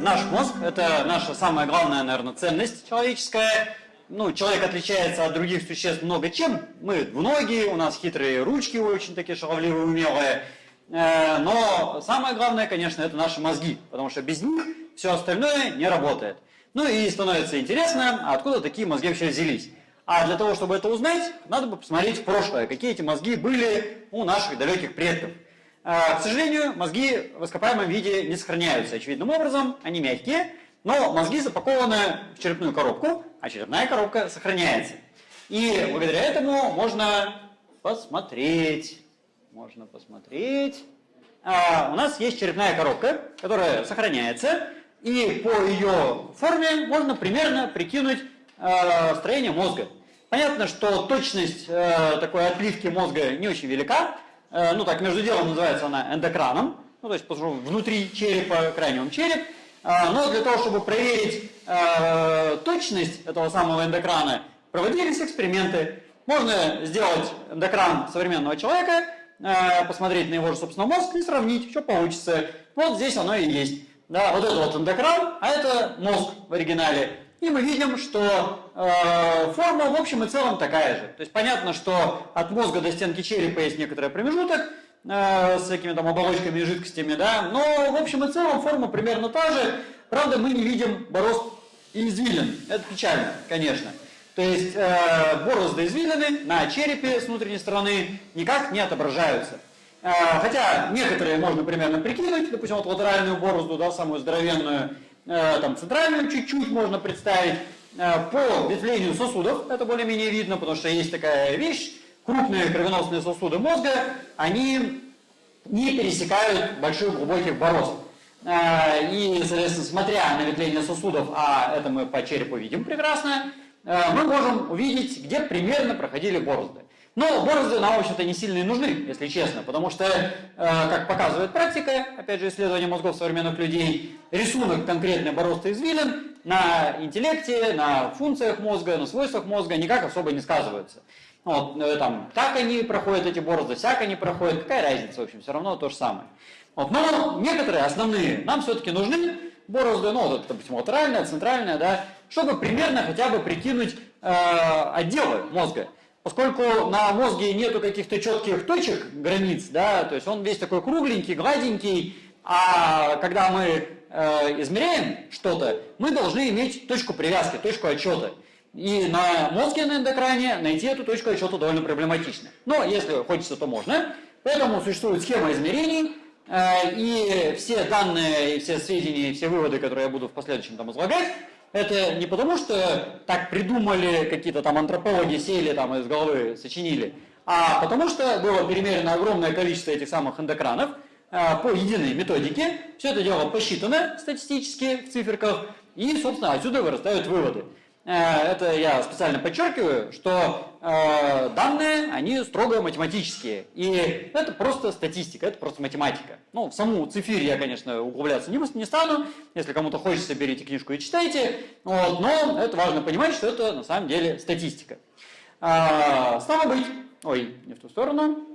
наш мозг – это наша самая главная, наверное, ценность человеческая. Ну, человек отличается от других существ много чем. Мы двуногие, у нас хитрые ручки очень такие шаловливые, умелые. Э, но самое главное, конечно, это наши мозги, потому что без них все остальное не работает. Ну и становится интересно, откуда такие мозги вообще взялись. А для того, чтобы это узнать, надо бы посмотреть в прошлое, какие эти мозги были у наших далеких предков. Э, к сожалению, мозги в ископаемом виде не сохраняются очевидным образом, они мягкие, но мозги запакованы в черепную коробку, а черепная коробка сохраняется. И благодаря этому можно посмотреть можно посмотреть. А, у нас есть черепная коробка, которая сохраняется, и по ее форме можно примерно прикинуть э, строение мозга. Понятно, что точность э, такой отливки мозга не очень велика, ну так между делом называется она эндокраном, ну то есть внутри черепа, крайнем череп, но для того, чтобы проверить э, точность этого самого эндокрана, проводились эксперименты. Можно сделать эндокран современного человека Э, посмотреть на его же, собственно, мозг и сравнить, что получится. Вот здесь оно и есть. Да, вот это вот эндокран, а это мозг в оригинале. И мы видим, что э, форма в общем и целом такая же. То есть понятно, что от мозга до стенки черепа есть некоторый промежуток э, с всякими там оболочками и жидкостями, да, но в общем и целом форма примерно та же. Правда, мы не видим борозд и извилин. Это печально, конечно. То есть э, борозды извилины на черепе с внутренней стороны никак не отображаются. Э, хотя некоторые можно примерно прикинуть, допустим, вот латеральную борозду, да, самую здоровенную, там центральную чуть-чуть можно представить. Э, по ветвлению сосудов это более-менее видно, потому что есть такая вещь, крупные кровеносные сосуды мозга, они не пересекают больших глубоких борозд. Э, и, соответственно, смотря на ветвление сосудов, а это мы по черепу видим прекрасно, Э, мы можем увидеть, где примерно проходили борозды. Но борозды нам, в общем-то, не сильно и нужны, если честно, потому что, э, как показывает практика, опять же, исследование мозгов современных людей, рисунок конкретной борозды извилин на интеллекте, на функциях мозга, на свойствах мозга никак особо не сказываются. Вот, э, там, так они проходят эти борозды, всяк они проходят, какая разница, в общем, все равно то же самое. Вот, но некоторые основные нам все-таки нужны, борозды, ну, вот, допустим, латеральная, центральная, да, чтобы примерно хотя бы прикинуть э, отделы мозга. Поскольку на мозге нету каких-то четких точек, границ, да, то есть он весь такой кругленький, гладенький, а когда мы э, измеряем что-то, мы должны иметь точку привязки, точку отчета. И на мозге на эндокране найти эту точку отчета довольно проблематично. Но если хочется, то можно. Поэтому существует схема измерений, э, и все данные, все сведения, все выводы, которые я буду в последующем там излагать, это не потому, что так придумали какие-то там антропологи, сели там из головы, сочинили, а потому что было перемерено огромное количество этих самых эндокранов а, по единой методике. Все это дело посчитано статистически в циферках, и, собственно, отсюда вырастают выводы. Э, это я специально подчеркиваю, что э, данные, они строго математические. И это просто статистика, это просто математика. Ну, в саму цифирь я, конечно, углубляться не, не стану. Если кому-то хочется, берите книжку и читайте. Вот, но это важно понимать, что это на самом деле статистика. А, стало быть, ой, не в ту сторону.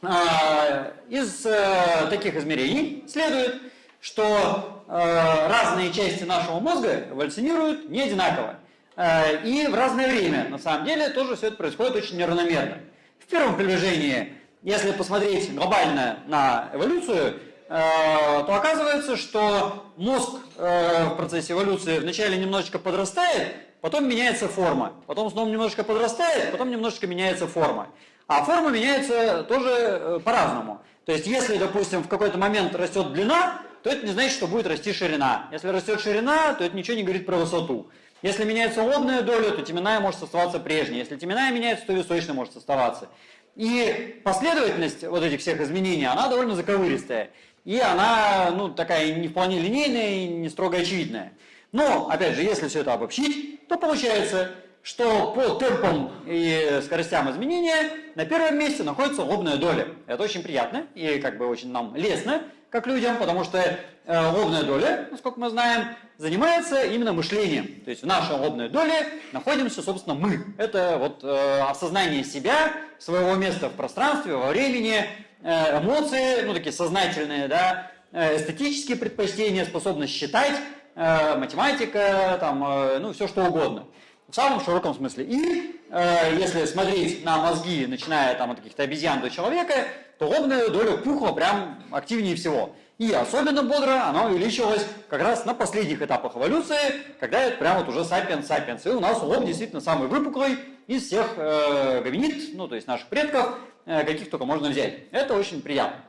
А, из а, таких измерений следует, что разные части нашего мозга эволюционируют не одинаково. Э, и в разное время. На самом деле тоже все это происходит очень неравномерно. В первом приближении, если посмотреть глобально на эволюцию, э, то оказывается, что мозг э, в процессе эволюции вначале немножечко подрастает, потом меняется форма, потом снова немножечко подрастает, потом немножечко меняется форма. А форма меняется тоже по-разному. То есть, если, допустим, в какой-то момент растет длина, то это не значит, что будет расти ширина. Если растет ширина, то это ничего не говорит про высоту. Если меняется лобная доля, то теменная может оставаться прежней. Если теменная меняется, то височная может оставаться. И последовательность вот этих всех изменений, она довольно заковыристая. И она, ну, такая не вполне линейная и не строго очевидная. Но, опять же, если все это обобщить, то получается, что по темпам и скоростям изменения на первом месте находится лобная доля. Это очень приятно и как бы очень нам лестно, как людям, потому что лобная доля, насколько мы знаем, занимается именно мышлением. То есть в нашей лобной доле находимся, собственно, мы. Это вот э, осознание себя, своего места в пространстве, во времени, э, эмоции, ну такие сознательные, да, э, эстетические предпочтения, способность считать, э, математика, там, э, ну, все что угодно. В самом широком смысле. И э, если смотреть на мозги, начиная там от каких-то обезьян до человека, то лобная доля пухла прям активнее всего. И особенно бодро она увеличилась как раз на последних этапах эволюции, когда это прям вот уже сапиенс-сапиенс. И у нас лоб действительно самый выпуклый из всех э, гоминид, ну то есть наших предков, э, каких только можно взять. Это очень приятно.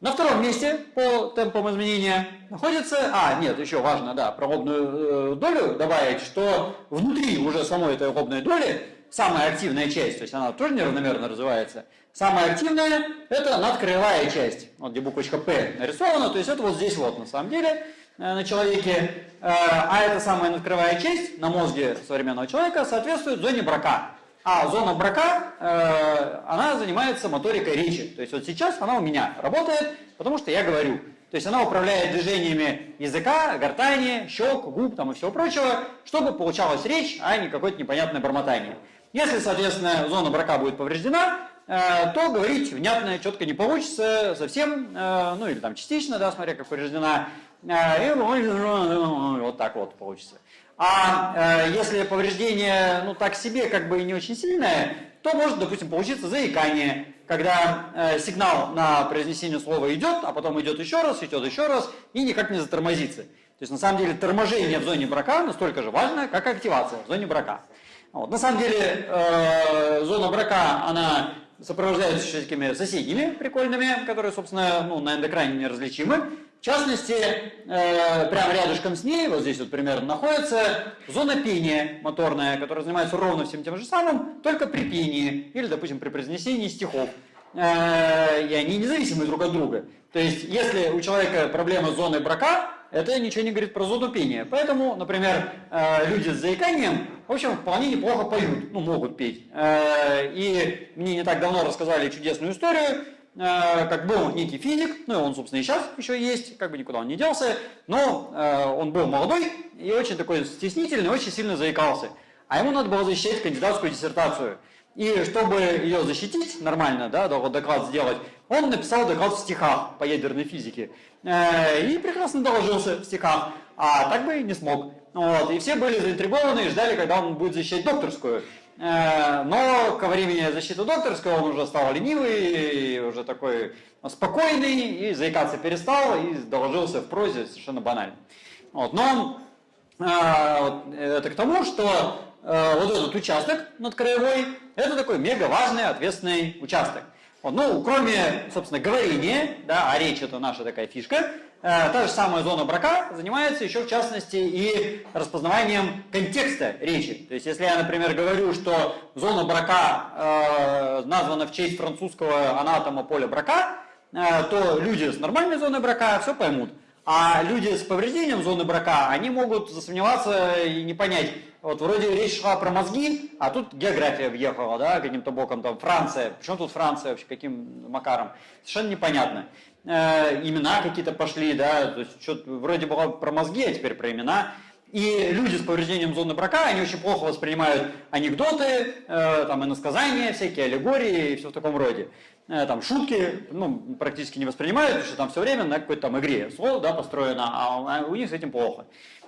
На втором месте по темпам изменения находится, а, нет, еще важно, да, про лобную э, долю добавить, что внутри уже самой этой лобной доли самая активная часть, то есть она тоже неравномерно развивается, самая активная это надкраевая часть, вот где буквочка П нарисована, то есть это вот здесь вот на самом деле э, на человеке, э, а эта самая надкрывая часть на мозге современного человека соответствует зоне брака. А зона брака, э, она занимается моторикой речи. То есть вот сейчас она у меня работает, потому что я говорю. То есть она управляет движениями языка, гортани, щек, губ там и всего прочего, чтобы получалась речь, а не какое-то непонятное бормотание. Если, соответственно, зона брака будет повреждена, то говорить внятно, четко не получится совсем, э, ну или там частично, да, смотря как повреждена, э, и вот так вот получится. А э, если повреждение, ну так себе, как бы не очень сильное, то может, допустим, получиться заикание, когда э, сигнал на произнесение слова идет, а потом идет еще раз, идет еще раз, и никак не затормозится. То есть, на самом деле, торможение в зоне брака настолько же важно, как активация в зоне брака. Вот. На самом деле, э, зона брака, она сопровождается еще такими соседними прикольными, которые, собственно, ну, на эндокране неразличимы. В частности, э, прямо рядышком с ней, вот здесь вот примерно находится зона пения моторная, которая занимается ровно всем тем же самым, только при пении или, допустим, при произнесении стихов. Э, и они независимы друг от друга. То есть, если у человека проблема с зоной брака, это ничего не говорит про зону пения. Поэтому, например, э, люди с заиканием, в общем, вполне неплохо поют, ну, могут петь. Э, и мне не так давно рассказали чудесную историю, Э, как был некий физик, ну и он, собственно, и сейчас еще есть, как бы никуда он не делся, но он был молодой и очень такой стеснительный, очень сильно заикался. А ему надо было защищать кандидатскую диссертацию. И чтобы ее защитить нормально, да, доклад сделать, он написал доклад в стихах по ядерной физике. Э, и прекрасно доложился в стихах, а так бы не смог. Вот. И все были заинтригованы и ждали, когда он будет защищать докторскую. Э, но ко времени защиты докторской он уже стал ленивый, уже такой спокойный, и заикаться перестал, и доложился в прозе совершенно банально. Вот. Но э, это к тому, что вот этот участок над краевой, это такой мега важный, ответственный участок. Ну, кроме, собственно, говорения, да, а речь это наша такая фишка, Э, та же самая зона брака занимается еще в частности и распознаванием контекста речи. То есть если я, например, говорю, что зона брака э, названа в честь французского анатома Поля Брака, э, то люди с нормальной зоной брака все поймут. А люди с повреждением зоны брака, они могут засомневаться и не понять. Вот вроде речь шла про мозги, а тут география въехала, да, каким-то боком, там Франция. Почему тут Франция вообще, каким макаром? Совершенно непонятно э, имена какие-то пошли, да, то есть что вроде было про мозги, а теперь про имена. И люди с повреждением зоны брака, они очень плохо воспринимают анекдоты, э, там, иносказания, всякие аллегории и все в таком роде. Э, там шутки, ну, практически не воспринимают, потому что там все время на какой-то там игре слово, да, построено, а у них с этим плохо.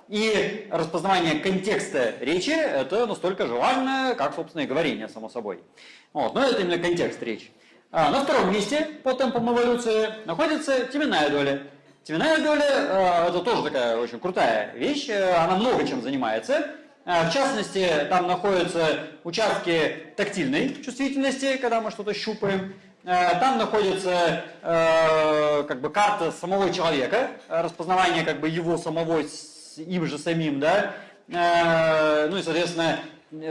И распознавание контекста речи – это настолько же важно, как, собственно, и говорение, само собой. Вот, но это именно контекст речи. А, на втором месте по темпам эволюции находится теменная доля. Теменная доля э, это тоже такая очень крутая вещь, э, она много чем занимается. Э, в частности, там находятся участки тактильной чувствительности, когда мы что-то щупаем. Там находится как бы карта самого человека, распознавание как бы его самого им же самим, да. Ну и, соответственно,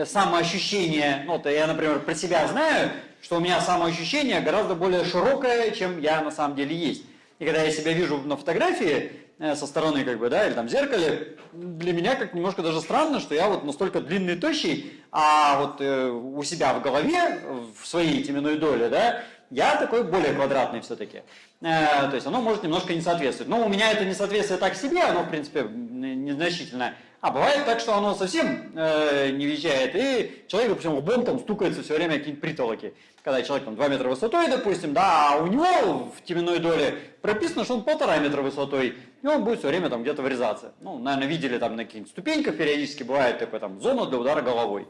самоощущение, ну, то я, например, про себя знаю, что у меня самоощущение гораздо более широкое, чем я на самом деле есть. И когда я себя вижу на фотографии э, со стороны, как бы, да, или там в зеркале, для меня как немножко даже странно, что я вот настолько длинный и тощий, а вот э, у себя в голове, в своей теменной доле, да, я такой более квадратный все-таки. Э, то есть оно может немножко не соответствовать. Но у меня это несоответствие так себе, оно, в принципе, незначительно. А бывает так, что оно совсем э, не въезжает, и человек, допустим, лбом там стукается все время какие-нибудь притолоки. Когда человек там 2 метра высотой, допустим, да, а у него в теменной доле прописано, что он полтора метра высотой, и он будет все время там где-то врезаться. Ну, наверное, видели там на каких-нибудь ступеньках периодически бывает такой там зона для удара головой.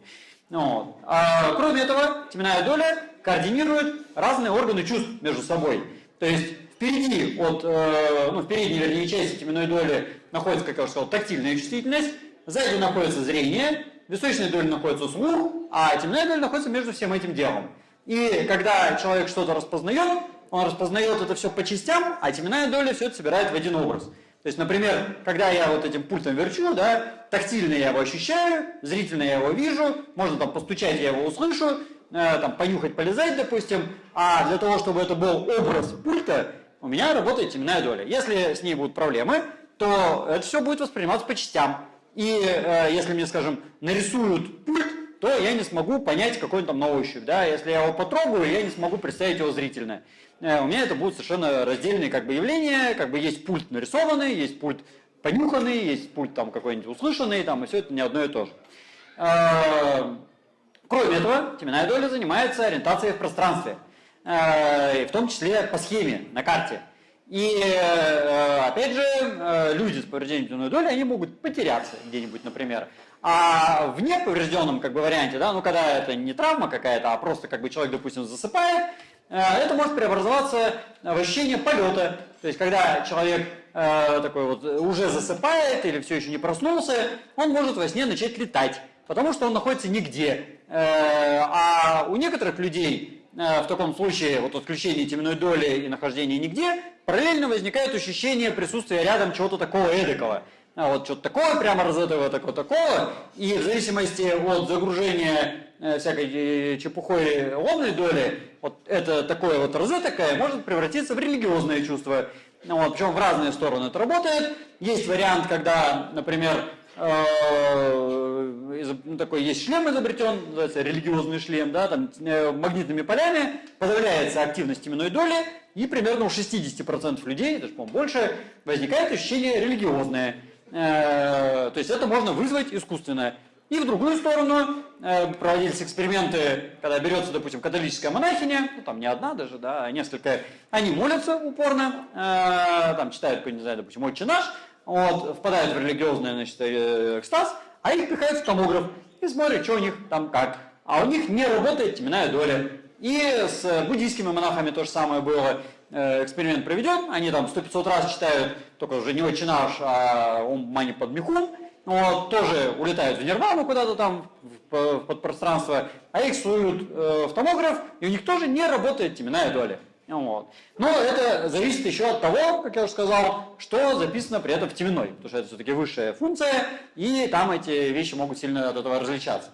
Вот. А, кроме этого, теменная доля координирует разные органы чувств между собой. То есть впереди от, э, ну, в передней, вернее, части теменной доли находится, как я уже сказал, тактильная чувствительность, сзади находится зрение, в височной доле находится слух, а теменная доля находится между всем этим делом. И когда человек что-то распознает, он распознает это все по частям, а теменная доля все это собирает в один образ. То есть, например, когда я вот этим пультом верчу, да, тактильно я его ощущаю, зрительно я его вижу, можно там постучать, я его услышу, э, там понюхать, полезать, допустим, а для того, чтобы это был образ пульта, у меня работает теменная доля. Если с ней будут проблемы, то это все будет восприниматься по частям. И э, если мне, скажем, нарисуют пульт, то я не смогу понять, какой он там на ощупь. Да? Если я его потрогаю, я не смогу представить его зрительно. Э, у меня это будут совершенно раздельные как бы, явления. Как бы есть пульт нарисованный, есть пульт понюханный, есть пульт там какой-нибудь услышанный, там, и все это не одно и то же. Э, кроме этого, теменная доля занимается ориентацией в пространстве. Э, в том числе по схеме на карте. И опять же, люди с повреждением теменной доли, они могут потеряться где-нибудь, например. А в неповрежденном как бы, варианте, да, ну когда это не травма какая-то, а просто как бы человек, допустим, засыпает, это может преобразоваться в ощущение полета. То есть, когда человек э, такой вот уже засыпает или все еще не проснулся, он может во сне начать летать, потому что он находится нигде. Э, а у некоторых людей Э, в таком случае вот отключение теменной доли и нахождение нигде, параллельно возникает ощущение присутствия рядом чего-то такого эдакого. А вот что-то такое, прямо розетового такого такого, и в зависимости от загружения э, всякой э, чепухой лобной доли, вот это такое вот розетокое может превратиться в религиозное чувство. Ну, вот, причем в разные стороны это работает. Есть вариант, когда, например, Э, ну, такой есть шлем изобретен, называется религиозный шлем, да, там магнитными полями подавляется активность именной доли, и примерно у 60% людей, даже, по-моему, больше, возникает ощущение религиозное. Э, то есть это можно вызвать искусственно. И в другую сторону проводились эксперименты, когда берется, допустим, католическая монахиня, ну, там не одна даже, да, а несколько, они молятся упорно, там читают, не знаю, допустим, «Отче наш», вот, впадают в религиозный значит, э, экстаз, а их пихают в томограф и смотрят, что у них там как. А у них не работает теменная доля. И с буддийскими монахами то же самое было. Э, эксперимент проведен, они там 100-500 раз читают, только уже не очень наш, а ум мани под михун, вот, тоже улетают в нирвану куда-то там, в, подпространство, а их суют э, в томограф, и у них тоже не работает теменная доля. Вот. Но это зависит еще от того, как я уже сказал, что записано при этом в теменной, потому что это все-таки высшая функция, и там эти вещи могут сильно от этого различаться.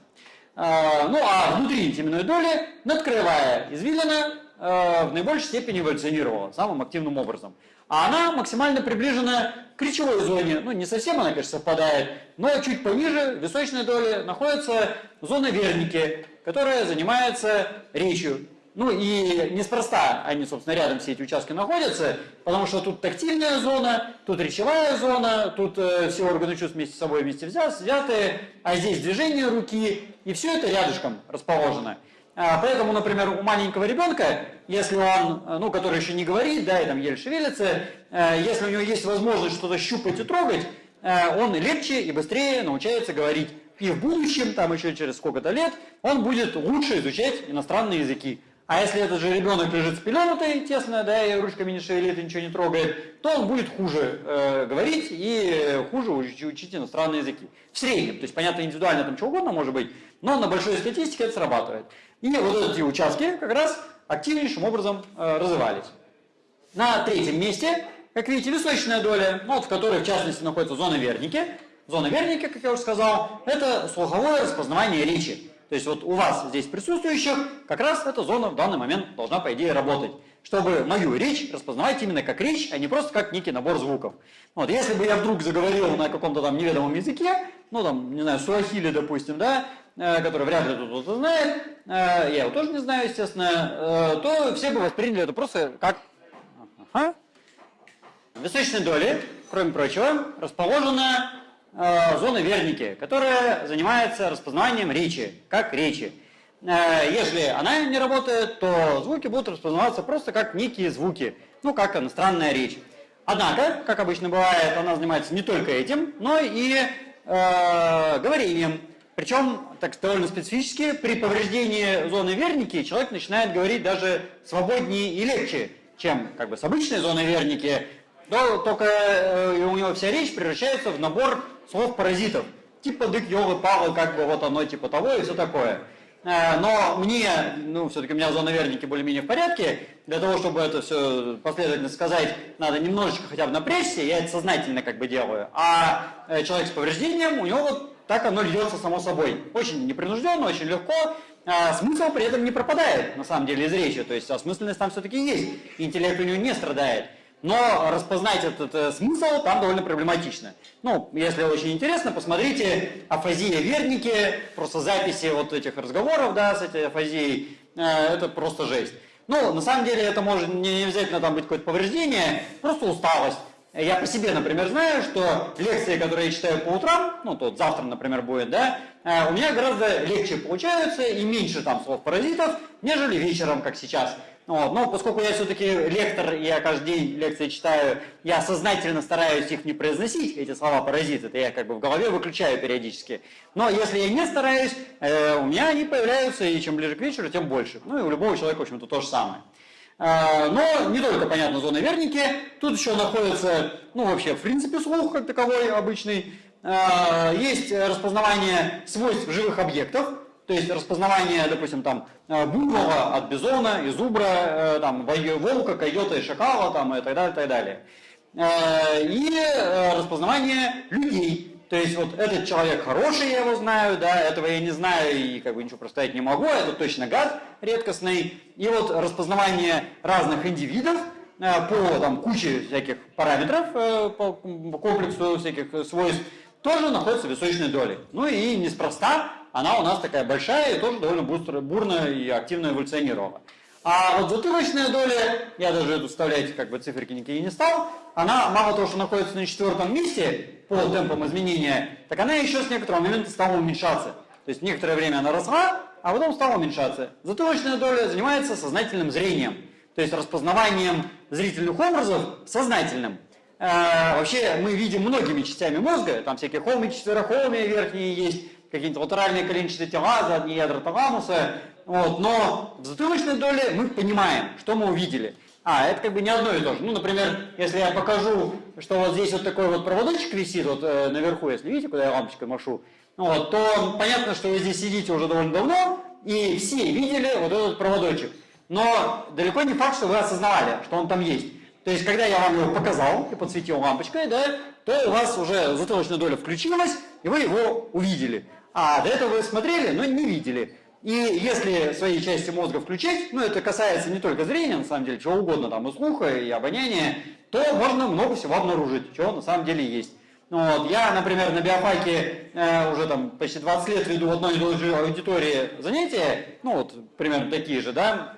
А, ну а внутри теменной доли надкрывая извилина в наибольшей степени эволюционировала самым активным образом. А она максимально приближена к речевой зоне. Ну, не совсем она, конечно, совпадает, но чуть пониже, в височной доле, находится зона верники, которая занимается речью. Ну и неспроста они, собственно, рядом все эти участки находятся, потому что тут тактильная зона, тут речевая зона, тут э, все органы чувств вместе с собой вместе взяты, а здесь движение руки, и все это рядышком расположено. А, поэтому, например, у маленького ребенка, если он, э, ну, который еще не говорит, да, и там еле шевелится, э, если у него есть возможность что-то щупать и трогать, э, он легче и быстрее научается говорить. И в будущем, там еще через сколько-то лет, он будет лучше изучать иностранные языки. А если этот же ребенок лежит спеленутый, тесно, да, и ручками не шевелит, и ничего не трогает, то он будет хуже э, говорить и хуже учить, учить иностранные языки. В среднем, то есть, понятно, индивидуально там чего угодно может быть, но на большой статистике это срабатывает. И вот эти участки как раз активнейшим образом э, развивались. На третьем месте, как видите, височная доля, ну, вот, в которой в частности находится зона верники. Зона верники, как я уже сказал, это слуховое распознавание речи. То есть вот у вас здесь присутствующих как раз эта зона в данный момент должна, по идее, работать. Чтобы мою речь распознавать именно как речь, а не просто как некий набор звуков. Вот, если бы я вдруг заговорил на каком-то там неведомом языке, ну там, не знаю, суахили, допустим, да, э, который вряд ли кто-то знает, э, я его тоже не знаю, естественно, э, то все бы восприняли это просто как... В височной доле, кроме прочего, расположена зоны верники, которая занимается распознаванием речи, как речи. Э, если она не работает, то звуки будут распознаваться просто как некие звуки, ну как иностранная речь. Однако, как обычно бывает, она занимается не только этим, но и э, говорением. Причем, так довольно специфически, при повреждении зоны верники человек начинает говорить даже свободнее и легче, чем как бы с обычной зоной верники, то только э, у него вся речь превращается в набор слов-паразитов. Типа дык, ёлы, павы, как бы вот оно типа того и все такое. Э, но мне, ну, все-таки у меня зона верники более-менее в порядке. Для того, чтобы это все последовательно сказать, надо немножечко хотя бы напрячься, я это сознательно как бы делаю. А э, человек с повреждением, у него вот так оно льется само собой. Очень непринужденно, очень легко. А смысл при этом не пропадает, на самом деле, из речи. То есть осмысленность там все-таки есть. Интеллект у него не страдает. Но распознать этот э, смысл там довольно проблематично. Ну, если очень интересно, посмотрите афазия верники, просто записи вот этих разговоров, да, с этой афазией, э, это просто жесть. Ну, на самом деле это может не обязательно там быть какое-то повреждение, просто усталость. Я по себе, например, знаю, что лекции, которые я читаю по утрам, ну, тут завтра, например, будет, да, э, у меня гораздо легче получаются и меньше там слов-паразитов, нежели вечером, как сейчас. Вот. Но поскольку я все-таки лектор, я каждый день лекции читаю, я сознательно стараюсь их не произносить, эти слова паразиты, это я как бы в голове выключаю периодически. Но если я не стараюсь, э, у меня они появляются, и чем ближе к вечеру, тем больше. Ну и у любого человека, в общем-то, то же самое. Э, но не только, понятно, зоны верники, тут еще находится, ну вообще, в принципе, слух как таковой обычный. Э, есть распознавание свойств живых объектов, то есть распознавание, допустим, там, э, буйвола от бизона и зубра, э, там, волка, койота и шакала, там, и так далее, и так далее. Э, и распознавание людей. То есть вот этот человек хороший, я его знаю, да, этого я не знаю и как бы ничего проставить не могу, это точно гад редкостный. И вот распознавание разных индивидов по там, куче всяких параметров, по комплексу всяких свойств, тоже находится в височной доле. Ну и неспроста она у нас такая большая и тоже довольно быстро, бурно и активно эволюционировала. А вот затылочная доля, я даже эту вставлять как бы циферки никакие не стал, она мало того, что находится на четвертом месте по темпам изменения, так она еще с некоторого момента стала уменьшаться. То есть некоторое время она росла, а потом стала уменьшаться. Затылочная доля занимается сознательным зрением, то есть распознаванием зрительных образов сознательным. Э, вообще мы видим многими частями мозга, там всякие холмики, четверохолмия верхние есть, какие-то латеральные коленчатые тела, задние ядра таламуса, вот, но в затылочной доле мы понимаем, что мы увидели. А, это как бы не одно и то же. Ну, например, если я покажу, что вот здесь вот такой вот проводочек висит вот э, наверху, если видите, куда я лампочкой машу, вот, то понятно, что вы здесь сидите уже довольно давно, и все видели вот этот проводочек. Но далеко не факт, что вы осознавали, что он там есть. То есть, когда я вам его показал и подсветил лампочкой, да, то у вас уже затылочная доля включилась, и вы его увидели. А до этого вы смотрели, но не видели. И если свои части мозга включать, ну это касается не только зрения, на самом деле, чего угодно, там и слуха, и обоняния, то можно много всего обнаружить, чего на самом деле есть. Ну, вот, я, например, на биофаке э, уже там почти 20 лет веду в одной и той же аудитории занятия, ну вот примерно такие же, да,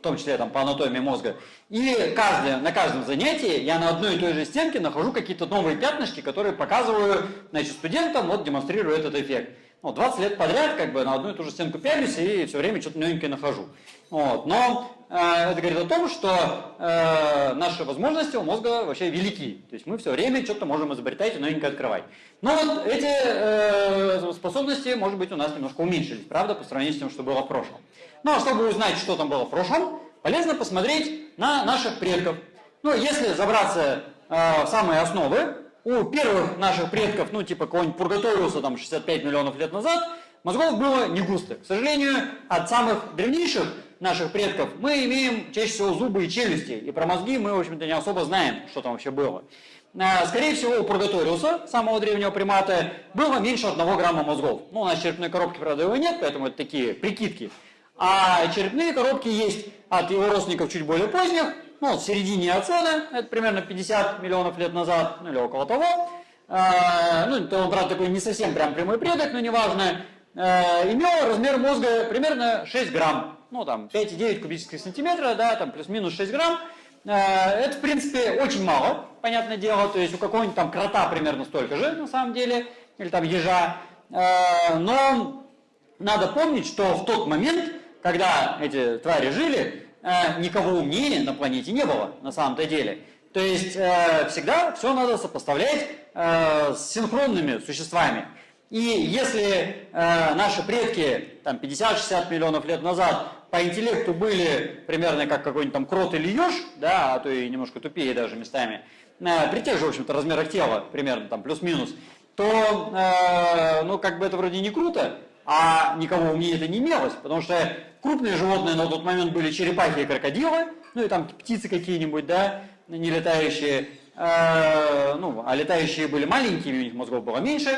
в том числе там по анатомии мозга. И каждое, на каждом занятии я на одной и той же стенке нахожу какие-то новые пятнышки, которые показываю значит, студентам, вот демонстрирую этот эффект ну, 20 лет подряд как бы на одну и ту же стенку пялюсь и все время что-то новенькое нахожу. Вот. Но э, это говорит о том, что э, наши возможности у мозга вообще велики. То есть мы все время что-то можем изобретать и новенькое открывать. Но вот эти э, способности, может быть, у нас немножко уменьшились, правда, по сравнению с тем, что было в прошлом. Ну а чтобы узнать, что там было в прошлом, полезно посмотреть на наших предков. Ну, если забраться э, в самые основы, у первых наших предков, ну типа какого-нибудь Пургаториуса там 65 миллионов лет назад, мозгов было не густо. К сожалению, от самых древнейших наших предков мы имеем чаще всего зубы и челюсти, и про мозги мы, в общем-то, не особо знаем, что там вообще было. А, скорее всего, у Пургаториуса, самого древнего примата, было меньше одного грамма мозгов. Ну, у нас черепной коробки, правда, его нет, поэтому это такие прикидки. А черепные коробки есть от его родственников чуть более поздних, ну, в середине Эоцена, это примерно 50 миллионов лет назад, ну или около того. Э, ну, он, правда, такой не совсем прям прямой предок, но неважно. Э, имел размер мозга примерно 6 грамм. Ну, там, 5,9 кубических сантиметра, да, там, плюс-минус 6 грамм. Э, это, в принципе, очень мало, понятное дело. То есть у какого-нибудь там крота примерно столько же, на самом деле. или там ежа. Но надо помнить, что в тот момент, когда эти твари жили, э, никого умнее на планете не было на самом-то деле. То есть э, всегда все надо сопоставлять с синхронными существами. И если э, наши предки там 50-60 миллионов лет назад по интеллекту были примерно как какой-нибудь там крот или еж, да, а то и немножко тупее даже местами, э, при тех же, в общем-то, размерах тела, примерно там плюс-минус, то, э, ну, как бы это вроде не круто, а никого умнее это не имелось, потому что крупные животные на тот момент были черепахи и крокодилы, ну и там птицы какие-нибудь, да, не летающие, э, ну, а летающие были маленькими, у них мозгов было меньше,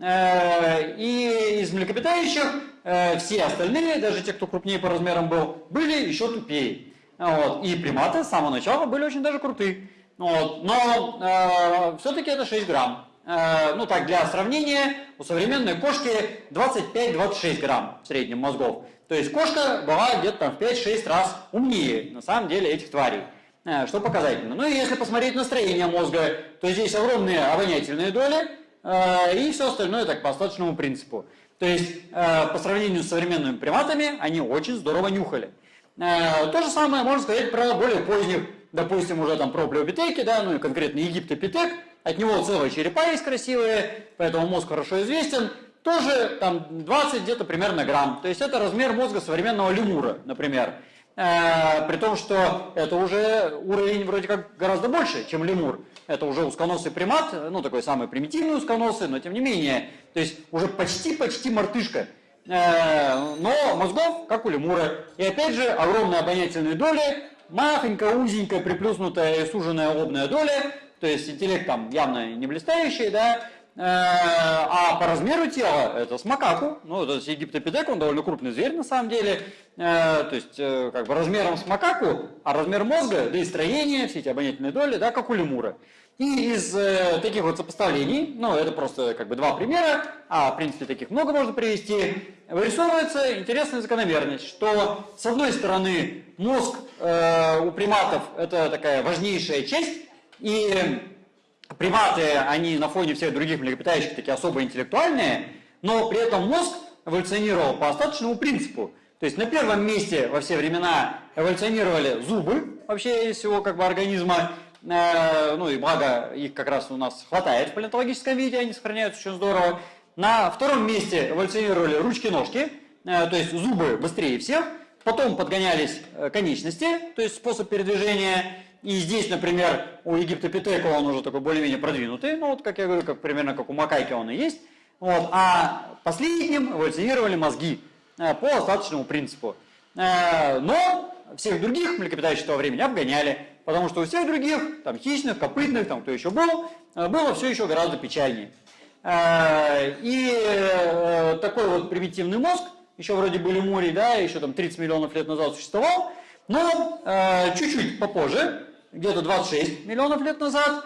Э, и из млекопитающих э, все остальные, даже те, кто крупнее по размерам был, были еще тупее. Вот. И приматы с самого начала были очень даже крутые. Вот. Но э, все-таки это 6 грамм. Э, ну так, для сравнения, у современной кошки 25-26 грамм в среднем мозгов. То есть кошка была где-то там в 5-6 раз умнее, на самом деле, этих тварей. Э, что показательно. Ну и если посмотреть на строение мозга, то здесь огромные обонятельные доли, Э, и все остальное так по остаточному принципу. То есть э, по сравнению с современными приматами они очень здорово нюхали. То же самое можно сказать про более поздних, допустим, уже там про плеопитеки, да, ну и конкретно египтопитек. От него целые черепа есть красивые, поэтому мозг хорошо известен. Тоже там 20 где-то примерно грамм. То есть это размер мозга современного лемура, например. При том, что это уже уровень вроде как гораздо больше, чем лемур это уже узконосый примат, ну такой самый примитивный узконосый, но тем не менее, то есть уже почти-почти мартышка, э, но мозгов, как у лемура. И опять же, огромные обонятельные доли, махонькая, узенькая, приплюснутая и суженная лобная доля, то есть интеллект там явно не блистающий, да, э, а по размеру тела это с макаку, ну, то есть египтопитек, он довольно крупный зверь на самом деле, э, то есть как бы размером с макаку, а размер мозга, да и строение, все эти обонятельные доли, да, как у лемура. И из э, таких вот сопоставлений, ну это просто как бы два примера, а в принципе таких много можно привести, вырисовывается интересная закономерность, что с одной стороны мозг э, у приматов это такая важнейшая часть, и приматы, они на фоне всех других млекопитающих такие особо интеллектуальные, но при этом мозг эволюционировал по остаточному принципу. То есть на первом месте во все времена эволюционировали зубы вообще из всего как бы организма, Э, ну и благо их как раз у нас хватает в палеонтологическом виде, они сохраняются очень здорово. На втором месте эволюционировали ручки-ножки, э, то есть зубы быстрее всех. Потом подгонялись э, конечности, то есть способ передвижения. И здесь, например, у египтопитека он уже такой более-менее продвинутый, ну вот, как я говорю, как, примерно как у макайки он и есть. Вот. А последним эволюционировали мозги по остаточному принципу. Но всех других млекопитающих того времени обгоняли. Потому что у всех других, там хищных, копытных, там кто еще был, э, было все еще гораздо печальнее. Э, и э, такой вот примитивный мозг, еще вроде были море, да, еще там 30 миллионов лет назад существовал, но чуть-чуть попозже, где-то 26 миллионов лет назад,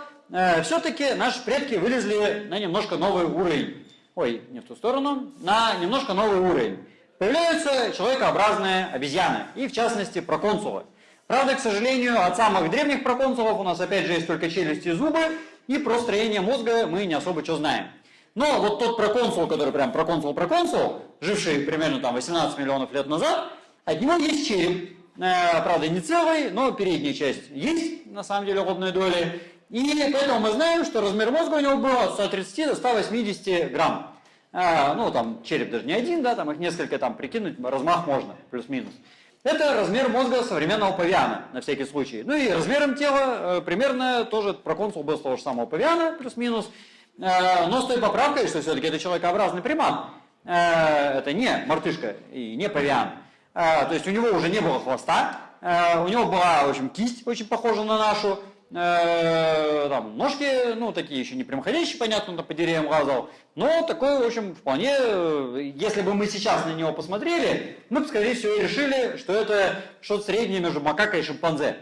все-таки наши предки вылезли на немножко новый уровень. Ой, не в ту сторону, на немножко новый уровень. Появляются человекообразные обезьяны, и в частности проконсулы. Правда, к сожалению, от самых древних проконсулов у нас опять же есть только челюсти и зубы, и про строение мозга мы не особо что знаем. Но вот тот проконсул, который прям проконсул-проконсул, живший примерно там 18 миллионов лет назад, от него есть череп. Э, правда, не целый, но передняя часть есть, на самом деле, лобной доли. И поэтому мы знаем, что размер мозга у него был от 130 до 180 грамм. Э, ну, там череп даже не один, да, там их несколько там прикинуть, размах можно, плюс-минус. Это размер мозга современного павиана, на всякий случай. Ну и размером тела э, примерно тоже проконсул был с того же самого павиана, плюс-минус. Э, но с той поправкой, что все-таки это человекообразный примат. Э, это не мартышка и не павиан. То есть у него уже не было хвоста, у него была, в общем, кисть очень похожа на нашу, э, там, ножки, ну, такие еще не прямоходящие, понятно, там по деревьям лазал, но такой, в общем, вполне, если бы мы сейчас на него посмотрели, мы бы, скорее всего, решили, что это что-то среднее между макакой и шимпанзе.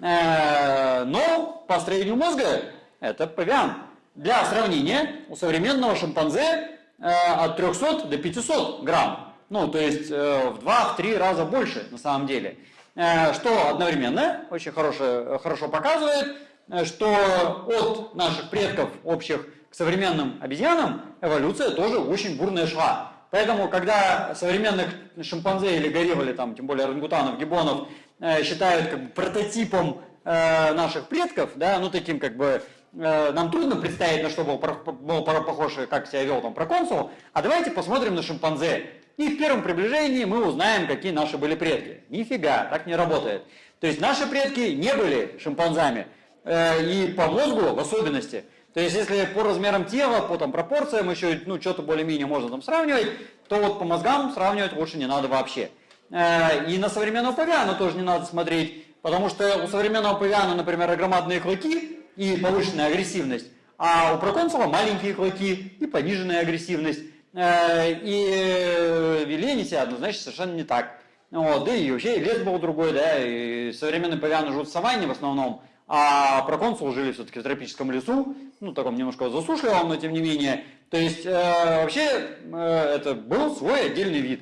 Э, но по строению мозга это павиан. Для сравнения, у современного шимпанзе э, от 300 до 500 грамм. Ну, то есть э, в 2-3 раза больше на самом деле. Э, что одновременно очень хорошо, хорошо показывает, э, что от наших предков общих к современным обезьянам эволюция тоже очень бурная шла. Поэтому, когда современных шимпанзе или горилл, там, тем более орангутанов, гибонов, э, считают как бы, прототипом э, наших предков, да, ну таким как бы э, нам трудно представить, на что был, был похож, как себя вел там проконсул, а давайте посмотрим на шимпанзе. И в первом приближении мы узнаем, какие наши были предки. Нифига, так не работает. То есть наши предки не были шимпанзами, э, и по мозгу в особенности – то есть, если по размерам тела, по там, пропорциям еще ну, что-то более-менее можно там сравнивать, то вот по мозгам сравнивать лучше не надо вообще. Э, и на современного павиана тоже не надо смотреть, потому что у современного павиана, например, громадные клыки и повышенная агрессивность, а у проконсула маленькие клыки и пониженная агрессивность. Э, и вели они себя однозначно совершенно не так. Вот, да и вообще лес был другой, да, и современные павианы живут в саванне в основном, а проконсул жили все-таки в тропическом лесу, ну, таком немножко засушливом, но тем не менее. То есть, э, вообще, э, это был свой отдельный вид.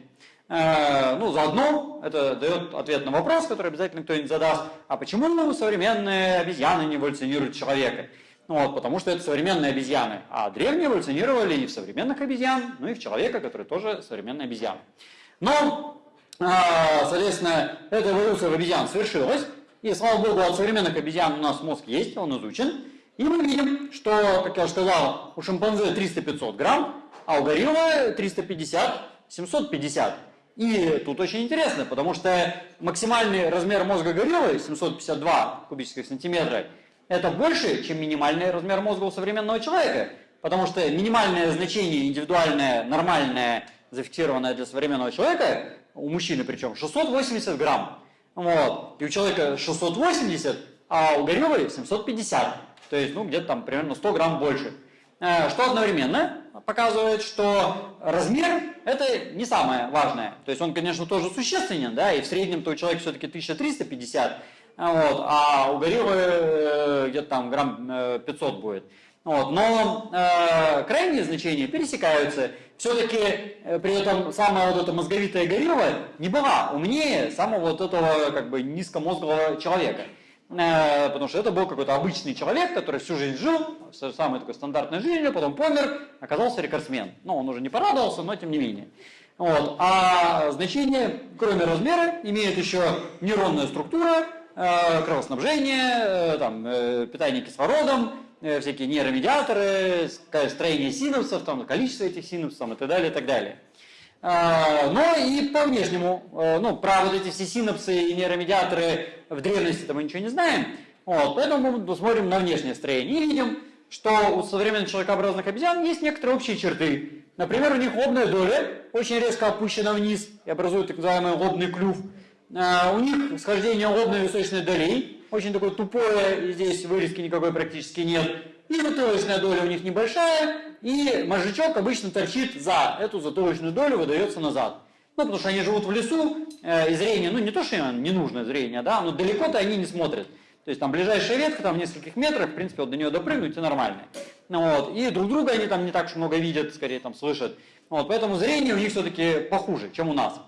Э, ну, заодно это дает ответ на вопрос, который обязательно кто-нибудь задаст. А почему современные обезьяны не эволюционируют человека? Ну, вот, потому что это современные обезьяны. А древние эволюционировали и в современных обезьян, ну и в человека, который тоже современный обезьян. Но, э, соответственно, эта эволюция в обезьян свершилась. И, слава богу, от современных обезьян у нас мозг есть, он изучен. И мы видим, что, как я уже сказал, у шимпанзе 300-500 грамм, а у гориллы 350-750. И тут очень интересно, потому что максимальный размер мозга гориллы 752 кубических сантиметра это больше, чем минимальный размер мозга у современного человека. Потому что минимальное значение индивидуальное, нормальное, зафиксированное для современного человека, у мужчины причем, 680 грамм. Вот. И у человека 680, а у гориллы 750. То есть, ну, где-то там примерно 100 грамм больше. Э, что одновременно показывает, что размер – это не самое важное. То есть он, конечно, тоже существенен, да, и в среднем-то у человека все-таки 1350, вот, а у гориллы э, где-то там грамм 500 э, будет. Вот, но э, крайние значения пересекаются. Все-таки э, при этом самая вот эта мозговитая горилла не была умнее самого вот этого как бы низкомозгового человека. Э, потому что это был какой-то обычный человек, который всю жизнь жил, самой такой стандартной жизнью, потом помер, оказался рекордсмен. Ну, он уже не порадовался, но тем не менее. Вот. А значение, кроме размера, имеет еще нейронная структура, кровоснабжение, там, питание кислородом, Э, всякие нейромедиаторы, строение синапсов, там, количество этих синапсов и так далее, и так далее. Но и по внешнему, э, ну, про вот эти все синапсы и нейромедиаторы в древности мы ничего не знаем, вот, поэтому мы смотрим на внешнее строение и видим, что у современных человекообразных обезьян есть некоторые общие черты. Например, у них лобная доля очень резко опущена вниз и образует так называемый лобный клюв. А, у них схождение лобной височной долей очень такое тупое, здесь вырезки никакой практически нет. И затылочная доля у них небольшая, и мозжечок обычно торчит за эту затылочную долю, выдается назад. Ну, потому что они живут в лесу, э, и зрение, ну, не то, что ненужное зрение, да, но далеко-то они не смотрят. То есть там ближайшая ветка, там в нескольких метрах, в принципе, вот до нее допрыгнуть и нормально. Ну, вот. И друг друга они там не так уж много видят, скорее там слышат. Вот. Поэтому зрение у них все-таки похуже, чем у нас.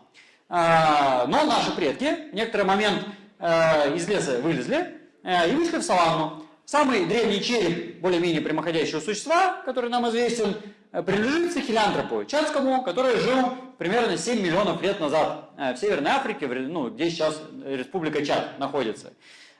А, но наши предки в некоторый момент Э, из леса вылезли э, и вышли в саванну. Самый древний череп более-менее прямоходящего существа, который нам известен, э, принадлежит сахилянтропу, чадскому, который жил примерно 7 миллионов лет назад в Северной Африке, ну, где сейчас республика Чад находится.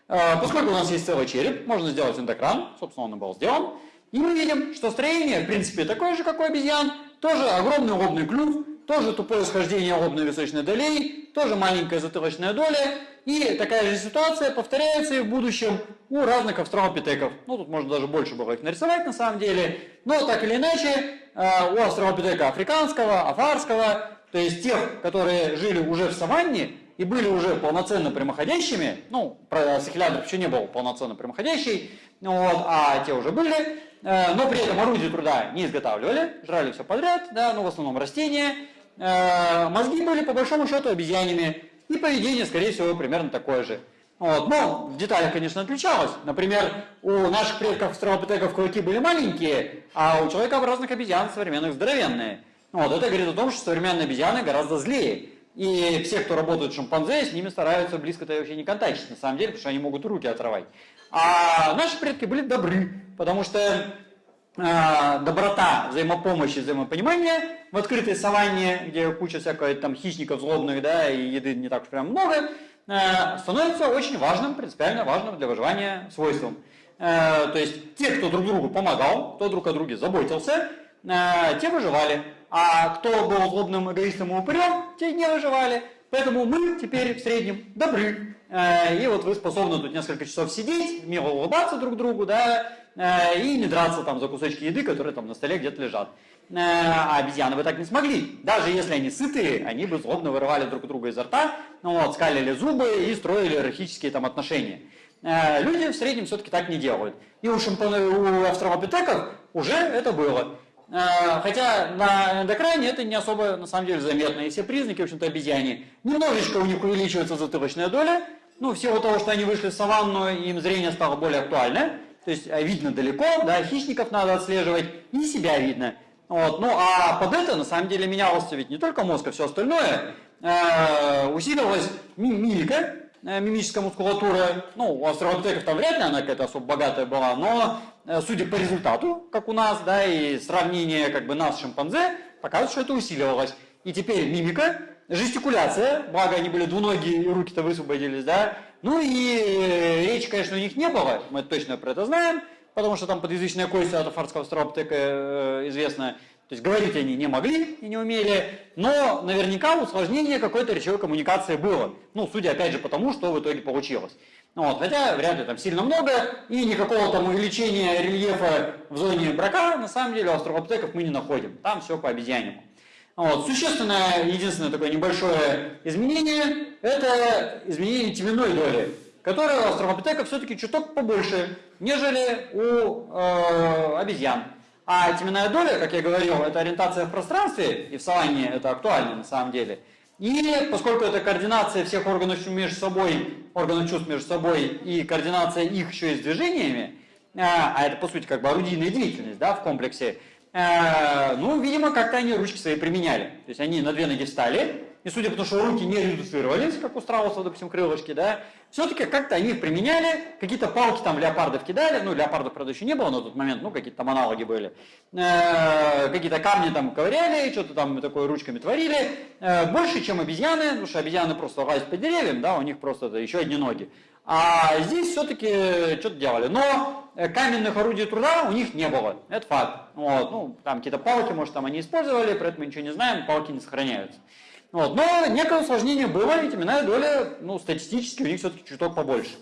Поскольку у нас есть целый череп, можно сделать эндокран, собственно, он и был сделан, и мы видим, что строение, в принципе, такое же, как у обезьян, тоже огромный лобный клюв, тоже тупое схождение лобной височной долей, тоже маленькая затылочная доля, и такая же ситуация повторяется и в будущем у разных австралопитеков. Ну, тут можно даже больше было их нарисовать на самом деле. Но так или иначе, э, у австралопитека африканского, афарского, то есть тех, которые жили уже в саванне и были уже полноценно прямоходящими, ну, про сахиляндров еще не был полноценно прямоходящий, вот, а те уже были, э, но при этом орудие труда не изготавливали, жрали все подряд, да, ну, в основном растения, э, мозги были по большому счету обезьянами, и поведение, скорее всего, примерно такое же. Вот. Но в деталях, конечно, отличалось. Например, у наших предков австралопитеков клыки были маленькие, а у человекообразных обезьян современных здоровенные. Вот. Это говорит о том, что современные обезьяны гораздо злее. И все, кто работают с шимпанзе, с ними стараются близко-то вообще не контактить, на самом деле, потому что они могут руки отрывать. А наши предки были добры, потому что доброта, взаимопомощь и взаимопонимание в открытой саванне, где куча всякой там хищников злобных, да, и еды не так уж прям много, э, становится очень важным, принципиально важным для выживания свойством. Э, то есть те, кто друг другу помогал, кто друг о друге заботился, э, те выживали. А кто был злобным эгоистом и упырем, те не выживали. Поэтому мы теперь в среднем добры. Э, и вот вы способны тут несколько часов сидеть, мило улыбаться друг другу, да, э, и не драться там за кусочки еды, которые там на столе где-то лежат. Э, а обезьяны бы так не смогли. Даже если они сытые, они бы злобно вырывали друг друга изо рта, ну, вот, скалили зубы и строили иерархические там отношения. Люди в среднем все-таки так не делают. И у, шимпан... у австралопитеков уже это было. Э, хотя на эндокране это не особо на самом деле заметно. И все признаки, в общем-то, обезьяне. Немножечко у них увеличивается затылочная доля. Ну, в силу того, что они вышли в саванну, им зрение стало более актуальное. То есть э, видно далеко, да, хищников надо отслеживать, и себя видно. Вот. Ну, а под это, на самом деле, менялся ведь не только мозг, а все остальное. Э, усиливалась мимика, Э, мимическая мускулатура, ну, у австралопитеков там вряд ли она какая-то особо богатая была, но э, судя по результату, как у нас, да, и сравнение как бы нас с шимпанзе, показывает, что это усиливалось. И теперь мимика, жестикуляция, благо они были двуногие руки-то высвободились, да, ну и э, речи, конечно, у них не было, мы точно про это знаем, потому что там подъязычная кость от афарского австралопитека известна, то есть говорить они не могли и не умели, но наверняка усложнение какой-то речевой коммуникации было. Ну, судя опять же по тому, что в итоге получилось. Ну вот, хотя вряд ли там сильно много, и никакого там увеличения рельефа в зоне брака, на самом деле, у австралопитеков мы не находим. Там все по обезьянему. Вот. Существенное, единственное такое небольшое изменение, это изменение теменной доли, которое у австралопитеков все-таки чуток побольше, нежели у э, обезьян. А теменная доля, как я говорил, это ориентация в пространстве, и в саванне это актуально на самом деле. И поскольку это координация всех органов между собой, органов чувств между собой и координация их еще и с движениями, а, а это по сути как бы орудийная деятельность да, в комплексе, ну, видимо, как-то они ручки свои применяли. То есть они на две ноги встали, и судя по тому, что руки не редуцировались, как у страусов, допустим, крылышки, да, все-таки как-то они их применяли, какие-то палки там леопардов кидали, ну, леопардов, правда, еще не было на тот момент, ну, какие-то там аналоги были, э, какие-то камни там ковыряли, что-то там такое ручками творили, э, больше, чем обезьяны, потому что обезьяны просто лазят по деревьям, да, у них просто это еще одни ноги. А здесь все-таки что-то делали. Но э, каменных орудий труда у них не было. Это факт. Вот. Ну, там какие-то палки, может, там они использовали, про это мы ничего не знаем, палки не сохраняются. Вот. Но некое усложнение было, и теменная доля, ну, статистически у них все-таки чуток побольше.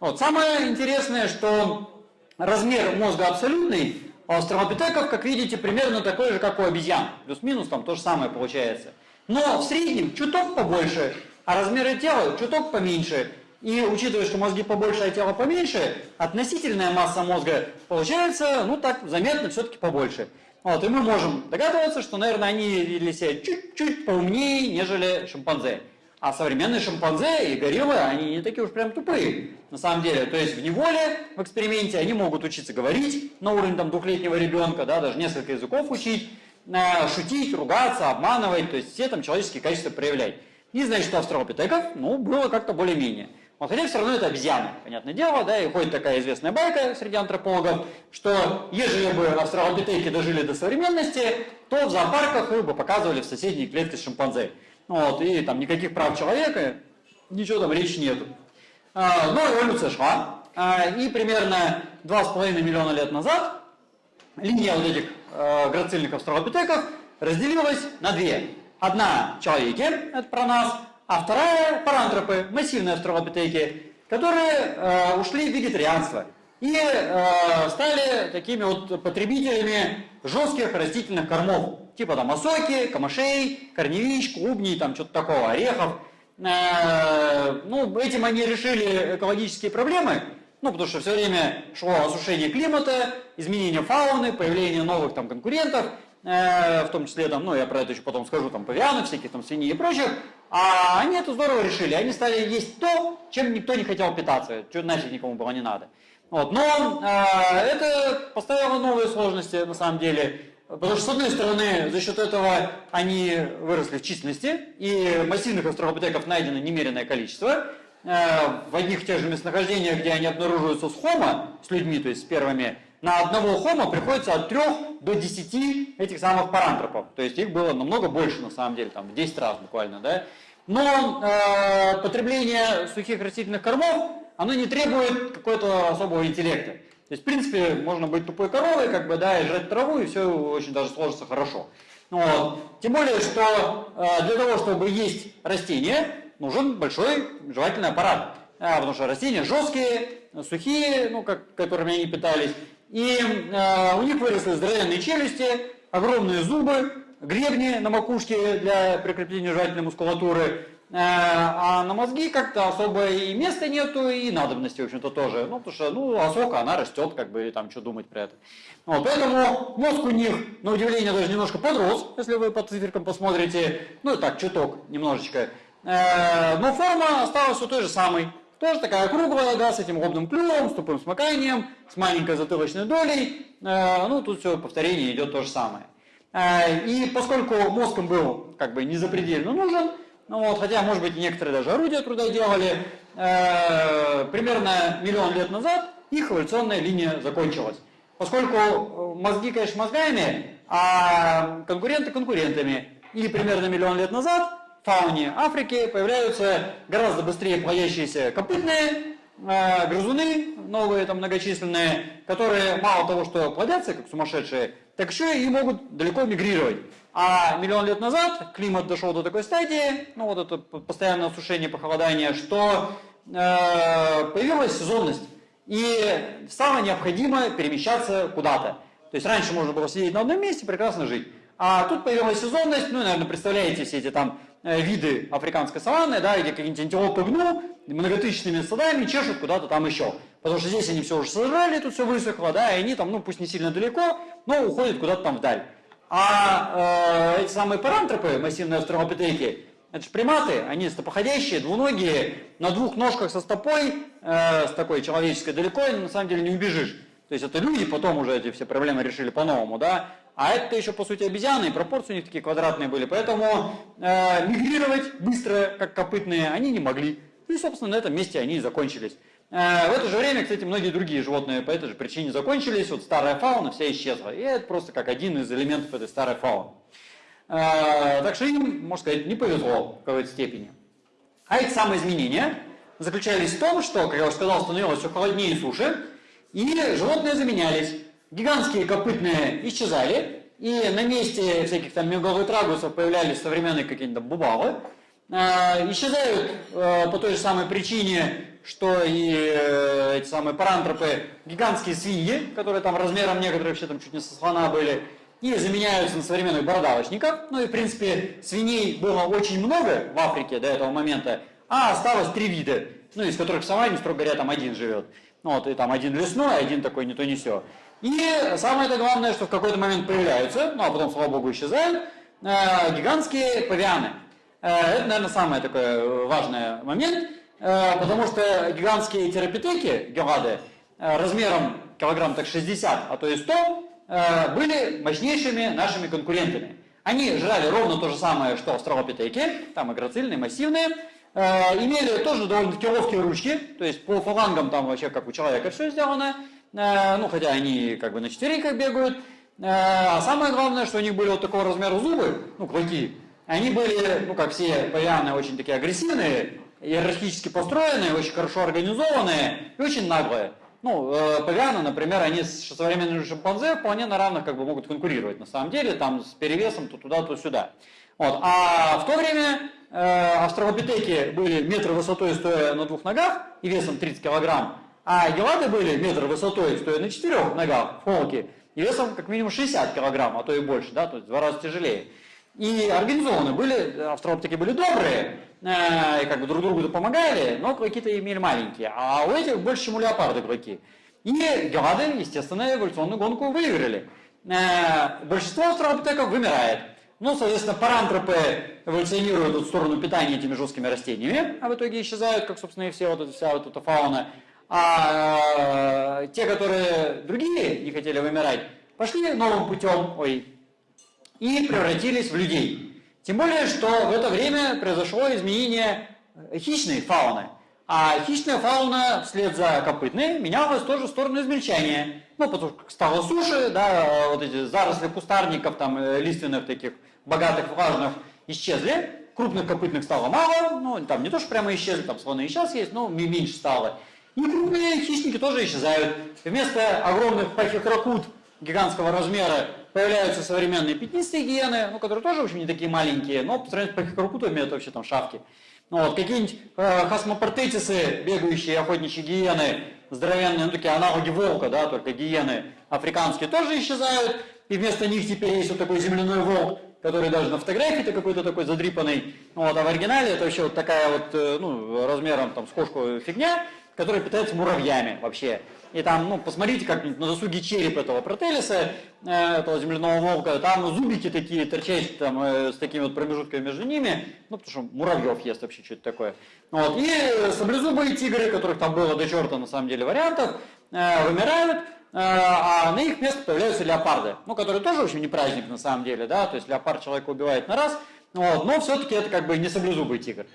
Вот. Самое интересное, что размер мозга абсолютный, у австралопитеков, как видите, примерно такой же, как у обезьян. Плюс-минус там то же самое получается. Но в среднем чуток побольше, а размеры тела чуток поменьше. И учитывая, что мозги побольше, а тело поменьше, относительная масса мозга получается, ну так, заметно все-таки побольше. Вот, и мы можем догадываться, что, наверное, они вели себя чуть-чуть поумнее, нежели шимпанзе. А современные шимпанзе и гориллы, они не такие уж прям тупые, на самом деле. То есть в неволе, в эксперименте, они могут учиться говорить на уровне там, двухлетнего ребенка, да, даже несколько языков учить, шутить, ругаться, обманывать, то есть все там человеческие качества проявлять. И значит, что австралопитеков, ну, было как-то более-менее. Вот, хотя все равно это обезьяны, понятное дело, да, и ходит такая известная байка среди антропологов, что ежели бы австралопитеки дожили до современности, то в зоопарках их бы показывали в соседней клетке с шимпанзе. Вот, и там никаких прав человека, ничего там речи нету. А, но эволюция шла, а, и примерно 2,5 миллиона лет назад линия вот этих а, грацильных австралопитеков разделилась на две. Одна человеки, это про нас, а вторая – парантропы, массивные австралопитеки, которые э, ушли в вегетарианство и э, стали такими вот потребителями жестких растительных кормов, типа там осоки, камышей, корневищ, клубней, там что-то такого, орехов. Э, ну, этим они решили экологические проблемы, ну, потому что все время шло осушение климата, изменение фауны, появление новых там конкурентов – Э, в том числе, там, ну, я про это еще потом скажу, там, павианы всякие, там, свиньи и прочих, а они это здорово решили, они стали есть то, чем никто не хотел питаться, что нафиг никому было не надо. Вот, но э, это поставило новые сложности, на самом деле, потому что, с одной стороны, за счет этого они выросли в численности, и массивных австралопитеков найдено немеренное количество, э, в одних тех же местонахождениях, где они обнаруживаются с хомо, с людьми, то есть с первыми на одного хома приходится от 3 до 10 этих самых парантропов. То есть их было намного больше на самом деле, там в 10 раз буквально, да. Но э, потребление сухих растительных кормов, оно не требует какого-то особого интеллекта. То есть, в принципе, можно быть тупой коровой, как бы, да, и жрать траву, и все очень даже сложится хорошо. Вот. Тем более, что э, для того, чтобы есть растения, нужен большой жевательный аппарат. А, потому что растения жесткие, сухие, ну, как, которыми они питались. И э, у них выросли здоровенные челюсти, огромные зубы, гребни на макушке для прикрепления жевательной мускулатуры. Э, а на мозги как-то особо и места нету, и надобности, в общем-то, тоже. Ну, потому что, ну, осока, она растет, как бы, и там, что думать про это. Вот, поэтому мозг у них, на удивление, даже немножко подрос, если вы по циферкам посмотрите. Ну, так, чуток, немножечко. Э, но форма осталась все той же самой. Тоже такая круглая, да, с этим ровным клювом, с тупым смыканием, с маленькой затылочной долей. Э, ну, тут все повторение идет то же самое. Э, и поскольку мозг им был как бы не запредельно нужен, ну вот, хотя, может быть, некоторые даже орудия труда делали, э, примерно миллион лет назад их эволюционная линия закончилась. Поскольку мозги, конечно, мозгами, а конкуренты конкурентами. И примерно миллион лет назад фауне Африки появляются гораздо быстрее плодящиеся копытные э, грызуны, новые там многочисленные, которые мало того, что плодятся как сумасшедшие, так еще и могут далеко мигрировать. А миллион лет назад климат дошел до такой стадии, ну вот это постоянное осушение, похолодание, что э, появилась сезонность. И стало необходимо перемещаться куда-то. То есть раньше можно было сидеть на одном месте, прекрасно жить. А тут появилась сезонность, ну, наверное, представляете все эти там виды африканской саванны, да, где какие-нибудь антилопы гну многотысячными стадами чешут куда-то там еще. Потому что здесь они все уже сожрали, тут все высохло, да, и они там, ну пусть не сильно далеко, но уходят куда-то там вдаль. А э, эти самые парантропы, массивные австралопитеки, это же приматы, они стопоходящие, двуногие, на двух ножках со стопой, э, с такой человеческой далеко, на самом деле не убежишь. То есть это люди потом уже эти все проблемы решили по-новому, да. А это еще, по сути, обезьяны, и пропорции у них такие квадратные были. Поэтому э, мигрировать быстро, как копытные, они не могли. И, собственно, на этом месте они и закончились. Э, в это же время, кстати, многие другие животные по этой же причине закончились. Вот старая фауна вся исчезла. И это просто как один из элементов этой старой фауны. Э, так что им, можно сказать, не повезло в какой-то степени. А эти самые изменения заключались в том, что, как я уже сказал, становилось все холоднее и суше, и животные заменялись. Гигантские копытные исчезали, и на месте всяких там мегалотрагусов появлялись современные какие-то бубалы. Э, исчезают э, по той же самой причине, что и э, эти самые парантропы, гигантские свиньи, которые там размером некоторые вообще там чуть не со слона были, и заменяются на современных бородавочников. Ну и, в принципе, свиней было очень много в Африке до этого момента, а осталось три вида, ну, из которых в саванне, строго говоря, там один живет. Ну, вот, и там один лесной, один такой не то не все. И самое главное, что в какой-то момент появляются, ну а потом, слава богу, исчезают, э, гигантские павианы. Э, это, наверное, самый такой э, важный момент, потому что гигантские терапитеки, гелады, размером килограмм так 60, а то и 100, э, были мощнейшими нашими конкурентами. Они жрали ровно то же самое, что австралопитеки, там и грацильные, массивные, имели тоже довольно-таки ловкие ручки, то есть по фалангам там вообще как у человека все сделано, ну, хотя они как бы на четвереньках бегают. Э, а самое главное, что у них были вот такого размера зубы, ну, клыки. Они были, ну, как все павианы, очень такие агрессивные, иерархически построенные, очень хорошо организованные и очень наглые. Ну, э, павианы, например, они с современными шимпанзе вполне на равных как бы могут конкурировать. На самом деле, там с перевесом то туда, то сюда. Вот. А в то время э, австралопитеки были метр высотой, стоя на двух ногах и весом 30 килограмм. А гелады были метр высотой, стоя на четырех ногах в холке, и весом как минимум 60 килограмм, а то и больше, да, то есть в два раза тяжелее. И организованы были, австралопитеки были добрые, э, как бы друг другу помогали, но клыки-то имели маленькие, а у этих больше, чем у леопарда клыки. И гелады, естественно, эволюционную гонку выиграли. Э, большинство австралопитеков вымирает. Ну, соответственно, парантропы эволюционируют в сторону питания этими жесткими растениями, а в итоге исчезают, как, собственно, и все вот эта, вся вот эта фауна. А э, те, которые другие не хотели вымирать, пошли новым путем, ой, и превратились в людей. Тем более, что в это время произошло изменение хищной фауны. А хищная фауна вслед за копытной менялась тоже в сторону измельчания. Ну, потому что стало суше, да, вот эти заросли кустарников, там, э, лиственных таких, богатых, влажных, исчезли. Крупных копытных стало мало, ну, там не то, что прямо исчезли, там слоны и сейчас есть, но меньше стало. И крупные хищники тоже исчезают. Вместо огромных пахихракут гигантского размера появляются современные пятнистые гиены, ну, которые тоже, в общем, не такие маленькие, но по сравнению с пахихракутами это вообще там шавки. Ну, вот, какие-нибудь э, хасмопартетисы, бегающие охотничьи гиены, здоровенные, ну, такие аналоги волка, да, только гиены африканские тоже исчезают, и вместо них теперь есть вот такой земляной волк, который даже на фотографии-то какой-то такой задрипанный, ну, вот, а в оригинале это вообще вот такая вот, э, ну, размером там с кошку фигня, которая питается муравьями вообще. И там, ну, посмотрите как на досуге череп этого протелиса, э, этого земляного волка, там зубики такие торчащие там э, с такими вот промежутками между ними, ну, потому что муравьев ест вообще что-то такое. Вот. И саблезубые тигры, которых там было до черта на самом деле вариантов, э, вымирают, а на их место появляются леопарды, ну, которые тоже, в общем, не праздник на самом деле, да, то есть леопард человека убивает на раз, вот, но все-таки это как бы не саблезубый тигр.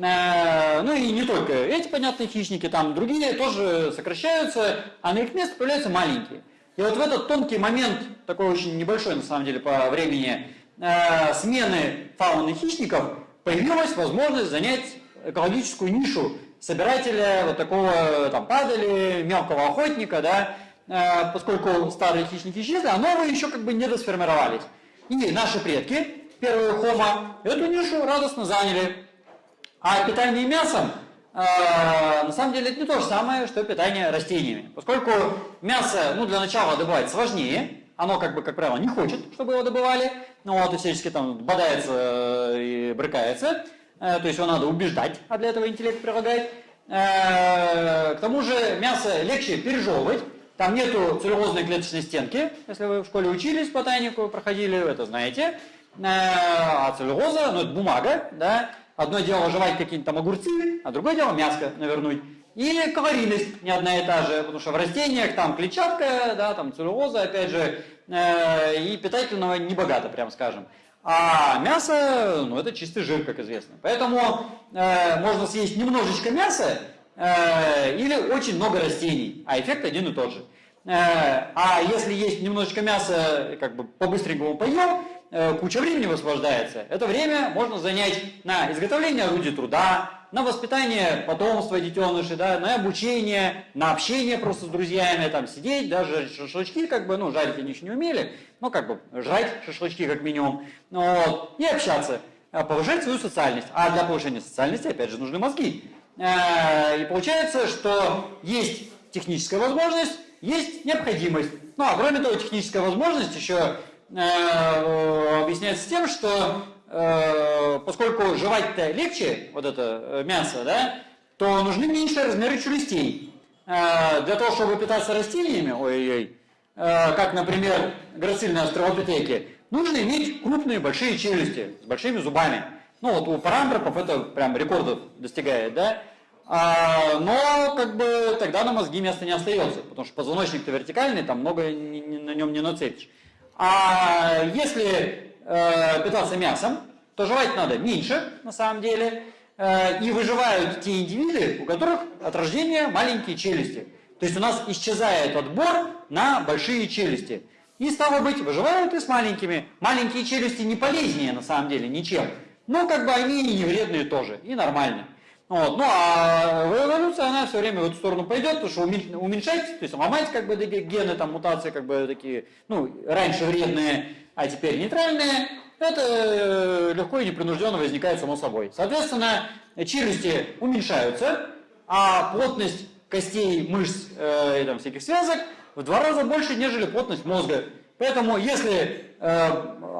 Э, ну и не только эти, понятные хищники, там другие тоже сокращаются, а на их место появляются маленькие. И вот в этот тонкий момент, такой очень небольшой на самом деле по времени, э, смены фауны хищников, появилась возможность занять экологическую нишу собирателя вот такого там падали, мелкого охотника, да, э, поскольку старые хищники исчезли, а новые еще как бы не досформировались. И наши предки, первые хома, эту нишу радостно заняли. А питание мясом, э, на самом деле, это не то же самое, что питание растениями. Поскольку мясо, ну, для начала добывать сложнее, оно, как бы, как правило, не хочет, чтобы его добывали, ну, вот, и всячески там бодается э, и брыкается, э, то есть его надо убеждать, а для этого интеллект прилагает. Э, к тому же мясо легче пережевывать, там нету целлюлозной клеточной стенки, если вы в школе учились ботанику, проходили, вы это знаете. Э, а целлюлоза, ну, это бумага, да, Одно дело жевать какие-нибудь там огурцы, а другое дело мяско навернуть. И калорийность не одна и та же, потому что в растениях там клетчатка, да, там целлюлоза, опять же, э, и питательного не богато, прям скажем. А мясо, ну это чистый жир, как известно. Поэтому э, можно съесть немножечко мяса э, или очень много растений, а эффект один и тот же. Э, а если есть немножечко мяса, как бы по-быстренькому поел, куча времени высвобождается. Это время можно занять на изготовление орудий труда, на воспитание потомства детенышей, да, на обучение, на общение просто с друзьями, там сидеть, даже шашлычки, как бы, ну, жарить они еще не умели, но как бы жрать шашлычки как минимум, вот, и общаться, э, повышать свою социальность. А для повышения социальности, опять же, нужны мозги. Э, и получается, что есть техническая возможность, есть необходимость. Ну, а кроме того, техническая возможность еще Э, объясняется тем, что э, поскольку жевать-то легче, вот это э, мясо, да, то нужны меньшие размеры челюстей. Для того, чтобы питаться растениями, ой-ой-ой, как, например, грацильные австралопитеки, нужно иметь крупные большие челюсти с большими зубами. Ну вот у парамбропов это прям рекордов достигает, да? А, но как бы тогда на мозги места не остается, потому что позвоночник-то вертикальный, там много ни, ни, на нем не нацепишь. А если э, питаться мясом, то жевать надо меньше, на самом деле, э, и выживают те индивиды, у которых от рождения маленькие челюсти. То есть у нас исчезает отбор на большие челюсти. И стало быть, выживают и с маленькими. Маленькие челюсти не полезнее, на самом деле, ничем. Но как бы они и не вредные тоже, и нормально. Вот. Ну а эволюция, она все время в эту сторону пойдет, потому что уменьшать, то есть ломать как бы гены, там мутации как бы такие, ну, раньше вредные, а теперь нейтральные, это э, легко и непринужденно возникает само собой. Соответственно, челюсти уменьшаются, а плотность костей, мышц э, и там, всяких связок в два раза больше, нежели плотность мозга. Поэтому если э,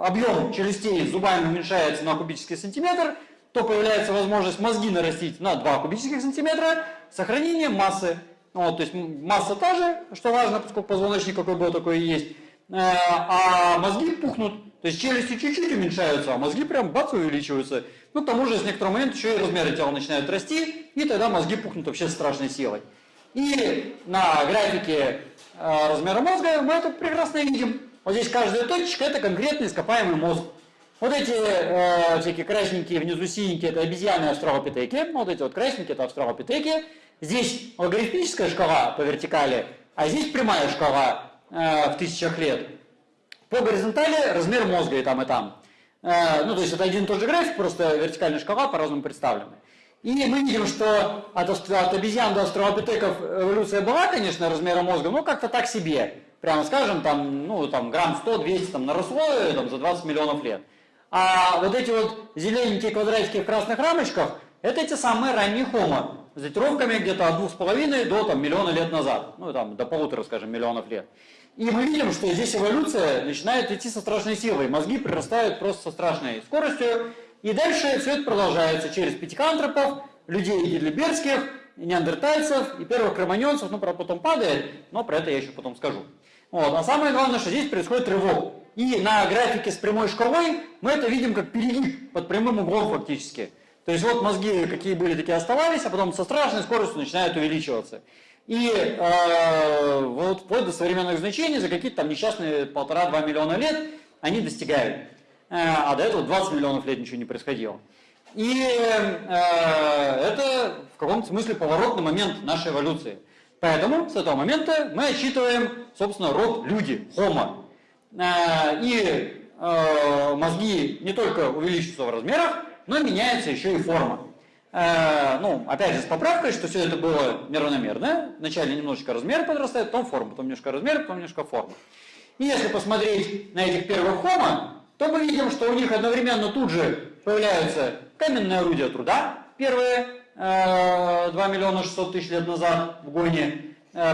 объем челюстей зубами уменьшается на кубический сантиметр, то появляется возможность мозги нарастить на 2 кубических сантиметра, сохранение массы. Вот, то есть масса та же, что важно, поскольку позвоночник какой был, такой и есть. Э, а мозги пухнут, то есть челюсти чуть-чуть уменьшаются, а мозги прям бац увеличиваются. Ну, к тому же, с некоторого момента еще и размеры тела начинают расти, и тогда мозги пухнут вообще страшной силой. И на графике э, размера мозга мы это прекрасно видим. Вот здесь каждая точечка – это конкретный ископаемый мозг. Вот эти э, всякие красненькие, внизу синенькие, это обезьяны австралопитеки. Вот эти вот красненькие, это австралопитеки. Здесь логарифмическая шкала по вертикали, а здесь прямая шкала э, в тысячах лет. По горизонтали размер мозга и там, и там. Э, ну, то есть это один и тот же график, просто вертикальная шкала по-разному представлена. И мы видим, что от, от обезьян до австралопитеков эволюция была, конечно, размера мозга, но как-то так себе. Прямо скажем, там, ну, там, грамм 100-200 там, наросло там, за 20 миллионов лет. А вот эти вот зелененькие квадратики в красных рамочках, это эти самые ранние хомо, с датировками где-то от двух с половиной до там, миллиона лет назад, ну, там, до полутора, скажем, миллионов лет. И мы видим, что здесь эволюция начинает идти со страшной силой. Мозги прирастают просто со страшной скоростью. И дальше все это продолжается через пятикантропов, людей гидлиберских, неандертальцев и первых кроманьонцев. Ну, правда, потом падает, но про это я еще потом скажу. Вот. А самое главное, что здесь происходит рывок. И на графике с прямой шкалой мы это видим как перегиб под прямым углом фактически. То есть вот мозги какие были, такие оставались, а потом со страшной скоростью начинают увеличиваться. И э, вот вплоть до современных значений за какие-то там несчастные полтора-два миллиона лет они достигают. Э, а до этого 20 миллионов лет ничего не происходило. И э, это в каком-то смысле поворотный момент нашей эволюции. Поэтому с этого момента мы отсчитываем, собственно, род люди, homo. Э, и э, мозги не только увеличиваются в размерах, но меняется еще и форма. Э, ну, опять же, с поправкой, что все это было неравномерно. Вначале немножечко размер подрастает, потом форма, потом немножко размер, потом немножко форма. И если посмотреть на этих первых хомо, то мы видим, что у них одновременно тут же появляются каменные орудия труда, первые э, 2 миллиона 600 тысяч лет назад в Гоне,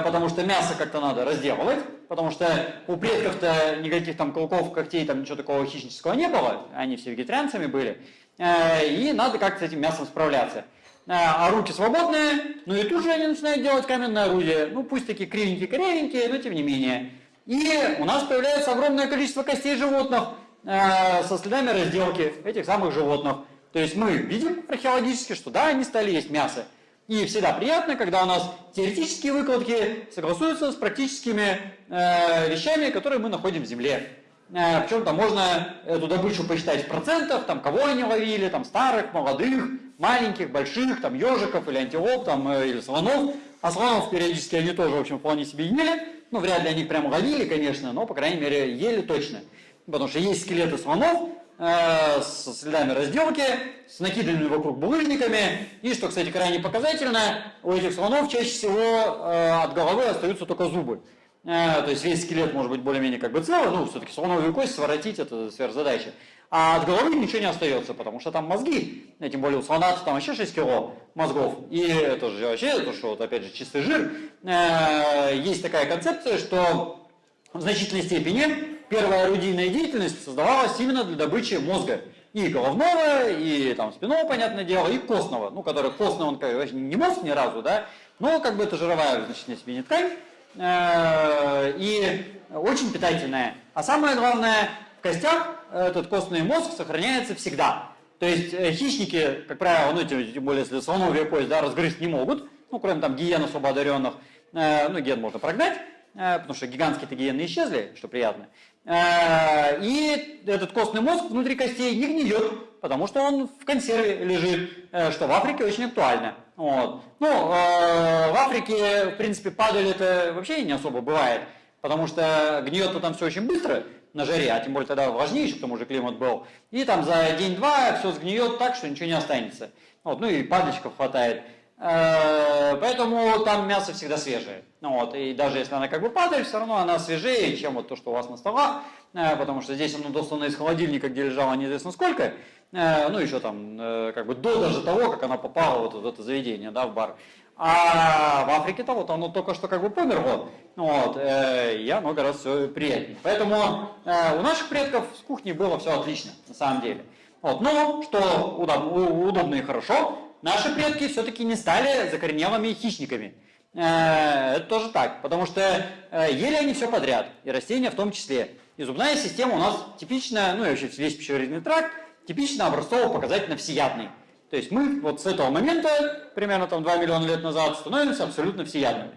потому что мясо как-то надо разделывать, потому что у предков-то никаких там клыков, когтей, там ничего такого хищнического не было, они все вегетарианцами были. Э, и надо как-то с этим мясом справляться. Э, а руки свободные, ну и тут же они начинают делать каменное орудие, ну пусть такие кривенькие-кривенькие, но тем не менее. И у нас появляется огромное количество костей животных э, со следами разделки этих самых животных. То есть мы видим археологически, что да, они стали есть мясо. И всегда приятно, когда у нас теоретические выкладки согласуются с практическими э, вещами, которые мы находим в Земле. Э, Причем там можно эту добычу посчитать в процентах, там кого они ловили, там старых, молодых, маленьких, больших, там ежиков или антилоп, там, э, или слонов. А слонов периодически они тоже, в общем, вполне себе ели. Ну, вряд ли они прям ловили, конечно, но, по крайней мере, ели точно. Потому что есть скелеты слонов э, с следами разделки, с накиданными вокруг булыжниками. И, что, кстати, крайне показательно, у этих слонов чаще всего э, от головы остаются только зубы. Э, то есть весь скелет может быть более-менее как бы целый, ну, все-таки слоновую кость своротить это сверхзадача. А от головы ничего не остается, потому что там мозги, тем более у слона там вообще 6 кило мозгов. И это же вообще, это что, вот опять же, чистый жир. Э, есть такая концепция, что в значительной степени первая орудийная деятельность создавалась именно для добычи мозга. И головного, и там спинного, понятное дело, и костного. Ну, который костный, он как, не мозг ни разу, да, но как бы это жировая в значительной степени ткань. Э, и очень питательная. А самое главное, в костях этот костный мозг сохраняется всегда. То есть э, хищники, как правило, ну, тем, более если слоновья кость, да, разгрызть не могут, ну, кроме там гиен особо одаренных, э, ну, ген можно прогнать, потому что гигантские-то гиены исчезли, что приятно. И этот костный мозг внутри костей не гниет, потому что он в консерве лежит, что в Африке очень актуально. Вот. Ну, э, в Африке, в принципе, падаль это вообще не особо бывает, потому что гниет там все очень быстро на жаре, а тем более тогда влажнее к тому же климат был. И там за день-два все сгниет так, что ничего не останется. Вот. Ну и падальщиков хватает. Э, поэтому там мясо всегда свежее. Ну, вот, и даже если она как бы падает, все равно она свежее, чем вот то, что у вас на столах, э, потому что здесь оно дослано из холодильника, где лежало неизвестно сколько, Э, ну, еще там, как бы до даже того, как она попала вот в это заведение, да, в бар. А в Африке-то вот оно только что как бы померло, вот, и оно гораздо все приятнее. Поэтому у наших предков с кухней было все отлично, на самом деле. Вот, но, что удобно, удобно и хорошо, наши предки все-таки не стали закоренелыми хищниками. Это тоже так, потому что ели они все подряд, и растения в том числе. И зубная система у нас типичная, ну и вообще весь пищеварительный тракт, типично образцово-показательно всеядный. То есть мы вот с этого момента, примерно там 2 миллиона лет назад, становимся абсолютно всеядными.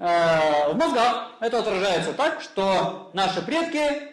Э, в мозгах это отражается так, что наши предки,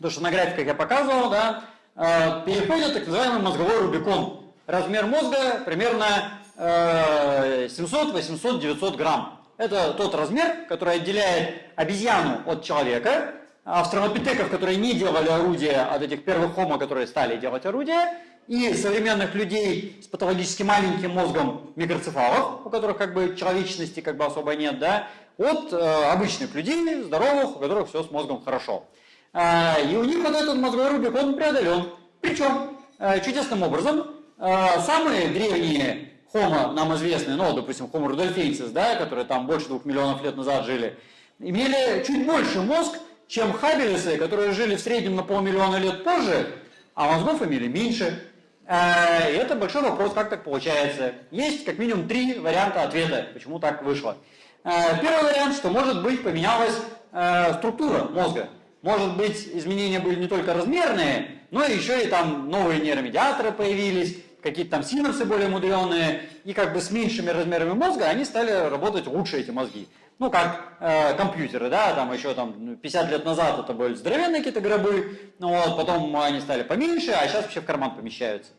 то, что на графиках я показывал, да, э, переходят так называемый мозговой рубикон. Размер мозга примерно э, 700, 800, 900 грамм. Это тот размер, который отделяет обезьяну от человека, австралопитеков, которые не делали орудия, от этих первых хомо, которые стали делать орудия, и современных людей с патологически маленьким мозгом микроцефалов, у которых как бы человечности как бы особо нет, да, от э, обычных людей, здоровых, у которых все с мозгом хорошо. Э, и у них вот этот мозговой рубик, он преодолен. Причем э, чудесным образом самые древние хомо нам известные, ну, допустим, Homo rudolfensis, да, которые там больше двух миллионов лет назад жили, имели чуть больше мозг, чем хабелисы, которые жили в среднем на полмиллиона лет позже, а мозгов имели меньше. Э, и это большой вопрос, как так получается. Есть как минимум три варианта ответа, почему так вышло. Э, первый вариант, что может быть поменялась э, структура мозга. Может быть изменения были не только размерные, но еще и там новые нейромедиаторы появились, какие-то там синапсы более мудреные, и как бы с меньшими размерами мозга они стали работать лучше, эти мозги. Ну, как э, компьютеры, да, там еще там 50 ну, лет назад это были здоровенные какие-то гробы, ну вот, потом они стали поменьше, а сейчас вообще в карман помещаются.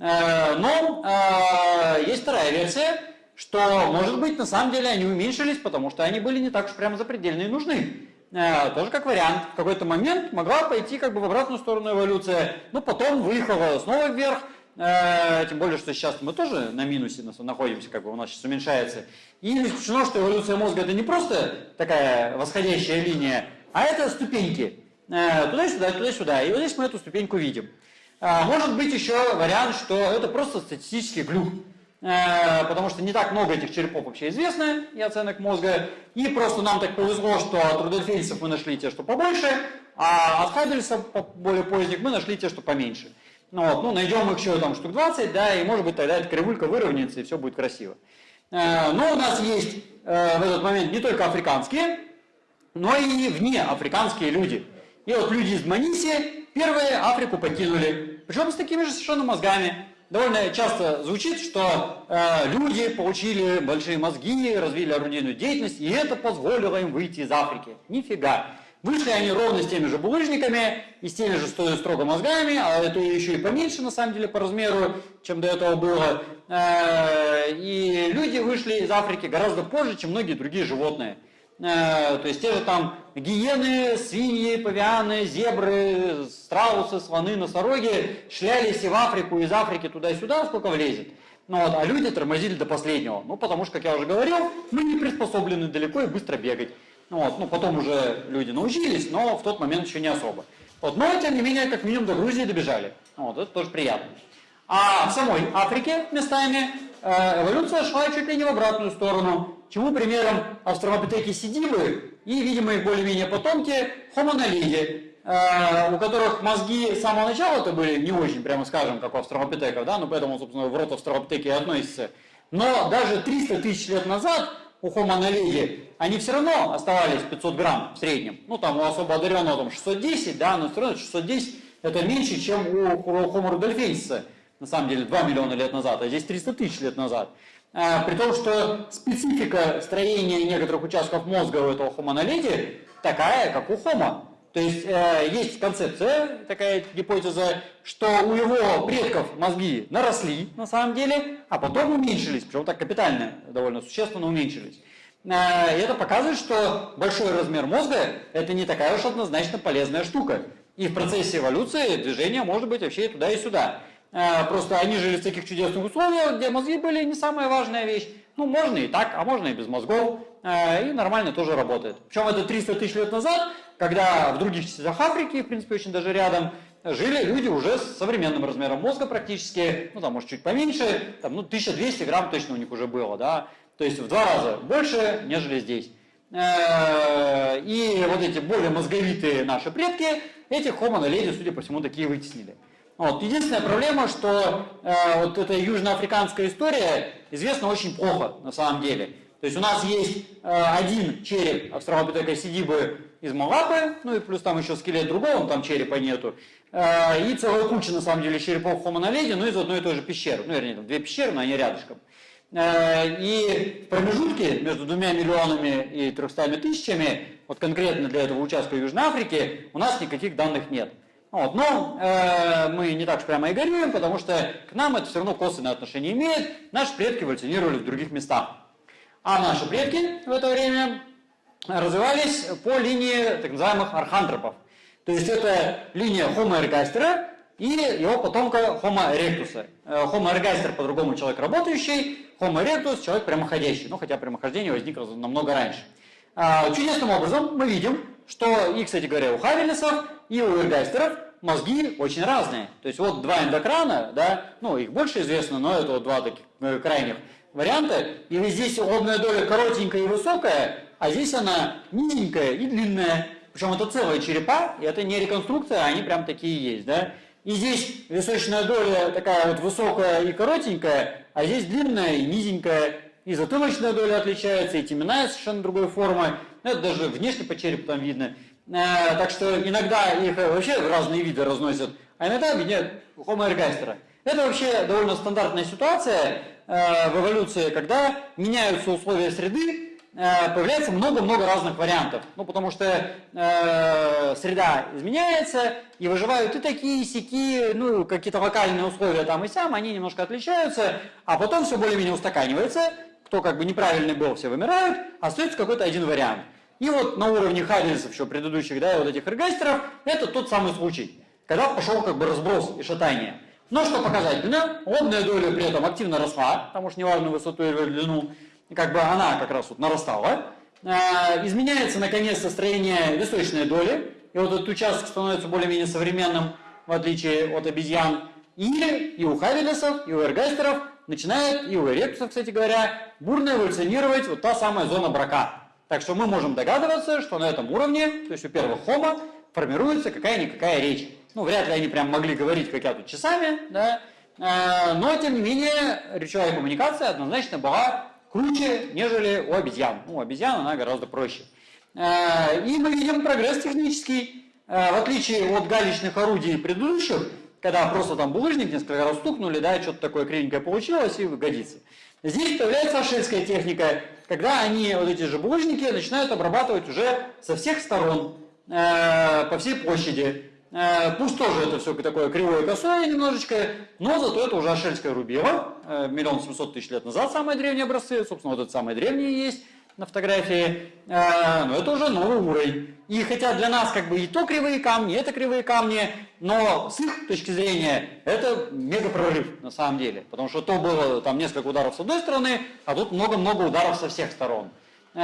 Э, но э, есть вторая версия, что, может быть, на самом деле они уменьшились, потому что они были не так уж прямо запредельные нужны. Э, тоже как вариант. В какой-то момент могла пойти как бы в обратную сторону эволюция, но потом выехала снова вверх, тем более, что сейчас мы тоже на минусе находимся, как бы у нас сейчас уменьшается. И не исключено, что эволюция мозга это не просто такая восходящая линия, а это ступеньки. Э, туда-сюда, туда-сюда. И вот здесь мы эту ступеньку видим. Э, может быть еще вариант, что это просто статистический глюк. Потому что не так много этих черепов вообще известно и оценок мозга. И просто нам так повезло, что от рудольфейцев мы нашли те, что побольше, а от Хаббельса более поздних мы нашли те, что поменьше. Ну, вот, ну, найдем их еще там штук 20, да, и может быть тогда эта кривулька выровняется, и все будет красиво. Э, но у нас есть э, в этот момент не только африканские, но и вне африканские люди. И вот люди из Маниси первые Африку покинули, причем с такими же совершенно мозгами. Довольно часто звучит, что э, люди получили большие мозги, развили орудийную деятельность, и это позволило им выйти из Африки. Нифига. Вышли они ровно с теми же булыжниками и с теми же строго мозгами, а это еще и поменьше на самом деле по размеру, чем до этого было. Э, и люди вышли из Африки гораздо позже, чем многие другие животные. Э, то есть те же там гиены, свиньи, павианы, зебры, страусы, слоны, носороги шлялись и в Африку, из Африки туда-сюда, сколько влезет. Ну, вот, а люди тормозили до последнего. Ну, потому что, как я уже говорил, мы не приспособлены далеко и быстро бегать. Ну, вот, ну, потом уже люди научились, но в тот момент еще не особо. Вот, но, тем не менее, как минимум до Грузии добежали. Вот, это тоже приятно. А в самой Африке местами э, эволюция шла чуть ли не в обратную сторону. Чему примером австралопитеки сидивы и, видимо, их более-менее потомки naledi, э, у которых мозги с самого начала это были не очень, прямо скажем, как у австралопитеков, да, ну поэтому, собственно, в рот австралопитеки и относится. Но даже 300 тысяч лет назад у Homo naledi они все равно оставались 500 грамм в среднем. Ну, там у особо одаренного там 610, да, но все равно 610 это меньше, чем у Homo rudolfensis, на самом деле, 2 миллиона лет назад, а здесь 300 тысяч лет назад. А, при том, что специфика строения некоторых участков мозга у этого Homo naledi такая, как у Homo. То есть э, есть концепция, такая гипотеза, что у его предков мозги наросли на самом деле, а потом уменьшились, причем так капитально, довольно существенно уменьшились. Э, и это показывает, что большой размер мозга – это не такая уж однозначно полезная штука. И в процессе эволюции движение может быть вообще и туда, и сюда. Э, просто они жили в таких чудесных условиях, где мозги были не самая важная вещь. Ну, можно и так, а можно и без мозгов. Э, и нормально тоже работает. Причем это 300 тысяч лет назад, когда в других частях Африки, в принципе, очень даже рядом, жили люди уже с современным размером мозга практически, ну, там, может, чуть поменьше, там, ну, 1200 грамм точно у них уже было, да, то есть в два раза больше, нежели здесь. Э, и вот эти более мозговитые наши предки, этих Homo naledi, судя по всему, такие вытеснили. Вот. Единственная проблема, что э, вот эта южноафриканская история известна очень плохо на самом деле. То есть у нас есть э, один череп австралопитека сидибы из Малапы, ну и плюс там еще скелет другого, там черепа нету. Э, и целая куча на самом деле черепов Homo naledi, ну из одной и той же пещеры. Ну, вернее, там две пещеры, но они рядышком. Э, и в промежутке между двумя миллионами и трехстами тысячами, вот конкретно для этого участка Южной Африки, у нас никаких данных нет. Вот. Но э, мы не так уж прямо и горюем, потому что к нам это все равно косвенное отношение имеет. Наши предки эволюционировали в других местах. А наши предки в это время развивались по линии так называемых архантропов. То есть это линия Homo ergaster и его потомка Homo erectus. Э, Homo ergaster по-другому человек работающий, Homo erectus человек прямоходящий, ну хотя прямохождение возникло намного раньше. А, чудесным образом мы видим, что и, кстати говоря, у Хавелесов, и у эргайстеров мозги очень разные. То есть вот два эндокрана, да, ну их больше известно, но это вот два таких э, крайних варианта. И здесь лобная доля коротенькая и высокая, а здесь она низенькая и длинная. Причем это целые черепа, и это не реконструкция, а они прям такие есть, да. И здесь височная доля такая вот высокая и коротенькая, а здесь длинная и низенькая. И затылочная доля отличается, и теменная совершенно другой формы. Ну, это даже внешне по черепу там видно. Э, так что иногда их вообще в разные виды разносят, а иногда объединяют Homo ergaster. Это вообще довольно стандартная ситуация э, в эволюции, когда меняются условия среды, появляется много-много разных вариантов. Ну, потому что э, среда изменяется, и выживают и такие, и сякие, ну, какие-то локальные условия там и сям, они немножко отличаются, а потом все более-менее устаканивается, кто как бы неправильный был, все вымирают, остается какой-то один вариант. И вот на уровне Хавельсов еще предыдущих, да, вот этих эргастеров, это тот самый случай, когда пошел как бы разброс и шатание. Но что показательно, лобная доля при этом активно росла, потому что неважно высоту или длину, как бы она как раз вот нарастала. А, изменяется, наконец, строение височной доли, и вот этот участок становится более-менее современным, в отличие от обезьян. И, и у Хавелесов, и у эргастеров начинает, и у эректусов, кстати говоря, бурно эволюционировать вот та самая зона брака. Так что мы можем догадываться, что на этом уровне, то есть у первых хома, формируется какая-никакая речь. Ну, вряд ли они прям могли говорить, как я тут часами, да, а, но, тем не менее, речевая коммуникация однозначно была круче, нежели у обезьян. Ну, у обезьян она гораздо проще. А, и мы видим прогресс технический, а, в отличие от галечных орудий предыдущих, когда просто там булыжник несколько раз стукнули, да, что-то такое кривенькое получилось и годится. Здесь появляется ашельская техника, когда они, вот эти же булыжники, начинают обрабатывать уже со всех сторон, э, по всей площади. Э, пусть тоже это все такое кривое косое немножечко, но зато это уже ашельская рубева, э, миллион семьсот тысяч лет назад самые древние образцы, собственно, вот это самые древние есть на фотографии, э, но это уже новый уровень. И хотя для нас как бы и то кривые камни, и это кривые камни, но с их точки зрения это мега прорыв на самом деле. Потому что то было там несколько ударов с одной стороны, а тут много-много ударов со всех сторон. И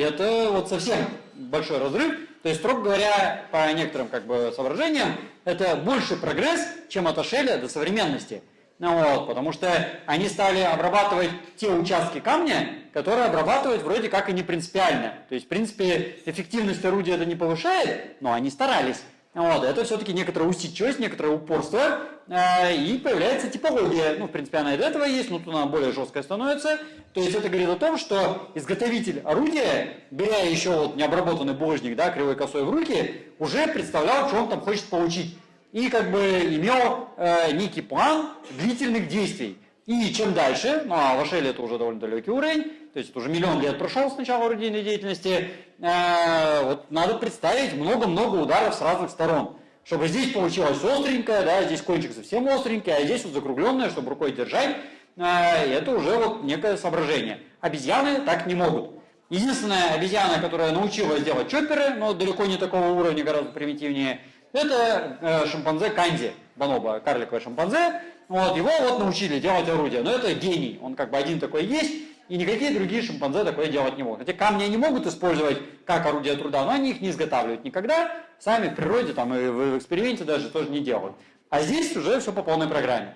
это вот совсем большой разрыв. То есть, строго говоря, по некоторым как бы соображениям, это больше прогресс, чем от Ашеля до современности. Ну, вот, потому что они стали обрабатывать те участки камня, которые обрабатывать вроде как и не принципиально. То есть, в принципе, эффективность орудия это не повышает, но они старались. Вот, это все-таки некоторая усидчивость, некоторое упорство, э, и появляется типология. Ну, в принципе, она и до этого есть, но тут она более жесткая становится. То есть это говорит о том, что изготовитель орудия, беря еще вот необработанный булыжник, да, кривой косой в руки, уже представлял, что он там хочет получить и как бы имел э, некий план длительных действий. И чем дальше, ну а в Ашеле это уже довольно далекий уровень, то есть уже миллион лет прошел с начала орудийной деятельности, э, вот надо представить много-много ударов с разных сторон. Чтобы здесь получилось остренькое, да, здесь кончик совсем остренький, а здесь вот закругленное, чтобы рукой держать, э, это уже вот некое соображение. Обезьяны так не могут. Единственная обезьяна, которая научилась делать чопперы, но далеко не такого уровня, гораздо примитивнее – это э, шимпанзе Канди, бонобо, карликовое шимпанзе. Вот, его вот научили делать орудия, но это гений, он как бы один такой есть, и никакие другие шимпанзе такое делать не могут. Хотя камни они могут использовать как орудие труда, но они их не изготавливают никогда, сами в природе там и в эксперименте даже тоже не делают. А здесь уже все по полной программе.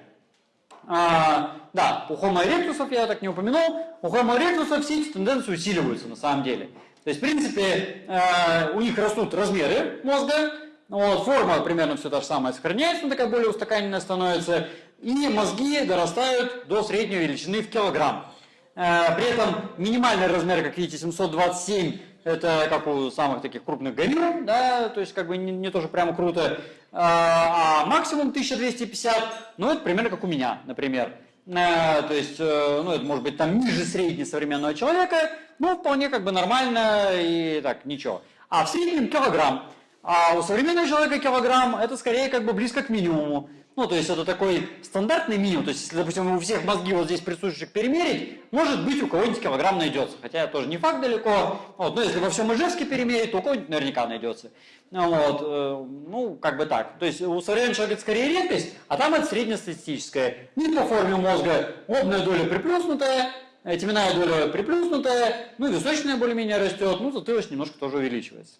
А, да, у Homo erectus я так не упомянул, у Homo erectus все эти тенденции усиливаются на самом деле. То есть, в принципе, э, у них растут размеры мозга, вот, форма примерно все та же самая сохраняется, но такая более устаканенная становится. И мозги дорастают до средней величины в килограмм. Э, при этом минимальный размер, как видите, 727, это как у самых таких крупных горилл, да, то есть как бы не, не тоже прямо круто. А, а максимум 1250, ну это примерно как у меня, например. Э, то есть, э, ну это может быть там ниже средней современного человека, но вполне как бы нормально и так, ничего. А в среднем килограмм. А у современного человека килограмм это скорее как бы близко к минимуму. Ну, то есть это такой стандартный минимум. То есть, если, допустим, у всех мозги вот здесь присутствующих перемерить, может быть, у кого-нибудь килограмм найдется. Хотя тоже не факт далеко. Вот, но если во всем Ижевске перемерить, то у кого-нибудь наверняка найдется. Вот, э, ну, как бы так. То есть у современного человека это скорее редкость, а там это среднестатистическое. Не по форме мозга лобная доля приплюснутая, теменная доля приплюснутая, ну, височная более-менее растет, ну, затылочная немножко тоже увеличивается.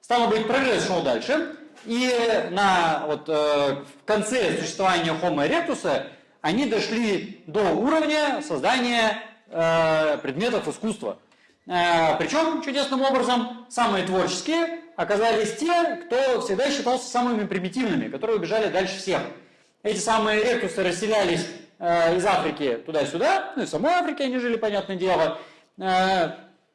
Стало быть, прогресс шел дальше. И на, вот, э, в конце существования Homo erectus они дошли до уровня создания э, предметов искусства. Э, причем, чудесным образом, самые творческие оказались те, кто всегда считался самыми примитивными, которые убежали дальше всех. Эти самые ректусы расселялись э, из Африки туда-сюда, ну и в самой Африке они жили, понятное дело, э,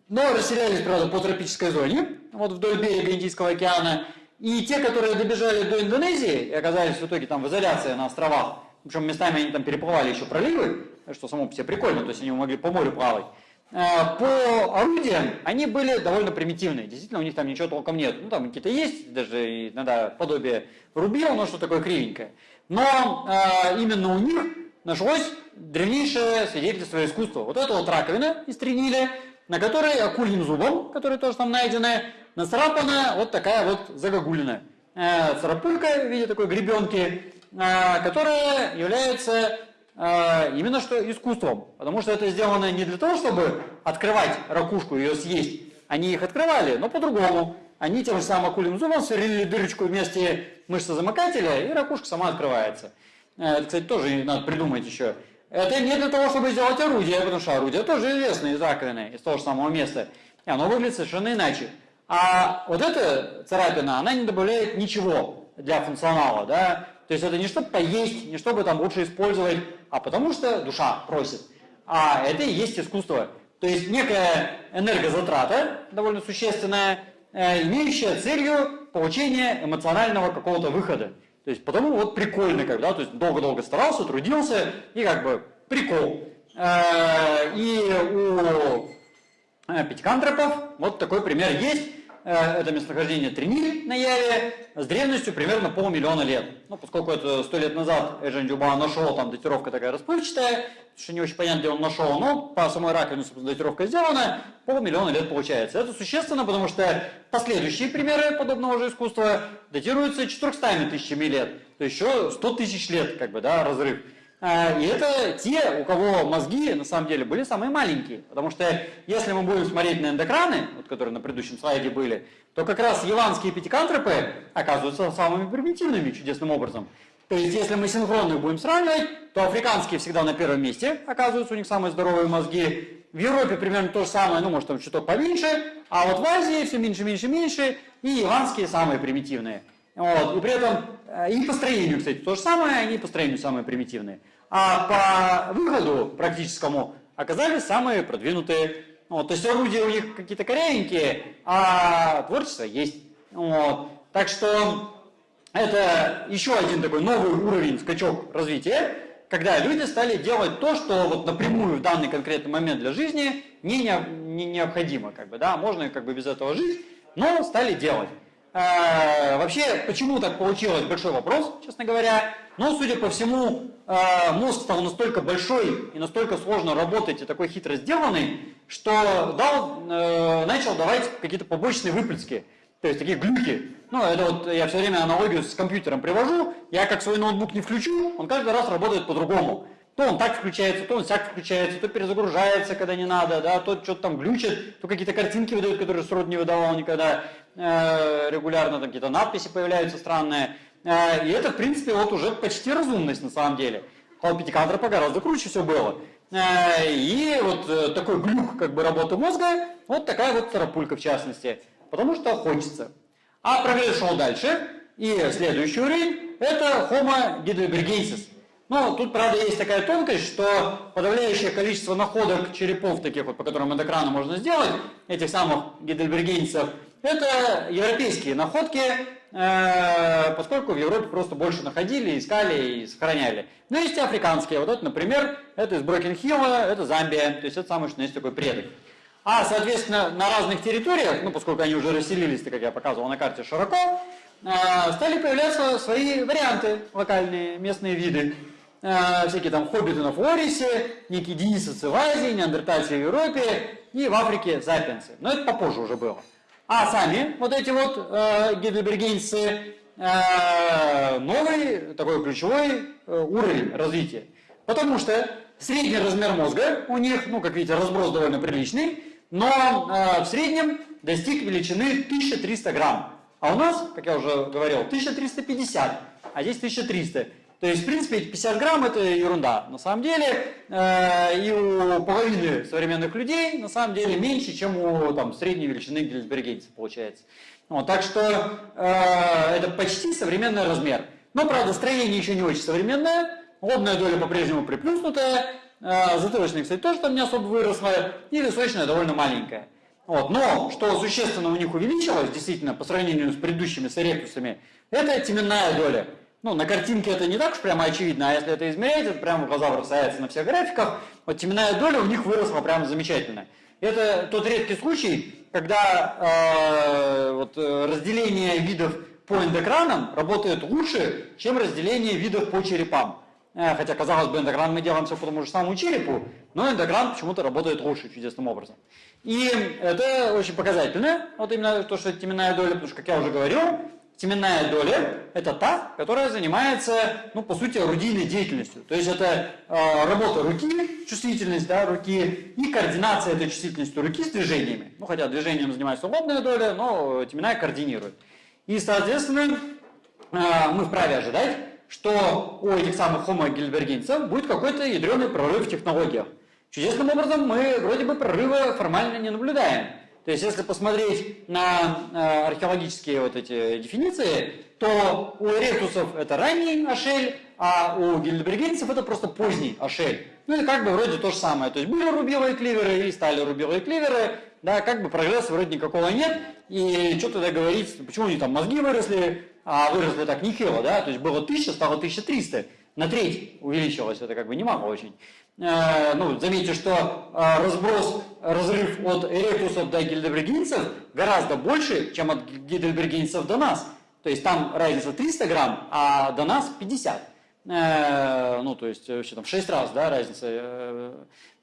но расселялись, правда, по тропической зоне, вот вдоль берега Индийского океана, и те, которые добежали до Индонезии и оказались в итоге там в изоляции на островах, причем местами они там переплывали еще проливы, что само по себе прикольно, то есть они могли по морю плавать, э, по орудиям они были довольно примитивные. Действительно, у них там ничего толком нет. Ну, там какие-то есть, даже иногда подобие рубил, но что такое кривенькое. Но э, именно у них нашлось древнейшее свидетельство искусства. Вот это вот раковина из тренили, на которой акульим зубом, которые тоже там найдены, нацарапана вот такая вот загогулина. Э, царапулька в виде такой гребенки, э, которая является э, именно что искусством. Потому что это сделано не для того, чтобы открывать ракушку и ее съесть. Они их открывали, но по-другому. Они тем же самым акульим зубом сверлили дырочку вместе мышцы-замыкателя, и ракушка сама открывается. Это, кстати, тоже надо придумать еще. Это не для того, чтобы сделать орудие, потому что орудие тоже известно из раковины, из того же самого места. И оно выглядит совершенно иначе. А вот эта царапина, она не добавляет ничего для функционала, да. То есть это не чтобы поесть, не чтобы там лучше использовать, а потому что душа просит. А это и есть искусство. То есть некая энергозатрата, довольно существенная, э, имеющая целью получения эмоционального какого-то выхода. То есть потому вот прикольно, когда, то есть долго-долго старался, трудился, и как бы прикол. Э, и у э, пятикантропов вот такой пример есть. Э, это местонахождение Триниль на Яве с древностью примерно полмиллиона лет. Ну, поскольку это сто лет назад Эжен Дюба нашел, там датировка такая расплывчатая, что не очень понятно, где он нашел, но по самой раковине, собственно, датировка сделана, полмиллиона лет получается. Это существенно, потому что последующие примеры подобного же искусства датируются 400 тысячами лет, то еще 100 тысяч лет, как бы, да, разрыв. А, и это те, у кого мозги на самом деле были самые маленькие. Потому что если мы будем смотреть на эндокраны, вот, которые на предыдущем слайде были, то как раз яванские пятикантропы оказываются самыми примитивными чудесным образом. То есть если мы синхронно будем сравнивать, то африканские всегда на первом месте оказываются, у них самые здоровые мозги. В Европе примерно то же самое, ну может там чуток поменьше, а вот в Азии все меньше, меньше, меньше, и яванские самые примитивные. Вот. И при этом э, и по строению, кстати, то же самое, они по строению самые примитивные а по выходу практическому оказались самые продвинутые. Вот, то есть орудия у них какие-то корявенькие, а творчество есть. Вот. Так что это еще один такой новый уровень, скачок развития, когда люди стали делать то, что вот напрямую в данный конкретный момент для жизни не, не, необходимо. Как бы, да? Можно как бы без этого жить, но стали делать. А, вообще, почему так получилось, большой вопрос, честно говоря. Но, судя по всему, а, мозг стал настолько большой и настолько сложно работать и такой хитро сделанный, что дал, э, начал давать какие-то побочные выплески, то есть такие глюки. Ну, это вот я все время аналогию с компьютером привожу, я как свой ноутбук не включу, он каждый раз работает по-другому. То он так включается, то он всяк включается, то перезагружается, когда не надо, да, то что-то там глючит, то какие-то картинки выдают, которые срод не выдавал никогда э, регулярно, там какие-то надписи появляются странные. Э, и это, в принципе, вот уже почти разумность на самом деле. А у Пятикантропа гораздо круче все было. Э, и вот э, такой глюк как бы работы мозга, вот такая вот царапулька в частности. Потому что хочется. А прогресс шел дальше. И следующий уровень – это Homo heidelbergensis. Но тут, правда, есть такая тонкость, что подавляющее количество находок черепов, таких вот, по которым эндокрана можно сделать, этих самых гидельбергенцев, это европейские находки, э, поскольку в Европе просто больше находили, искали и сохраняли. Но есть и африканские. Вот это, например, это из Брокенхилла, это Замбия, то есть это самый, что есть такой предок. А, соответственно, на разных территориях, ну, поскольку они уже расселились, как я показывал на карте, широко, а, стали появляться свои варианты, локальные, местные виды. А, всякие там хоббиты на Флорисе, некие денисовцы в Азии, неандертальцы в Европе и в Африке запиенцы. Но это попозже уже было. А сами вот эти вот э, гидлебергенцы э, новый такой ключевой э, уровень развития. Потому что средний размер мозга у них, ну, как видите, разброс довольно приличный, но э, в среднем достиг величины 1300 грамм. А у нас, как я уже говорил, 1350, а здесь 1300. То есть, в принципе, 50 грамм это ерунда. На самом деле, э, и у половины современных людей, на самом деле, меньше, чем у там, средней величины гельсбергенца получается. Вот, так что э, это почти современный размер. Но, правда, строение еще не очень современное. Лобная доля по-прежнему приплюснутая. Э, затылочная, кстати, тоже там не особо выросла. И височная довольно маленькая. Вот. Но, что существенно у них увеличилось, действительно, по сравнению с предыдущими с эректусами, это теменная доля. Ну, на картинке это не так уж прямо очевидно, а если это измерять, это прямо глаза бросается на всех графиках. Вот теменная доля у них выросла прямо замечательно. Это тот редкий случай, когда э, вот, э, разделение видов по эндокранам работает лучше, чем разделение видов по черепам. Э, хотя, казалось бы, эндогран мы делаем все по тому же самому черепу, но эндогран почему-то работает лучше чудесным образом. И это очень показательно, вот именно то, что это теменная доля, потому что, как я уже говорил, Теменная доля – это та, которая занимается, ну, по сути, орудийной деятельностью. То есть это э, работа руки, чувствительность да, руки и координация этой чувствительности руки с движениями. Ну, хотя движением занимается лобная доля, но теменная координирует. И, соответственно, э, мы вправе ожидать, что у этих самых хомогельбергенцев будет какой-то ядреный прорыв в технологиях. Чудесным образом мы вроде бы прорыва формально не наблюдаем. То есть, если посмотреть на э, археологические вот эти дефиниции, то у эректусов это ранний ашель, а у гильдебергенцев это просто поздний ашель. Ну и как бы вроде то же самое. То есть были рубиловые кливеры и стали рубиловые кливеры, да, как бы прогресса вроде никакого нет. И что тогда говорить, почему они там мозги выросли, а выросли так нехило, да, то есть было 1000, стало 1300, на треть увеличилось, это как бы немало очень. Э, ну, заметьте, что э, разброс, разрыв от эректусов до гильдебергенцев гораздо больше, чем от гильдебергенцев до нас. То есть там разница 300 грамм, а до нас 50. Э, ну, то есть вообще там в 6 раз, да, разница.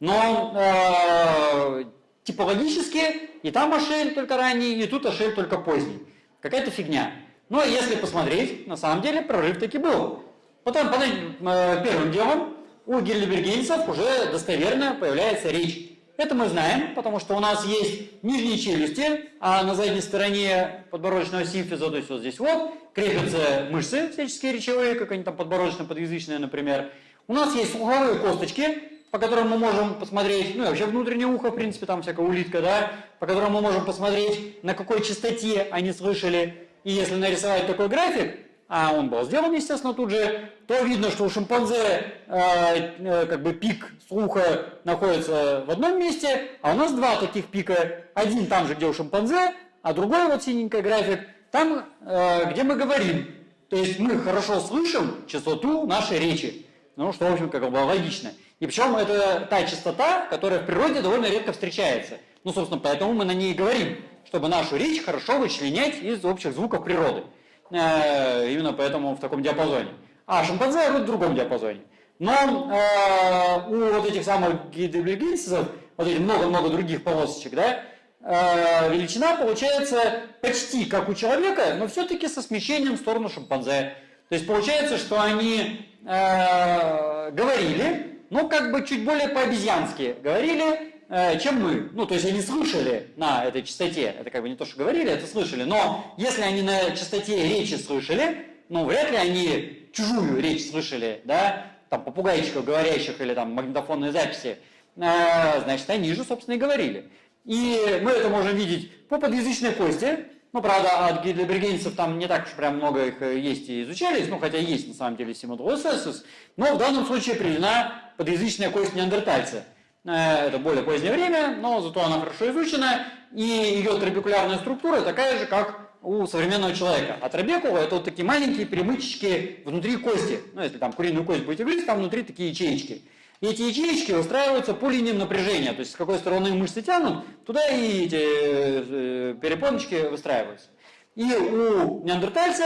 Но типологически и там ошель только ранний, и тут ошель только поздний. Какая-то фигня. Но если посмотреть, на самом деле прорыв таки был. Потом, первым делом, у гильдебергенцев уже достоверно появляется речь. Это мы знаем, потому что у нас есть нижние челюсти, а на задней стороне подбородочного симфиза, то есть вот здесь вот, крепятся мышцы всяческие речевые, как они там подбородочно-подъязычные, например. У нас есть слуховые косточки, по которым мы можем посмотреть, ну и вообще внутреннее ухо, в принципе, там всякая улитка, да, по которым мы можем посмотреть, на какой частоте они слышали. И если нарисовать такой график, а он был сделан, естественно, тут же, то видно, что у шимпанзе э, э, как бы пик слуха находится в одном месте, а у нас два таких пика. Один там же, где у шимпанзе, а другой, вот синенький график, там, э, где мы говорим. То есть мы хорошо слышим частоту нашей речи. Ну, что, в общем, как бы логично. И причем это та частота, которая в природе довольно редко встречается. Ну, собственно, поэтому мы на ней и говорим, чтобы нашу речь хорошо вычленять из общих звуков природы. Э, именно поэтому в таком диапазоне. А шимпанзе орут в другом диапазоне. Но э, у вот этих самых гидрогликинцев, вот этих много-много других полосочек, да, э, величина получается почти как у человека, но все-таки со смещением в сторону шимпанзе. То есть получается, что они э, говорили, ну как бы чуть более по-обезьянски говорили, чем мы. Ну, то есть они слышали на этой частоте, это как бы не то, что говорили, это слышали, но если они на частоте речи слышали, ну, вряд ли они чужую речь слышали, да, там, попугайчиков говорящих или там магнитофонные записи, э, значит, они же, собственно, и говорили. И мы это можем видеть по подъязычной кости, ну, правда, от гидлебергенцев там не так уж прям много их э, есть и изучались, ну, хотя есть на самом деле симодросесус, но в данном случае приведена подъязычная кость неандертальца – Э, это более позднее время, но зато она хорошо изучена, и ее трабекулярная структура такая же, как у современного человека. А трабекула это вот такие маленькие перемычечки внутри кости. Ну, если там куриную кость будете грызть, там внутри такие ячеечки. И эти ячеечки устраиваются по линиям напряжения, то есть с какой стороны мышцы тянут, туда и эти э, перепоночки выстраиваются. И у неандертальца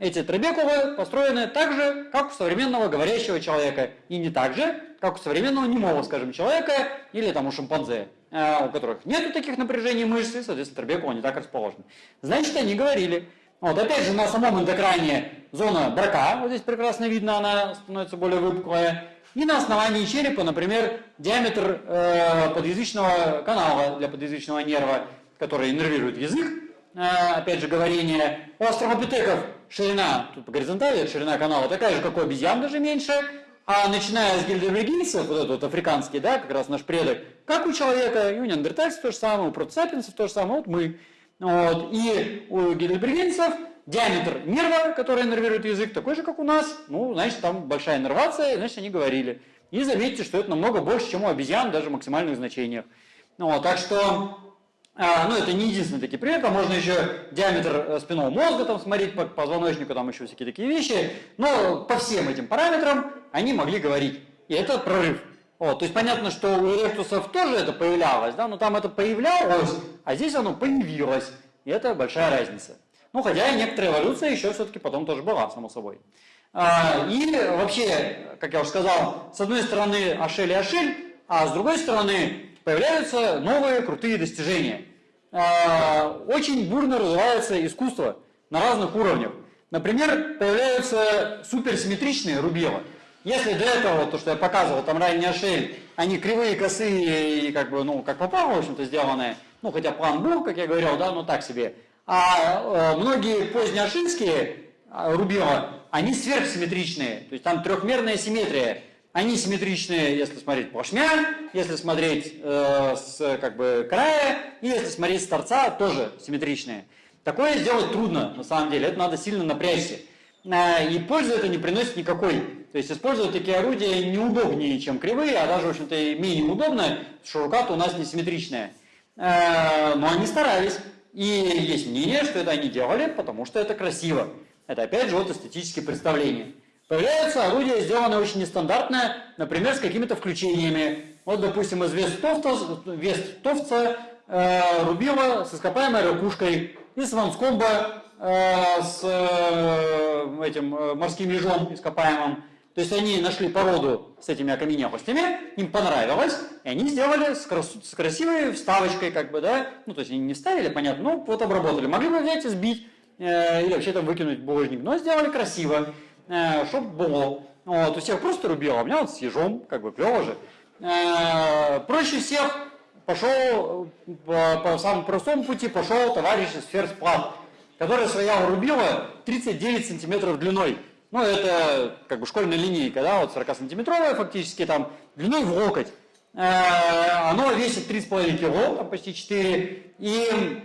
эти трабекулы построены так же, как у современного говорящего человека. И не так же, как у современного немого, скажем, человека или там у шимпанзе, э, у которых нет таких напряжений мышц, и, соответственно, трабекулы не так расположены. Значит, они говорили. Вот опять же на самом эндокране зона брака, вот здесь прекрасно видно, она становится более выпуклая. И на основании черепа, например, диаметр э, подъязычного канала для подъязычного нерва, который иннервирует язык, опять же говорение. У астралопитеков ширина, тут по горизонтали, ширина канала такая же, как у обезьян, даже меньше. А начиная с гильдервегийцев, вот этот вот африканский, да, как раз наш предок, как у человека, и у неандертальцев то же самое, у протосапиенсов то же самое, вот мы. Вот. И у гильдербергенцев диаметр нерва, который нервирует язык, такой же, как у нас. Ну, значит, там большая нервация, значит, они говорили. И заметьте, что это намного больше, чем у обезьян, даже в максимальных значениях. Ну, вот, так что, а, ну, это не единственный такие пример, там можно еще диаметр э, спинного мозга там смотреть по позвоночнику, там еще всякие такие вещи. Но по всем этим параметрам они могли говорить. И это прорыв. Вот, то есть понятно, что у эректусов тоже это появлялось, да, но там это появлялось, а здесь оно появилось. И это большая разница. Ну, хотя и некоторая эволюция еще все-таки потом тоже была, само собой. А, и вообще, как я уже сказал, с одной стороны Ашель и Ашель, а с другой стороны появляются новые крутые достижения. А, очень бурно развивается искусство на разных уровнях. Например, появляются суперсимметричные рубила. Если до этого, то, что я показывал, там ранний Ашель, они кривые, косые и как бы, ну, как попало, в общем-то, сделанные, ну, хотя план был, как я говорил, да, но так себе – а э, многие позднеошинские а, рубила, они сверхсимметричные, то есть там трехмерная симметрия. Они симметричные, если смотреть плашмя, если смотреть э, с как бы края, и если смотреть с торца, тоже симметричные. Такое сделать трудно, на самом деле, это надо сильно напрячься. Э, и пользы это не приносит никакой. То есть использовать такие орудия неудобнее, чем кривые, а даже, в общем-то, менее удобно, что рука-то у нас несимметричная. Э, но они старались. И есть мнение, что это они делали, потому что это красиво. Это опять же вот эстетические представления. Появляются орудия, сделанные очень нестандартно, например, с какими-то включениями. Вот, допустим, из Вестовца, Вестовца э, рубила с ископаемой ракушкой, из Ванскомба э, с э, этим э, морским ежом ископаемым. То есть они нашли породу с этими окаменелостями, им понравилось, и они сделали с, крас с красивой вставочкой, как бы, да, ну, то есть они не ставили, понятно, ну, вот обработали. Могли бы взять и сбить, э, или вообще там выкинуть булыжник, но сделали красиво, э, чтобы было. Вот, у всех просто рубило, а у меня вот с ежом, как бы, клево же. Э, проще всех пошел, по, по самому простому пути пошел товарищ из ферсплав, который своя рубила 39 сантиметров длиной. Ну, это как бы школьная линейка, да, вот 40-сантиметровая фактически, там, длиной в локоть. Э, оно весит 3,5 кило, там почти 4, и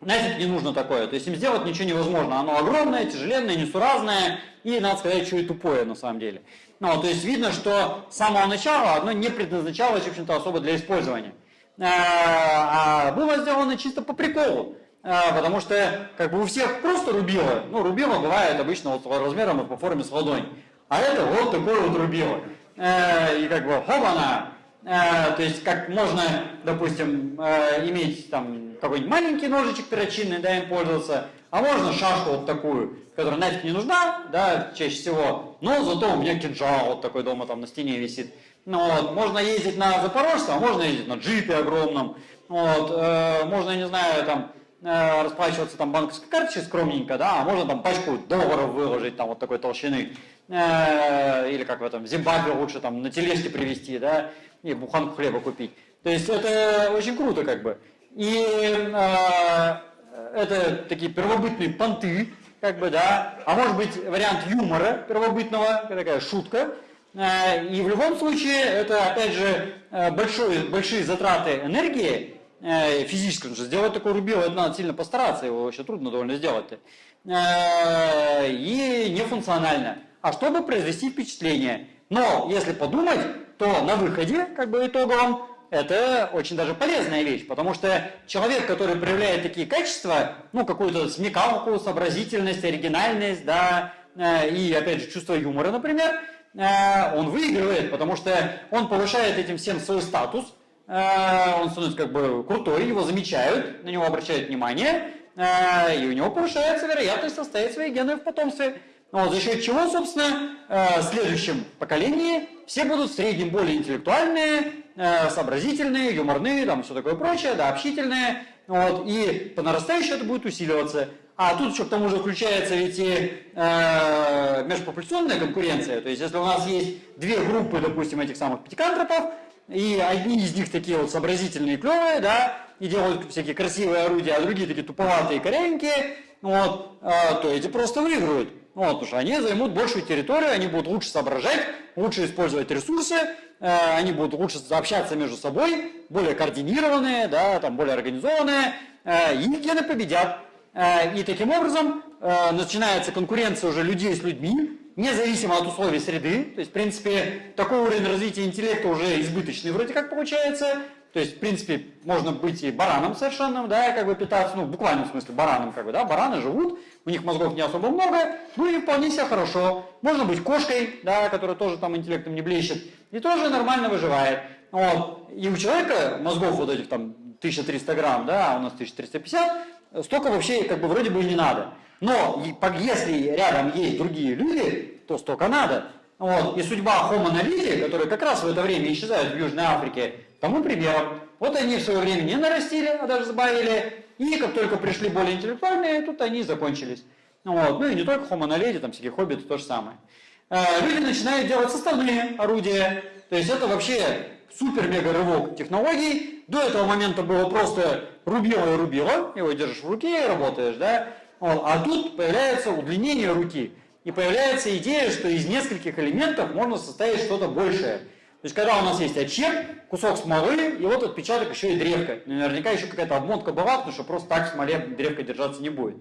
нафиг не нужно такое. То есть им сделать ничего невозможно. Оно огромное, тяжеленное, несуразное, и, надо сказать, еще и тупое на самом деле. Ну, то есть видно, что с самого начала оно не предназначалось, в общем-то, особо для использования. Э, а было сделано чисто по приколу. А, потому что как бы у всех просто рубило. Ну, рубило бывает обычно вот размером и по форме с ладонь. А это вот такое вот рубило. Э, и как бы хоп-она. Э, то есть как можно, допустим, э, иметь там какой-нибудь маленький ножичек перочинный, да, им пользоваться, а можно шашку вот такую, которая нафиг не нужна, да, чаще всего, но зато у меня кинжал вот такой дома там на стене висит. Ну, вот, можно ездить на Запорожце, а можно ездить на джипе огромном, вот, э, можно, я не знаю, там, Э, расплачиваться там банковской карточкой скромненько, да, а можно там пачку долларов выложить там вот такой толщины, э, или как в этом, в Зимбабве лучше там на тележке привезти, да, и буханку хлеба купить. То есть это очень круто как бы. И э, это такие первобытные понты, как бы, да, а может быть вариант юмора первобытного, такая шутка. Э, и в любом случае это опять же э, большой, большие затраты энергии, Э, физически, потому что сделать такое рубило, это надо сильно постараться, его вообще трудно довольно сделать. Э, и нефункционально. А чтобы произвести впечатление. Но если подумать, то на выходе, как бы итоговом, это очень даже полезная вещь, потому что человек, который проявляет такие качества, ну, какую-то смекалку, сообразительность, оригинальность, да, э, и, опять же, чувство юмора, например, э, он выигрывает, потому что он повышает этим всем свой статус, э, он становится как бы крутой, его замечают, на него обращают внимание, и у него повышается вероятность оставить свои гены в потомстве. Вот, за счет чего, собственно, в следующем поколении все будут в среднем более интеллектуальные, сообразительные, юморные, там все такое прочее, да, общительные, вот, и по нарастающей это будет усиливаться. А тут еще к тому же включается ведь и э, межпопуляционная конкуренция. То есть если у нас есть две группы, допустим, этих самых пятикантропов, и одни из них такие вот сообразительные, клевые, да, и делают всякие красивые орудия, а другие такие туповатые, корявенькие, вот, э, то эти просто выиграют. Вот, потому что они займут большую территорию, они будут лучше соображать, лучше использовать ресурсы, э, они будут лучше общаться между собой, более координированные, да, там, более организованные, э, и гены победят. Э, и таким образом начинается конкуренция уже людей с людьми, независимо от условий среды. То есть, в принципе, такой уровень развития интеллекта уже избыточный вроде как получается. То есть, в принципе, можно быть и бараном совершенным, да, как бы питаться, ну, в буквальном смысле бараном, как бы, да, бараны живут, у них мозгов не особо много, ну и вполне себе хорошо. Можно быть кошкой, да, которая тоже там интеллектом не блещет, и тоже нормально выживает. Вот. И у человека мозгов вот этих там 1300 грамм, да, а у нас 1350, столько вообще как бы вроде бы и не надо. Но если рядом есть другие люди, то столько надо. Вот. И судьба Homo naliti, которые как раз в это время исчезают в Южной Африке, тому примером. Вот они в свое время не нарастили, а даже сбавили. И как только пришли более интеллектуальные, тут они закончились. Вот. Ну и не только Homo naliti, там всякие хоббиты то же самое. Э, люди начинают делать составные орудия. То есть это вообще супер-мега рывок технологий. До этого момента было просто рубило и рубило, его держишь в руке и работаешь, да? А тут появляется удлинение руки. И появляется идея, что из нескольких элементов можно составить что-то большее. То есть, когда у нас есть отчеп, кусок смолы, и вот отпечаток еще и древка. Наверняка еще какая-то обмотка была, потому что просто так в смоле древка держаться не будет.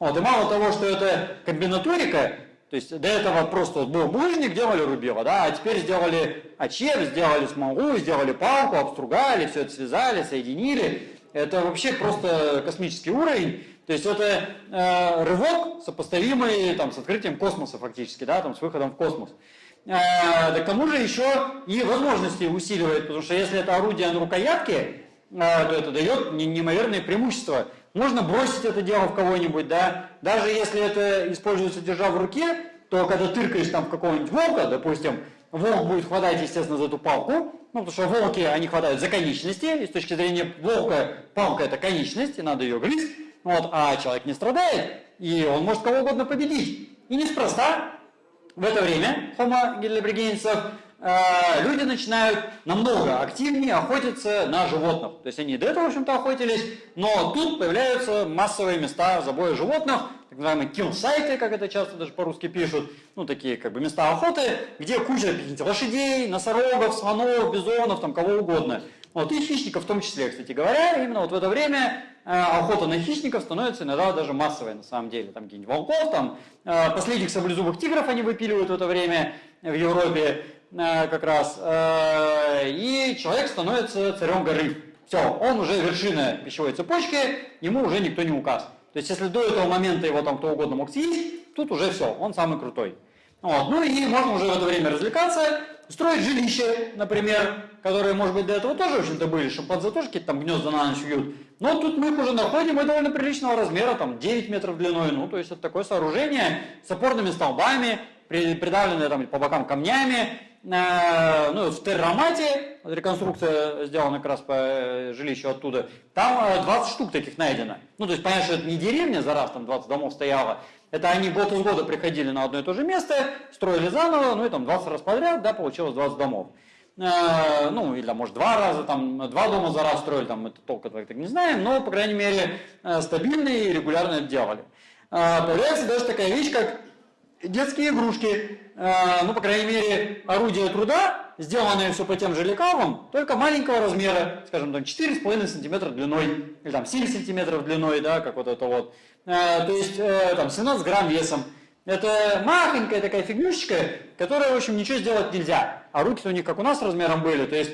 Вот, и мало того, что это комбинаторика, то есть до этого просто вот был булыжник, делали рубило, да, а теперь сделали очеп, сделали смолу, сделали палку, обстругали, все это связали, соединили. Это вообще просто космический уровень. То есть это э, рывок, сопоставимый там, с открытием космоса фактически, да, там, с выходом в космос. Э, да к тому же еще и возможности усиливает, потому что если это орудие на рукоятке, э, то это дает неимоверные преимущества можно бросить это дело в кого-нибудь, да. Даже если это используется держа в руке, то когда тыркаешь там в какого-нибудь волка, допустим, волк будет хватать, естественно, за эту палку, ну, потому что волки, они хватают за конечности, и с точки зрения волка палка это конечность, и надо ее грызть, вот, а человек не страдает, и он может кого угодно победить. И неспроста в это время Homo гидлебригенцев Э, люди начинают намного активнее охотиться на животных. То есть они до этого, в общем-то, охотились, но тут появляются массовые места забоя животных, так называемые kill-сайты, как это часто даже по-русски пишут, ну, такие как бы места охоты, где куча лошадей, носорогов, слонов, бизонов, там кого угодно. Вот, и хищников в том числе, кстати говоря, именно вот в это время охота на хищников становится иногда даже массовой на самом деле. Там какие-нибудь волков, там э, последних саблезубых тигров они выпиливают в это время в Европе. Э, как раз, э, и человек становится царем горы. Все, он уже вершина пищевой цепочки, ему уже никто не указ. То есть, если до этого момента его там кто угодно мог съесть, тут уже все, он самый крутой. Вот. Ну и можно уже в это время развлекаться, строить жилище, например, которые, может быть, до этого тоже, в общем-то, были, шимпанзе тоже какие-то там гнезда на ночь вьют. Но тут мы их уже находим, и довольно приличного размера, там 9 метров длиной, ну, то есть это такое сооружение с опорными столбами, придавленное там по бокам камнями, Э, ну, в Террамате, реконструкция сделана как раз по э, жилищу оттуда, там 20 э, штук таких найдено. Ну, то есть, понятно, что это не деревня, за раз там 20 домов стояло, это они год из года приходили на одно и то же место, строили заново, ну и там 20 раз подряд, да, получилось 20 домов. ну, или, может, два раза, там, два дома за раз строили, там, это толка так, так не знаем, но, по крайней мере, стабильные и регулярно это делали. появляется даже такая вещь, как детские игрушки, э, ну, по крайней мере, орудие труда, сделанное все по тем же лекалам, только маленького размера, скажем, там 4,5 сантиметра длиной, или там 7 сантиметров длиной, да, как вот это вот. Э, то есть, э, там, 17 грамм весом. Это махонькая такая фигнюшечка, которая, в общем, ничего сделать нельзя. А руки-то у них, как у нас, размером были, то есть,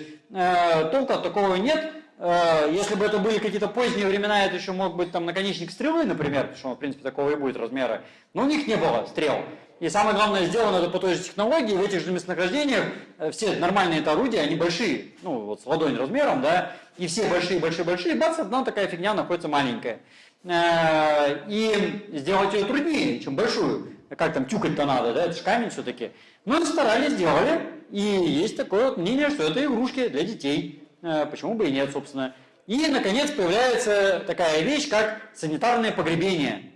толка от такого нет, э, если бы это были какие-то поздние времена, это еще мог быть там наконечник стрелы, например, потому что, в принципе, такого и будет размера. Но у них не было стрел. И самое главное, сделано это по той же технологии, в этих же местонахождениях э, все нормальные это орудия, они большие, ну вот с ладонь размером, да, и все большие-большие-большие, бац, одна такая фигня находится маленькая. Э, и сделать ее труднее, чем большую. Как там тюкать-то надо, да, это же камень все-таки. Но старались, сделали, и есть такое вот мнение, что это игрушки для детей. Э, почему бы и нет, собственно. И, наконец, появляется такая вещь, как санитарное погребение.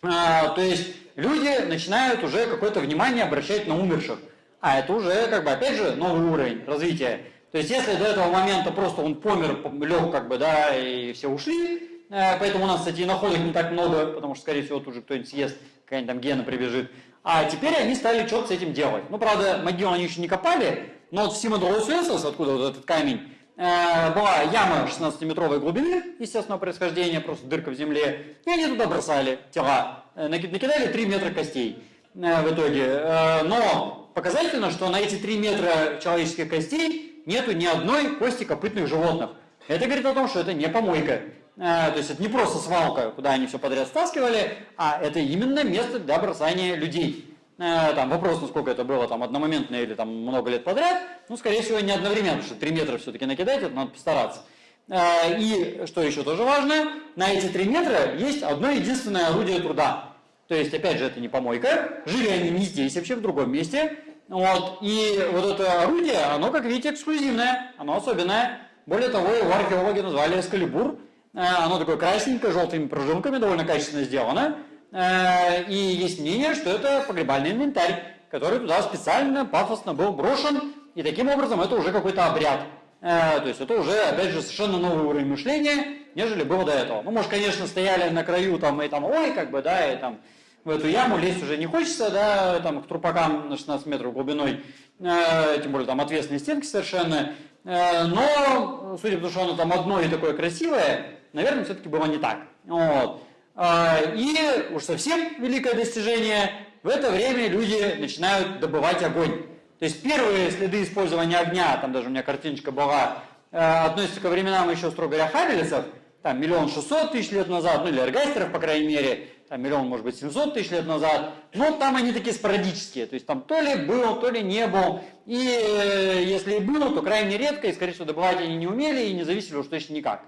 То есть люди начинают уже какое-то внимание обращать на умерших. А это уже, как бы, опять же, новый уровень развития. То есть, если до этого момента просто он помер, лег, как бы, да, и все ушли, э, поэтому у нас, кстати, и находок не так много, потому что, скорее всего, тут уже кто-нибудь съест, какая-нибудь там гена прибежит. А теперь они стали что-то с этим делать. Ну, правда, могилу они еще не копали, но вот в Симодролусуэсос, откуда вот этот камень, э, была яма 16-метровой глубины, естественного происхождения, просто дырка в земле, и они туда бросали тела. Э, накидали 3 метра костей э, в итоге. Э, но показательно, что на эти 3 метра человеческих костей нету ни одной кости копытных животных. Это говорит о том, что это не помойка. То есть это не просто свалка, куда они все подряд стаскивали, а это именно место для бросания людей. Там вопрос, насколько это было там одномоментно или там много лет подряд, ну, скорее всего, не одновременно, потому что 3 метра все-таки накидать, это надо постараться. И, что еще тоже важно, на эти 3 метра есть одно единственное орудие труда. То есть, опять же, это не помойка. Жили они не здесь, вообще в другом месте. Вот. И вот это орудие, оно, как видите, эксклюзивное, оно особенное. Более того, его археологи назвали эскалибур. Э, оно такое красненькое, желтыми прожилками, довольно качественно сделано. Э, и есть мнение, что это погребальный инвентарь, который туда специально, пафосно был брошен. И таким образом это уже какой-то обряд. Э, то есть это уже, опять же, совершенно новый уровень мышления, нежели было до этого. Ну, может, конечно, стояли на краю там и там, ой, как бы, да, и там в эту яму лезть уже не хочется, да, там к трупакам на 16 метров глубиной, тем более там ответственные стенки совершенно. Но, судя по тому, что оно там одно и такое красивое, наверное, все-таки было не так. Вот. Э, и уж совсем великое достижение, в это время люди начинают добывать огонь. То есть первые следы использования огня, там даже у меня картиночка была, э, относятся ко временам еще, строго говоря, хавелицев, там миллион шестьсот тысяч лет назад, ну или эргастеров, по крайней мере, там миллион, может быть, 700 тысяч лет назад, но там они такие спорадические, то есть там то ли был, то ли не был, и э, если и было, то крайне редко, и, скорее всего, добывать они не умели и не зависели уж точно никак.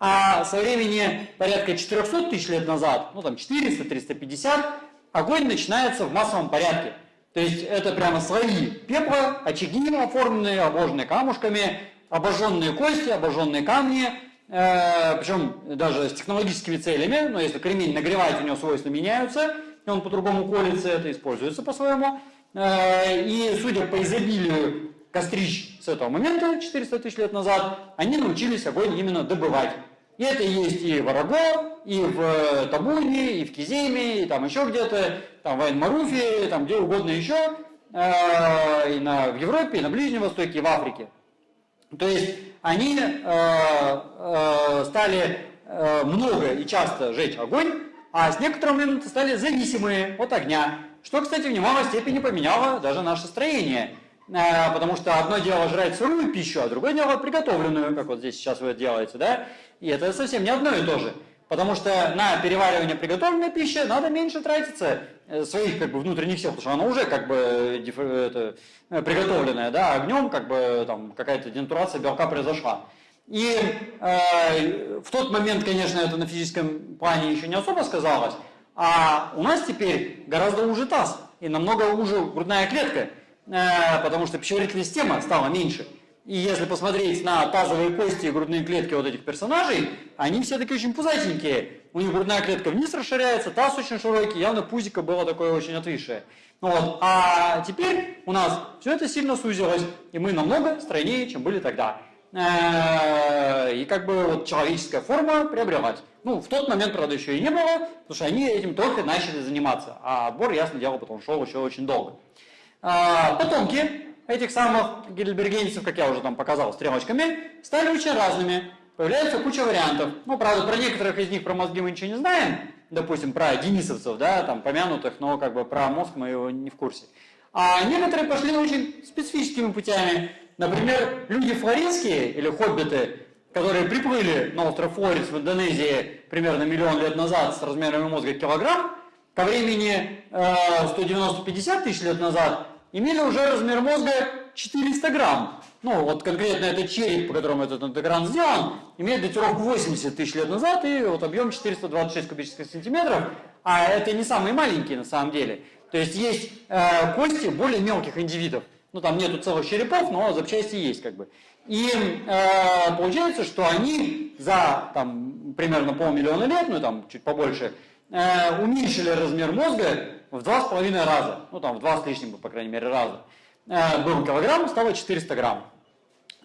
А со времени порядка 400 тысяч лет назад, ну там 400, 350, огонь начинается в массовом порядке. То есть это прямо слои пепла, очаги оформленные, обложенные камушками, обожженные кости, обожженные камни, Э, причем даже с технологическими целями, но если кремень нагревать, у него свойства меняются, и он по-другому колется, это используется по-своему. Э, и судя по изобилию кострищ с этого момента, 400 тысяч лет назад, они научились огонь именно добывать. И это есть и в Араго, и в Табуне, и в Киземе, и там еще где-то, там в Айн-Маруфе, там где угодно еще, э, и на, в Европе, и на Ближнем Востоке, и в Африке. То есть они э, э, стали э, много и часто жечь огонь, а с некоторого момента стали зависимые от огня, что, кстати, в немалой степени поменяло даже наше строение. Э, потому что одно дело жрать сырую пищу, а другое дело приготовленную, как вот здесь сейчас вы делаете, да? И это совсем не одно и то же. Потому что на переваривание приготовленной пищи надо меньше тратиться э, своих как бы внутренних сил, потому что она уже как бы это, э, приготовленная, да, огнем как бы там какая-то денатурация белка произошла. И э, в тот момент, конечно, это на физическом плане еще не особо сказалось, а у нас теперь гораздо уже таз и намного уже грудная клетка, э, потому что пищеварительная система стала меньше. И если посмотреть на тазовые кости и грудные клетки вот этих персонажей, они все такие очень пузатенькие. У них грудная клетка вниз расширяется, таз очень широкий, явно пузико было такое очень отвисшее. Вот. А теперь у нас все это сильно сузилось, и мы намного стройнее, чем были тогда. Э, и как бы вот человеческая форма приобрелась. Ну, в тот момент, правда, еще и не было, потому что они этим только начали заниматься. А отбор, ясно дело, потом шел еще очень долго. А, потомки этих самых гильбергенцев, как я уже там показал стрелочками, стали очень разными. Появляется куча вариантов. Ну, правда, про некоторых из них про мозги мы ничего не знаем. Допустим, про денисовцев, да, там помянутых, но как бы про мозг мы его не в курсе. А некоторые пошли очень специфическими путями. Например, люди флоренские или хоббиты, которые приплыли на остров Флорис в Индонезии примерно миллион лет назад с размерами мозга килограмм, ко времени э, 190-50 тысяч лет назад имели уже размер мозга 400 грамм. Ну, вот конкретно этот череп, по которому этот экран сделан, имеет датировку 80 тысяч лет назад и вот объем 426 кубических сантиметров, а это не самые маленькие на самом деле. То есть есть э, кости более мелких индивидов. Ну, там нету целых черепов, но запчасти есть как бы. И э, получается, что они за там, примерно полмиллиона лет, ну там чуть побольше, э, уменьшили размер мозга в два с половиной раза. Ну там в два с лишним, по крайней мере, раза. Э, был килограмм, стало 400 грамм.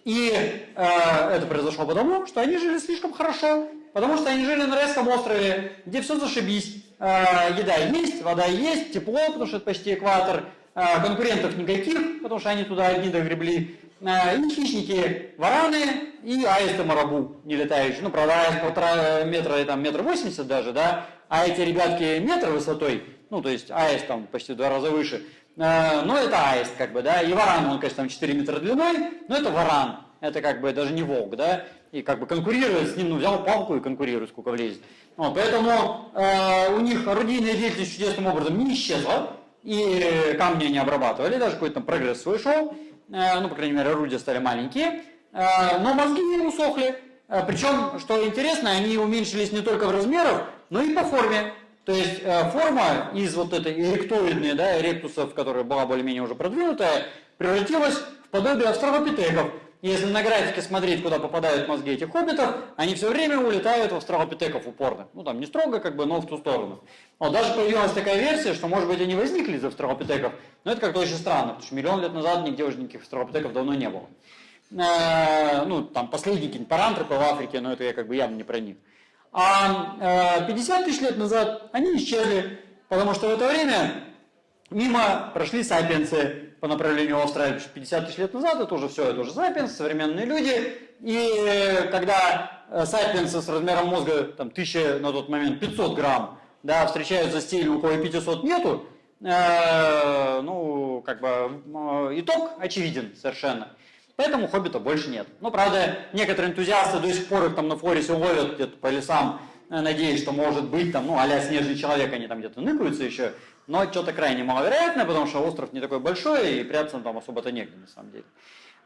И э, это произошло потому, что они жили слишком хорошо, потому что они жили на Райском острове, где все зашибись. Э, еда есть, вода есть, тепло, потому что это почти экватор, э, конкурентов никаких, потому что они туда одни догребли. Э, и хищники, вараны и аисты марабу не летающие. Ну, правда, аист полтора метра, там метр восемьдесят даже, да, а эти ребятки метр высотой, ну, то есть аист там почти в два раза выше, Э, ну, это аист, как бы, да, и варан, он, конечно, там 4 метра длиной, но это варан, это как бы даже не волк, да, и как бы конкурирует с ним, ну, взял палку и конкурирует, сколько влезет. Вот, поэтому э, у них орудийная деятельность чудесным образом не исчезла, и камни не обрабатывали, даже какой-то там прогресс свой шел, э, ну, по крайней мере, орудия стали маленькие, э, но мозги не усохли, э, причем, что интересно, они уменьшились не только в размерах, но и по форме. То есть э, форма из вот этой эректоидной, да, эректусов, которая была более-менее уже продвинутая, превратилась в подобие австралопитеков. Если на графике смотреть, куда попадают мозги этих хоббитов, они все время улетают в австралопитеков упорно. Ну там не строго, как бы, но в ту сторону. Вот даже появилась такая версия, что может быть они возникли из австралопитеков, но это как-то очень странно, потому что миллион лет назад нигде уже никаких австралопитеков давно не было. Э, ну там последние какие-нибудь в Африке, но это я как бы явно не про них. А 50 э, тысяч лет назад они исчезли, потому что в это время мимо прошли сапиенсы по направлению Австралии. 50 тысяч лет назад это уже все, это уже сапиенсы, современные люди. И э, когда э, сапиенсы с размером мозга там, 1000, на тот момент 500 грамм, да, встречаются с теми, у кого 500 нету, э, ну, как бы итог очевиден совершенно. Поэтому хоббита больше нет. Ну, правда, некоторые энтузиасты до сих пор их там на Флорисе ловят где-то по лесам, э, надеясь, что может быть там, ну, а снежный человек, они там где-то ныкаются еще, но что-то крайне маловероятно, потому что остров не такой большой, и прятаться там особо-то негде, на самом деле.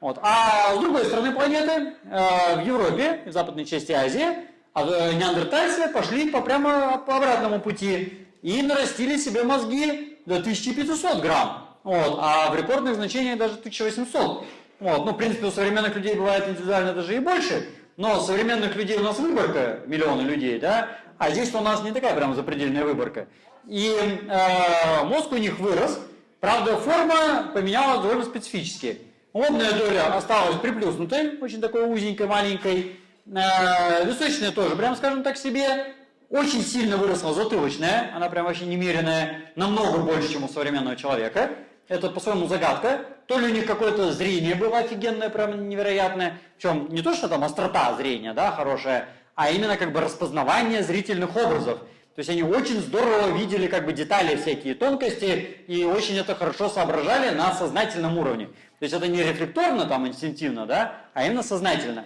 Вот. А с другой стороны планеты, э, в Европе, в западной части Азии, а, неандертальцы пошли по прямо по обратному пути и нарастили себе мозги до 1500 грамм. Вот. А в рекордных значениях даже 1800. Вот. Ну, в принципе, у современных людей бывает индивидуально даже и больше, но современных людей у нас выборка, миллионы людей, да, а здесь у нас не такая прям запредельная выборка. И э, мозг у них вырос, правда, форма поменялась довольно специфически. Лобная доля осталась приплюснутой, очень такой узенькой, маленькой. Э, височная тоже, прям скажем так себе. Очень сильно выросла затылочная, она прям вообще немеренная, намного больше, чем у современного человека. Это по-своему загадка. То ли у них какое-то зрение было офигенное, прям невероятное. Причем не то, что там острота зрения, да, хорошая, а именно как бы распознавание зрительных образов. То есть они очень здорово видели как бы детали, всякие тонкости, и очень это хорошо соображали на сознательном уровне. То есть это не рефлекторно, там, инстинктивно, да, а именно сознательно.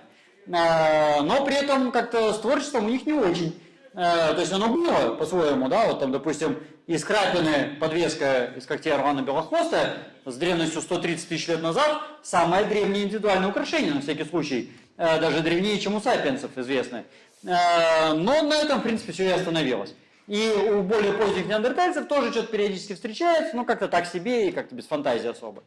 А, но при этом как-то с творчеством у них не очень. Э, то есть оно было по-своему, да, вот там, допустим, из крапины подвеска из когтей Орлана Белохвоста с древностью 130 тысяч лет назад самое древнее индивидуальное украшение, на всякий случай, э, даже древнее, чем у сапиенсов известны. Э, но на этом, в принципе, все и остановилось. И у более поздних неандертальцев тоже что-то периодически встречается, но как-то так себе и как-то без фантазии особо.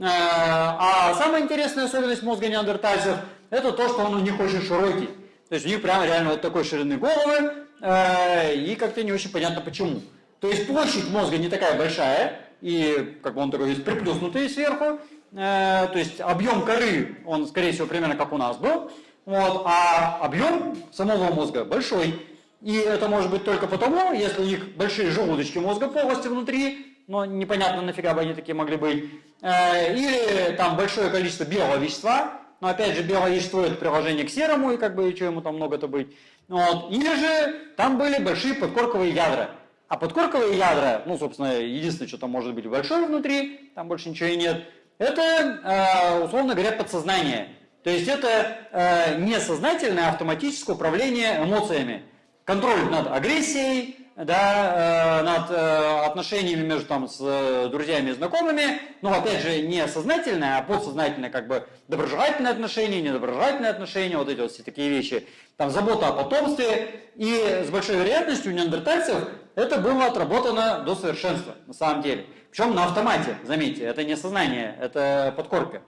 А самая интересная особенность мозга неандертальцев – это то, что он у них очень широкий. То есть у них прямо реально вот такой ширины головы, и как-то не очень понятно почему. То есть площадь мозга не такая большая, и как бы он такой есть приплюснутый сверху, э, то есть объем коры, он скорее всего примерно как у нас был, вот, а объем самого мозга большой. И это может быть только потому, если у них большие желудочки мозга полости внутри, но непонятно нафига бы они такие могли быть, э, или там большое количество белого вещества, но опять же белое вещество это приложение к серому, и как бы что ему там много-то быть. Вот. Или же там были большие подкорковые ядра. А подкорковые ядра, ну, собственно, единственное, что там может быть большое внутри, там больше ничего и нет, это, э, условно говоря, подсознание. То есть это э, несознательное автоматическое управление эмоциями. Контроль над агрессией, да, э, над э, отношениями между там, с э, друзьями и знакомыми, но опять же не сознательное, а подсознательное, как бы доброжелательные отношения, недоброжелательные отношения, вот эти вот все такие вещи, там забота о потомстве, и с большой вероятностью у неандертальцев это было отработано до совершенства, на самом деле. Причем на автомате, заметьте, это не сознание, это подкорка.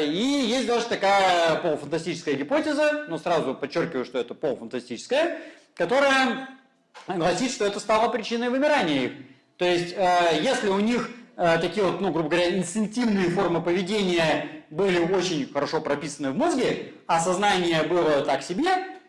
И есть даже такая полуфантастическая гипотеза, но сразу подчеркиваю, что это полуфантастическая, которая гласит, что это стало причиной вымирания их. То есть, э, если у них э, такие вот, ну, грубо говоря, инстинктивные формы поведения были очень хорошо прописаны в мозге, а сознание было так себе,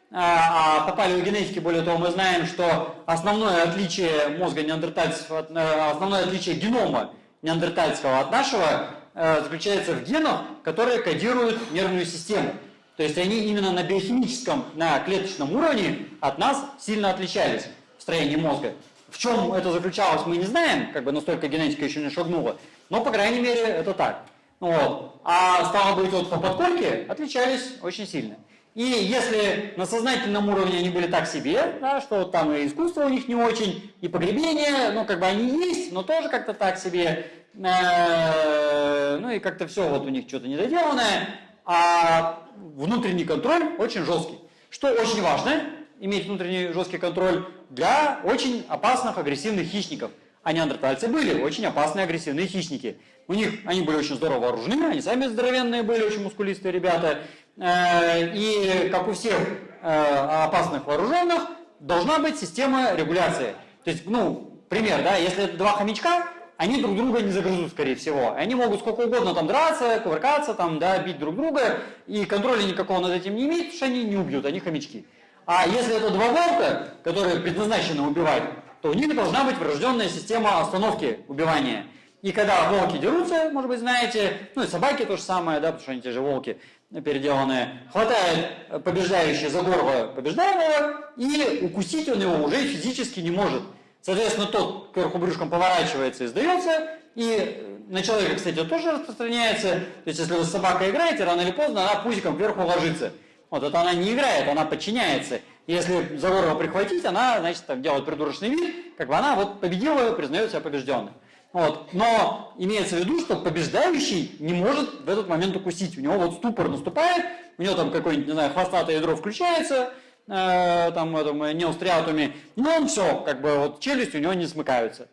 а, а по палеогенетике, более того, мы знаем, что основное отличие мозга неандертальцев, э, основное отличие генома неандертальского от нашего заключается в генах, которые кодируют нервную систему. То есть они именно на биохимическом, на клеточном уровне от нас сильно отличались строении мозга. В чем это заключалось, мы не знаем, как бы настолько генетика еще не шагнула, но, по крайней мере, это так. Вот. А стало быть, вот по подкорке отличались очень сильно. И если на сознательном уровне они были так себе, да, что там и искусство у них не очень, и погребение, ну, как бы они есть, но тоже как-то так себе, э, ну, и как-то все вот у них что-то недоделанное, а внутренний контроль очень жесткий. Что очень важно, иметь внутренний жесткий контроль для очень опасных агрессивных хищников. А неандертальцы были очень опасные агрессивные хищники. У них они были очень здорово вооружены, они сами здоровенные были, очень мускулистые ребята. Э, и, как у всех э, опасных вооруженных, должна быть система регуляции. То есть, ну, пример, да, если это два хомячка, они друг друга не загрызут, скорее всего. Они могут сколько угодно там драться, кувыркаться, там, да, бить друг друга, и контроля никакого над этим не иметь, потому что они не убьют, они хомячки. А если это два волка, которые предназначены убивать, то у них должна быть врожденная система остановки убивания. И когда волки дерутся, может быть, знаете, ну и собаки то же самое, да, потому что они те же волки переделанные, хватает побеждающий за горло побеждаемого, и укусить он его уже физически не может. Соответственно, тот кверху брюшком поворачивается и сдается, и на человека, кстати, тоже распространяется. То есть, если вы с собакой играете, рано или поздно она пузиком кверху ложится. Вот это она не играет, она подчиняется. Если за горло прихватить, она, значит, так делает придурочный вид, как бы она вот победила, признает себя побежденной. Вот. Но имеется в виду, что побеждающий не может в этот момент укусить. У него вот ступор наступает, у него там какое-нибудь, не знаю, хвостатое ядро включается, э, там, этом, неостриатуме, но он все, как бы вот челюсти у него не смыкаются.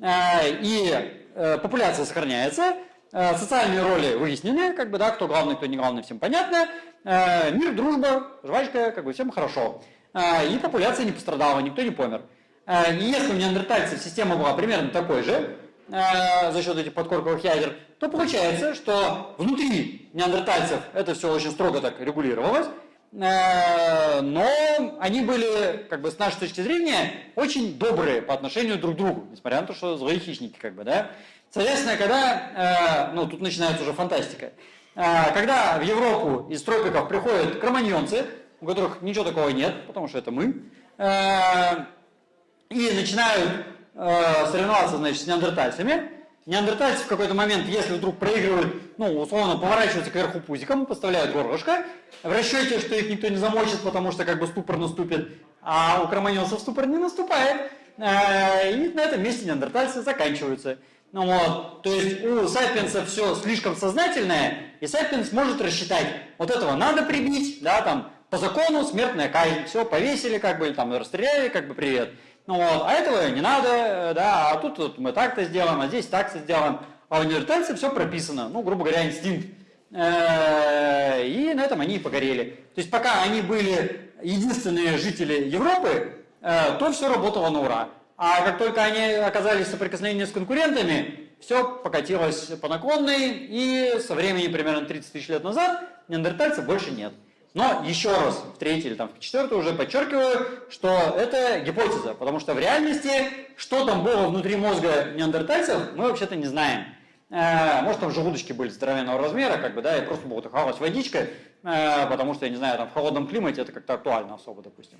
Э, и э, популяция сохраняется, э, социальные роли выяснены, как бы, да, кто главный, кто не главный, всем понятно. Э, мир, дружба, жвачка, как бы всем хорошо. Э, и популяция не пострадала, никто не помер. Э, и если у неандертальцев система была примерно такой же, за счет этих подкорковых ядер, то получается, что внутри неандертальцев это все очень строго так регулировалось, но они были, как бы с нашей точки зрения, очень добрые по отношению друг к другу, несмотря на то, что злые хищники, как бы, да. Соответственно, когда, ну, тут начинается уже фантастика, когда в Европу из тропиков приходят кроманьонцы, у которых ничего такого нет, потому что это мы, а, и начинают а, соревноваться, значит, с неандертальцами, неандертальцы в какой-то момент, если вдруг проигрывают, ну, условно, поворачиваются кверху пузиком, поставляют горлышко, в расчете, что их никто не замочит, потому что как бы ступор наступит, а у кроманьонцев ступор не наступает, и на этом месте неандертальцы заканчиваются. Ну вот, то есть у сапиенса все слишком сознательное, и сапиенс может рассчитать, вот этого надо прибить, да, там, по закону смертная казнь, все, повесили, как бы, там, расстреляли, как бы, привет. Ну вот, а этого не надо, э, да, а тут вот, мы так-то сделаем, а здесь так-то сделаем. А у неандертальцев все прописано, ну, грубо говоря, инстинкт. Э, и на этом они и погорели. То есть пока они были единственные жители Европы, э, то все работало на ура. А как только они оказались в соприкосновении с конкурентами, все покатилось по наклонной, и со времени примерно 30 тысяч лет назад неандертальцев больше нет. Но еще раз, в третий или там в четвертый уже подчеркиваю, что это гипотеза, потому что в реальности, что там было внутри мозга неандертальцев, мы вообще-то не знаем. Э, может, там желудочки были здоровенного размера, как бы, да, и просто такая водичка, э, потому что, я не знаю, там в холодном климате это как-то актуально особо, допустим.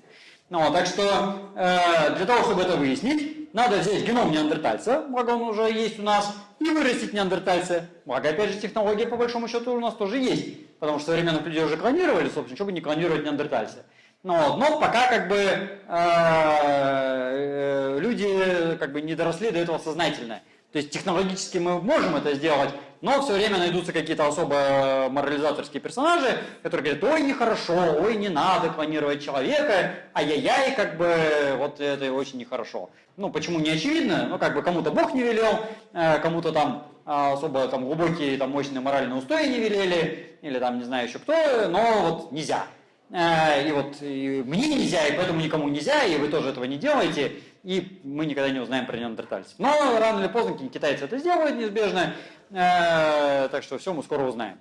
Ну, так что э, для того, чтобы это выяснить, надо взять геном неандертальца, благо он уже есть у нас, и вырастить неандертальца. Благо, опять же, технология по большому счету у нас тоже есть, потому что современных людей уже клонировали, собственно, что бы не клонировать неандертальца. Ну, вот, но пока как бы э, э, люди как бы не доросли до этого сознательно. То есть технологически мы можем это сделать, но все время найдутся какие-то особо морализаторские персонажи, которые говорят, ой, нехорошо, ой, не надо клонировать человека, ай-яй-яй, как бы вот это очень нехорошо. Ну, почему не очевидно? Ну, как бы кому-то Бог не велел, э, кому-то там особо там глубокие, там мощные моральные устои не велели, или там не знаю еще кто, но вот нельзя. Э, и вот и мне нельзя, и поэтому никому нельзя, и вы тоже этого не делаете, и мы никогда не узнаем про неандертальцев. Но рано или поздно китайцы это сделают неизбежно, э, так что все мы скоро узнаем.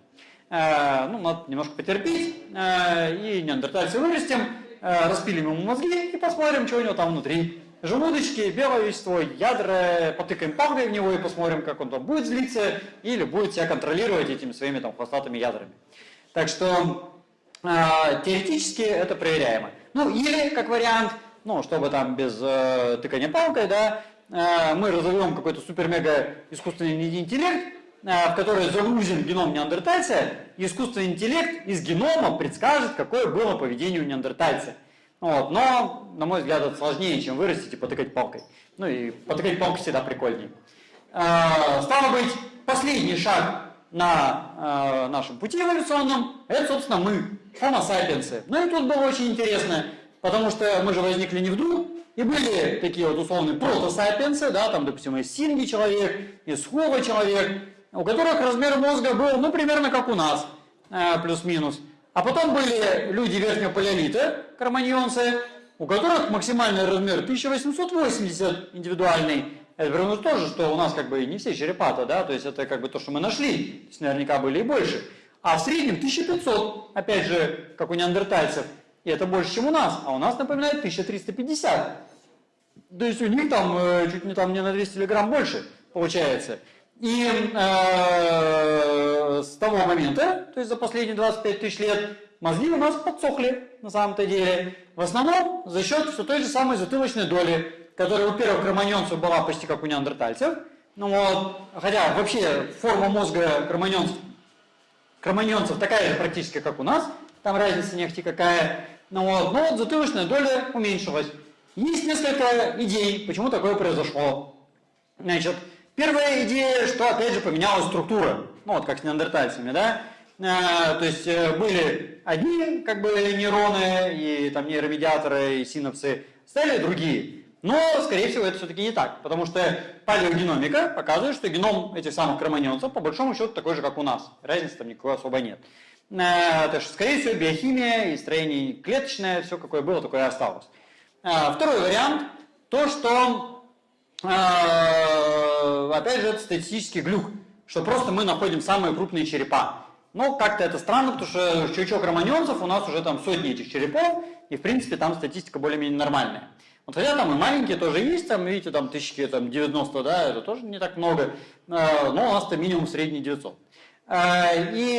Э, ну, надо немножко потерпеть, и неандертальцы вырастем, распилим ему мозги и посмотрим, что у него там внутри. Желудочки, белое вещество, ядра, потыкаем палкой в него и посмотрим, как он там будет злиться или будет себя контролировать этими своими там хвостатыми ядрами. Так что теоретически это проверяемо. Ну или, как вариант, ну, чтобы там без э, тыкания палкой, да, э, мы разовьем какой-то супер-мега искусственный интеллект, э, в который загрузим геном неандертальца, искусственный интеллект из генома предскажет, какое было поведение у неандертальца. Вот. Но, на мой взгляд, это сложнее, чем вырастить и потыкать палкой. Ну и потыкать палкой всегда прикольнее. Э, стало быть, последний шаг на э, нашем пути эволюционном, это, собственно, мы, Homo sapiens. Ну и тут было очень интересно, потому что мы же возникли не вдруг, и были такие вот условные протосапиенсы, да, там, допустим, из Синги человек, из Хова человек, у которых размер мозга был, ну, примерно как у нас, э, плюс-минус. А потом были люди верхнего палеолита, карманьонцы, у которых максимальный размер 1880 индивидуальный, это что тоже, что у нас как бы не все черепата, да, то есть это как бы то, что мы нашли, то есть наверняка были и больше. А в среднем 1500, опять же, как у неандертальцев, и это больше, чем у нас, а у нас, напоминает, 1350. То есть у них там э, чуть не там не на 200 миллиграмм больше получается. И э, с того момента, то есть за последние 25 тысяч лет, мозги у нас подсохли на самом-то деле. В основном за счет все той же самой затылочной доли которая у первых кроманьонцев была почти как у неандертальцев. Ну вот, хотя вообще форма мозга кроманьонцев, кроманьонцев такая же практически, как у нас, там разница нефти какая. Ну вот, но вот затылочная доля уменьшилась. Есть несколько идей, почему такое произошло. Значит, первая идея, что опять же поменялась структура, ну вот как с неандертальцами, да, а, то есть э, были одни как бы нейроны и там нейромедиаторы и синапсы, стали другие. Но, скорее всего, это все-таки не так, потому что палеогеномика показывает, что геном этих самых кроманьонцев по большому счету такой же, как у нас. Разницы там никакой особо нет. Э, так что, скорее всего, биохимия и строение клеточное, все какое было, такое и осталось. Э, второй вариант, то, что, опять же, это статистический глюк, что просто мы находим самые крупные черепа. Но как-то это странно, потому что чучок романьонцев у нас уже там сотни этих черепов, и в принципе там статистика более-менее нормальная. Вот хотя там и маленькие тоже есть, там, видите, там тысячи там, 90, да, это тоже не так много, а, но у нас-то минимум средний 900. А, и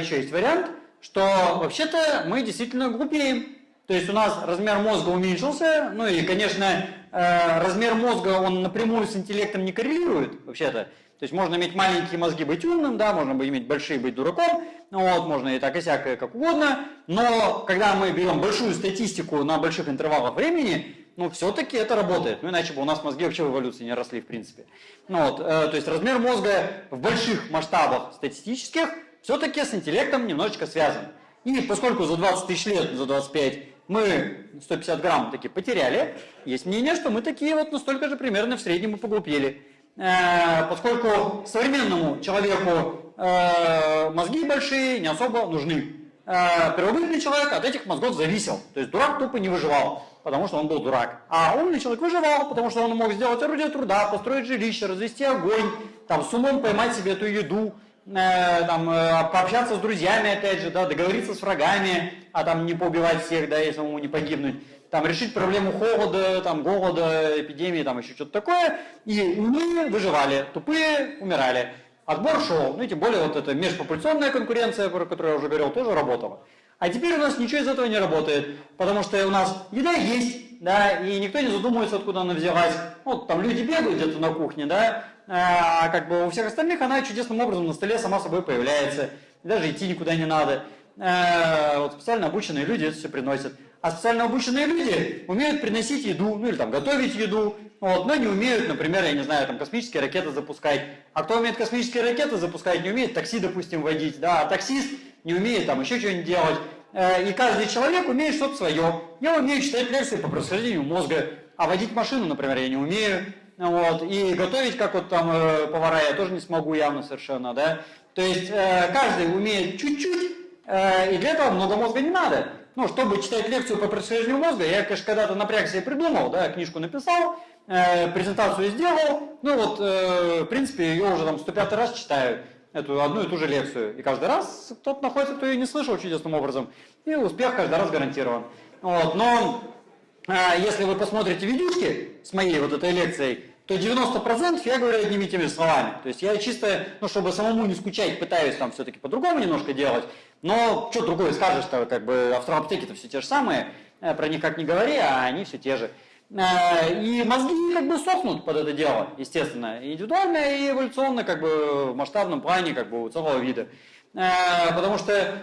еще есть вариант, что вообще-то мы действительно глупеем. То есть у нас размер мозга уменьшился, ну и, конечно, размер мозга, он напрямую с интеллектом не коррелирует, вообще-то. То есть можно иметь маленькие мозги, быть умным, да, можно иметь большие, быть дураком, ну вот, можно и так и всякое, как угодно, но когда мы берем большую статистику на больших интервалах времени, ну, все-таки это работает, ну, иначе бы у нас мозги вообще в эволюции не росли, в принципе. Ну, вот, э, то есть размер мозга в больших масштабах статистических все-таки с интеллектом немножечко связан. И поскольку за 20 тысяч лет, за 25, мы 150 грамм таки потеряли, есть мнение, что мы такие вот настолько же примерно в среднем и поглупели. Э, поскольку современному человеку э, мозги большие не особо нужны. Э, первобытный человек от этих мозгов зависел. То есть дурак тупо не выживал, потому что он был дурак. А умный человек выживал, потому что он мог сделать орудие труда, построить жилище, развести огонь, там, с умом поймать себе эту еду, там, пообщаться с друзьями, опять же, да, договориться с врагами, а там не поубивать всех, да, если ему не погибнуть там, решить проблему холода, там, голода, эпидемии, там, еще что-то такое. И мы выживали, тупые умирали. отбор шел, ну и тем более вот эта межпопуляционная конкуренция, про которую я уже говорил, тоже работала. А теперь у нас ничего из этого не работает, потому что у нас еда есть, да, и никто не задумывается, откуда она взялась. Вот там люди бегают где-то на кухне, да, как бы у всех остальных она чудесным образом на столе сама собой появляется, даже идти никуда не надо. А, вот специально обученные люди это все приносят. А специально обученные люди умеют приносить еду, ну или там готовить еду, вот, но не умеют, например, я не знаю, там космические ракеты запускать. А кто умеет космические ракеты запускать, не умеет такси, допустим, водить, да, а таксист не умеет там еще что-нибудь делать. Э, и каждый человек умеет что-то свое. Я умею читать лекции по происхождению мозга, а водить машину, например, я не умею. Вот, и готовить, как вот там э, повара, я тоже не смогу явно совершенно, да. То есть э, каждый умеет чуть-чуть, и для этого много мозга не надо. Ну, чтобы читать лекцию по происхождению мозга, я, конечно, когда-то напрягся и придумал, да, книжку написал, презентацию сделал, ну вот, в принципе, ее уже там 105 раз читаю эту одну и ту же лекцию. И каждый раз кто-то находится, кто ее не слышал чудесным образом. И успех каждый раз гарантирован. Вот. Но э, если вы посмотрите видюшки с моей вот этой лекцией, то 90% я говорю одними и теми словами. То есть я чисто, ну, чтобы самому не скучать, пытаюсь там все-таки по-другому немножко делать. Но что другое скажешь-то, как бы австралопитеки-то все те же самые, э, про них как не говори, а они все те же. Э, и мозги как бы сохнут под это дело, естественно, индивидуально и эволюционно, как бы в масштабном плане, как бы у целого вида. Э, потому что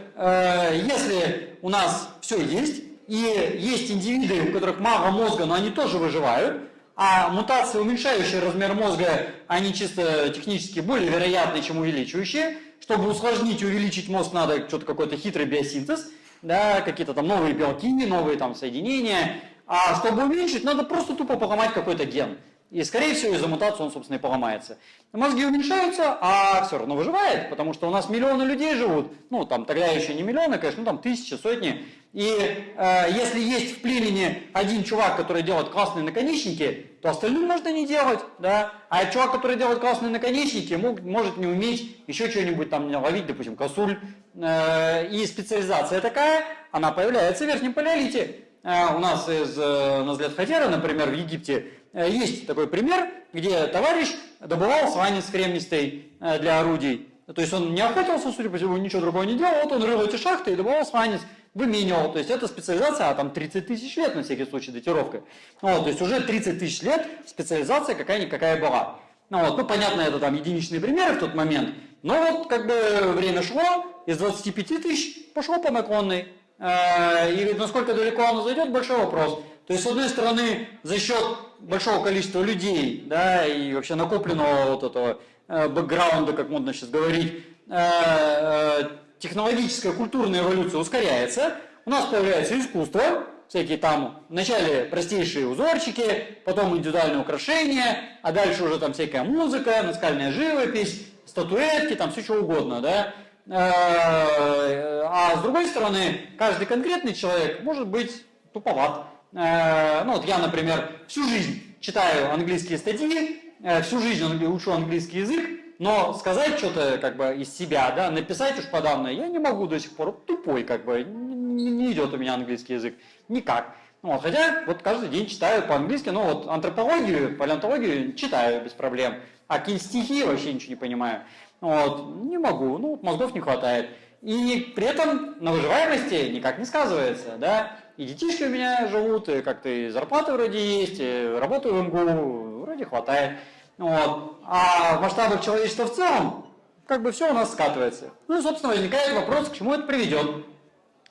если у нас все есть, и есть индивиды, у которых мало мозга, но они тоже выживают, а мутации, уменьшающие размер мозга, они чисто технически более вероятны, чем увеличивающие. Чтобы усложнить и увеличить мозг, надо что-то какой-то хитрый биосинтез, да, какие-то там новые белки, новые там соединения, а чтобы уменьшить, надо просто тупо поломать какой-то ген. И, скорее всего, из-за мутации он, собственно, и поломается. Мозги уменьшаются, а все равно выживает, потому что у нас миллионы людей живут. Ну, там тогда еще не миллионы, конечно, ну, там тысячи, сотни. И э, если есть в племени один чувак, который делает классные наконечники, то остальным можно не делать, да. А чувак, который делает классные наконечники, мог, может не уметь еще что-нибудь там ловить, допустим, косуль. Э, и специализация такая, она появляется в верхнем палеолите. Э, у нас из э, Назлет Хатера, например, в Египте, э, есть такой пример, где товарищ добывал сванец кремнистый для орудий. То есть он не охотился, судя по всему, ничего другого не делал, вот он рыл эти шахты и добывал сванец, выменивал. То есть это специализация, а там 30 тысяч лет, на всякий случай, датировка. Вот, то есть уже 30 тысяч лет специализация какая-никакая была. Ну, вот, ну, понятно, это там единичные примеры в тот момент, но вот как бы время шло, из 25 тысяч пошло по наклонной. Э, и насколько далеко оно зайдет, большой вопрос. То есть, с одной стороны, за счет большого количества людей, да, и вообще накопленного вот этого э, бэкграунда, как модно сейчас говорить, э, технологическая культурная эволюция ускоряется, у нас появляется искусство, всякие там, вначале простейшие узорчики, потом индивидуальные украшения, а дальше уже там всякая музыка, наскальная живопись, статуэтки, там все что угодно, да. Э, а с другой стороны, каждый конкретный человек может быть туповат. Э, ну вот я, например, всю жизнь читаю английские статьи, э, всю жизнь учу английский язык, но сказать что-то как бы из себя, да, написать уж подавно я не могу до сих пор, тупой как бы, не, не идет у меня английский язык, никак. Ну, хотя вот каждый день читаю по-английски, ну вот антропологию, палеонтологию читаю без проблем, а какие вообще ничего не понимаю. Вот, не могу, ну, мозгов не хватает. И при этом на выживаемости никак не сказывается, да. И детишки у меня живут, и как-то и зарплаты вроде есть, и работаю в МГУ, вроде хватает. Вот. А в масштабах человечества в целом, как бы все у нас скатывается. Ну и, собственно, возникает вопрос, к чему это приведет.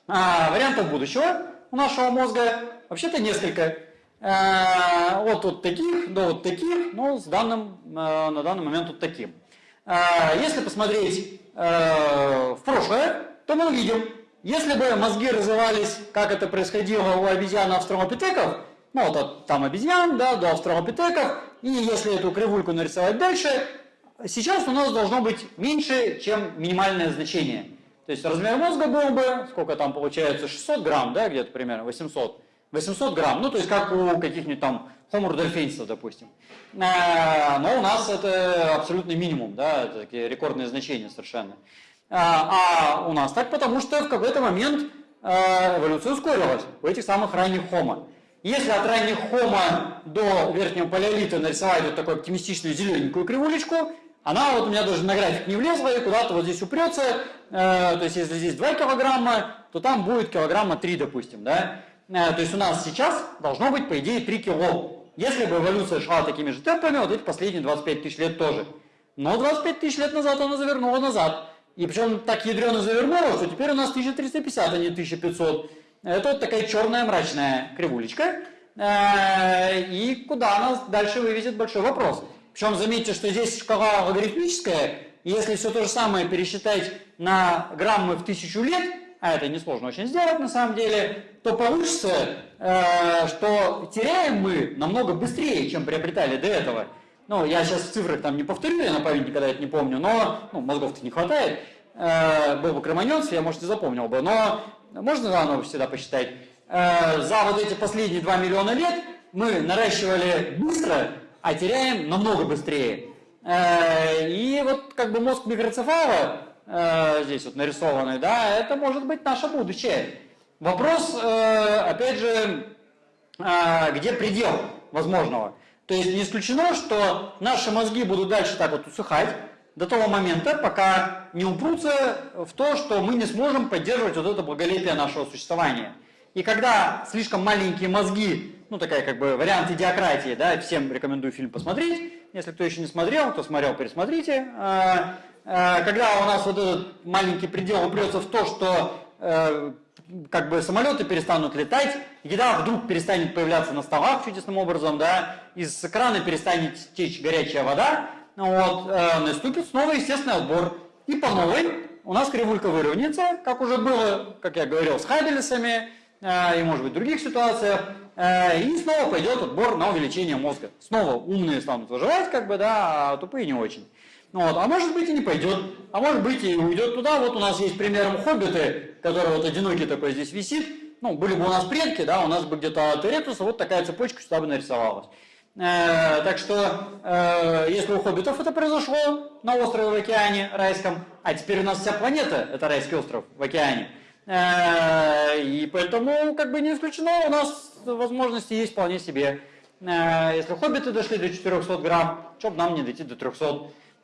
А, вариантов будущего у нашего мозга вообще-то несколько. А, от вот таких до вот таких, но с данным, а, на данный момент вот таким. А, если посмотреть э, в прошлое, то мы увидим, если бы мозги развивались, как это происходило у обезьян австралопитеков, ну вот от там обезьян, да, до австралопитеков, и если эту кривульку нарисовать дальше, сейчас у нас должно быть меньше, чем минимальное значение. То есть размер мозга был бы, сколько там получается, 600 грамм, да, где-то примерно, 800. 800 грамм, ну то есть как у каких-нибудь там rudolfensis, допустим. А, но у нас это абсолютный минимум, да, это такие рекордные значения совершенно. А, а у нас так потому, что в какой-то момент а, эволюция ускорилась у этих самых ранних Homo. Если от ранних Homo до верхнего палеолита нарисовать вот такую оптимистичную зелененькую кривулечку, она вот у меня даже на график не влезла и куда-то вот здесь упрется, э, то есть если здесь 2 килограмма, то там будет килограмма 3, допустим, да. Э, то есть у нас сейчас должно быть, по идее, 3 кило. Если бы эволюция шла такими же темпами, вот эти последние 25 тысяч лет тоже. Но 25 тысяч лет назад она завернула назад. И причем так ядрено завернула, что теперь у нас 1350, а не 1500. Это вот такая черная мрачная кривулечка. Э, и куда нас дальше вывезет большой вопрос. Причем заметьте, что здесь шкала логарифмическая, если все то же самое пересчитать на граммы в тысячу лет, а это несложно очень сделать на самом деле, то получится, э, что теряем мы намного быстрее, чем приобретали до этого. Ну, я сейчас в цифрах там не повторю, я на память никогда это не помню, но ну, мозгов-то не хватает. Э, был бы кроманец, я, может, и запомнил бы, но можно заново всегда посчитать. Э, за вот эти последние 2 миллиона лет мы наращивали быстро, а теряем намного быстрее. Э, и вот как бы мозг микроцефала, э, здесь вот нарисованный, да, это может быть наше будущее. Вопрос, опять же, где предел возможного. То есть не исключено, что наши мозги будут дальше так вот усыхать до того момента, пока не упрутся в то, что мы не сможем поддерживать вот это благолепие нашего существования. И когда слишком маленькие мозги ну, такая как бы вариант идиократии, да, всем рекомендую фильм посмотреть. Если кто еще не смотрел, кто смотрел, пересмотрите. А, а, когда у нас вот этот маленький предел упрется в то, что э, как бы самолеты перестанут летать, еда вдруг перестанет появляться на столах чудесным образом, да, из крана перестанет течь горячая вода, вот, э, наступит снова естественный отбор. И по новой у нас кривулька выровняется, как уже было, как я говорил, с Хайбелесами, э, и может быть в других ситуациях. Э, и снова пойдет отбор на увеличение мозга. Снова умные станут выживать, как бы, да, а тупые не очень. Ну вот. А может быть и не пойдет, а может быть и уйдет туда. Вот у нас есть примером хоббиты, который вот одинокий такой здесь висит. Ну, были бы у нас предки, да, у нас бы где-то от Эректуса вот такая цепочка сюда бы нарисовалась. Э, так что, э, если у хоббитов это произошло на острове в океане райском, а теперь у нас вся планета это райский остров в океане, э, и поэтому как бы не исключено у нас возможности есть вполне себе. Если хоббиты дошли до 400 грамм, что бы нам не дойти до 300?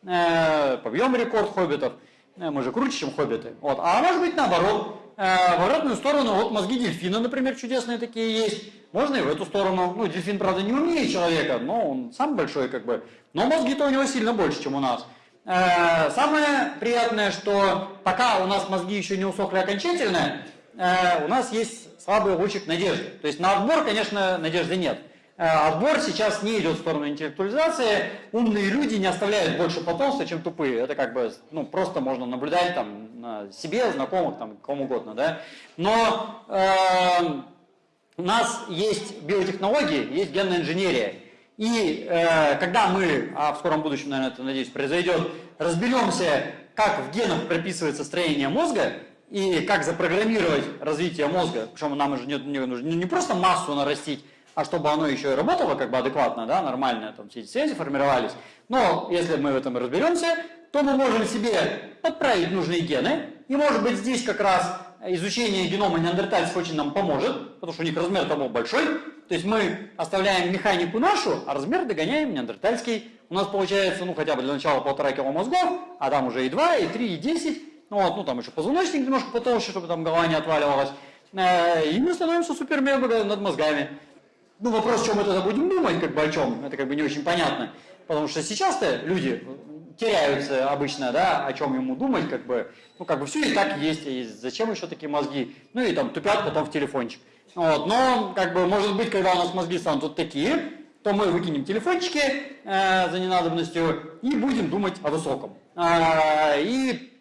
Э, побьем рекорд хоббитов. Мы же круче, чем хоббиты. Вот. А может быть наоборот. В обратную сторону, вот мозги дельфина, например, чудесные такие есть. Можно и в эту сторону. Ну, дельфин, правда, не умнее человека, но он сам большой как бы. Но мозги-то у него сильно больше, чем у нас. Самое приятное, что пока у нас мозги еще не усохли окончательно, у нас есть слабый лучик надежды. То есть на отбор, конечно, надежды нет. Э, отбор сейчас не идет в сторону интеллектуализации. Умные люди не оставляют больше потомства, чем тупые. Это как бы ну, просто можно наблюдать там, на себе, знакомых, там, кому угодно. Да? Но э, у нас есть биотехнологии, есть генная инженерия. И э, когда мы, а в скором будущем, наверное, это, надеюсь, произойдет, разберемся, как в генах прописывается строение мозга, и как запрограммировать развитие мозга, причем нам уже не, не, нужно не просто массу нарастить, а чтобы оно еще и работало как бы адекватно, да, нормально, там все эти связи формировались. Но если мы в этом разберемся, то мы можем себе подправить нужные гены, и может быть здесь как раз изучение генома неандертальцев очень нам поможет, потому что у них размер того большой. То есть мы оставляем механику нашу, а размер догоняем неандертальский. У нас получается, ну, хотя бы для начала полтора кило мозгов, а там уже и 2, и 3, и 10. Ну, вот, ну там еще позвоночник немножко потолще, чтобы там голова не отваливалась. Э, и мы становимся супермега над мозгами. Ну, вопрос, чем мы тогда будем думать, как бы о чем, это как бы не очень понятно. Потому что сейчас-то люди теряются обычно, да, о чем ему думать, как бы, ну, как бы все и так есть, и зачем еще такие мозги, ну, и там тупят потом в телефончик. Вот, но, как бы, может быть, когда у нас мозги станут такие, то мы выкинем телефончики э, за ненадобностью и будем думать о высоком. Э, и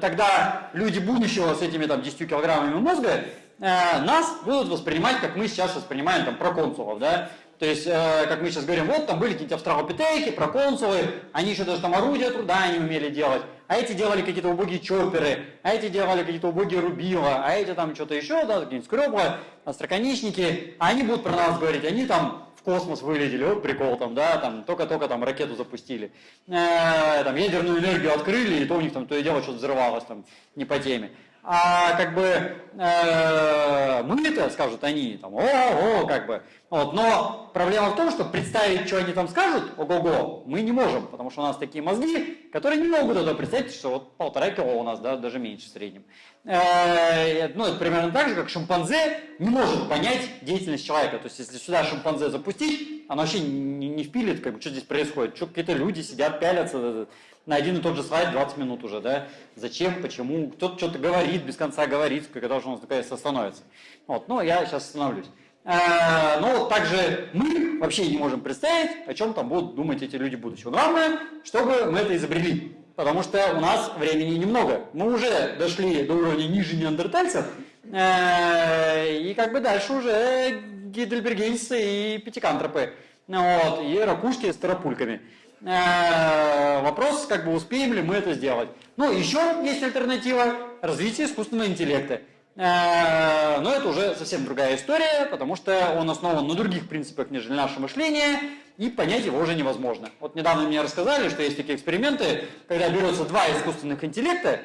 тогда люди будущего с этими там 10 килограммами мозга э, нас будут воспринимать, как мы сейчас воспринимаем там проконсулов, да, то есть, э, как мы сейчас говорим, вот там были какие-то австралопитеки, проконсулы, они еще даже там орудия труда не умели делать, а эти делали какие-то убогие чоперы, а эти делали какие-то убогие рубила, а эти там что-то еще, да, какие-нибудь скребла, остроконечники, а они будут про нас говорить, они там в космос вылетели, вот прикол там, да, там только-только там ракету запустили, э, там ядерную энергию открыли, и то у них там то и дело что-то взрывалось там не по теме. А как бы э, мы это скажут они, там, о, о, как бы. Вот, но проблема в том, что представить, что они там скажут, ого-го, мы не можем, потому что у нас такие мозги, которые не могут это представить, что вот полтора кило у нас, да, даже меньше в среднем. Э, ну, это примерно так же, как шимпанзе не может понять деятельность человека. То есть, если сюда шимпанзе запустить, оно вообще не, не впилит, как бы, что здесь происходит. Что какие-то люди сидят, пялятся, на один и тот же слайд 20 минут уже, да, зачем, почему, кто-то что-то говорит, без конца говорит, когда же он наконец остановится. Вот, ну, я сейчас остановлюсь. А, но также мы вообще не можем представить, о чем там будут думать эти люди будущего. Главное, чтобы мы это изобрели, потому что у нас времени немного. Мы уже дошли до уровня ниже неандертальцев, э, и как бы дальше уже гидельбергенцы и пятикантропы, вот, и ракушки с тарапульками. Э, вопрос, как бы успеем ли мы это сделать. Ну, еще есть альтернатива – развитие искусственного интеллекта. Э, но это уже совсем другая история, потому что он основан на других принципах, нежели наше мышление, и понять его уже невозможно. Вот недавно мне рассказали, что есть такие эксперименты, когда берется два искусственных интеллекта,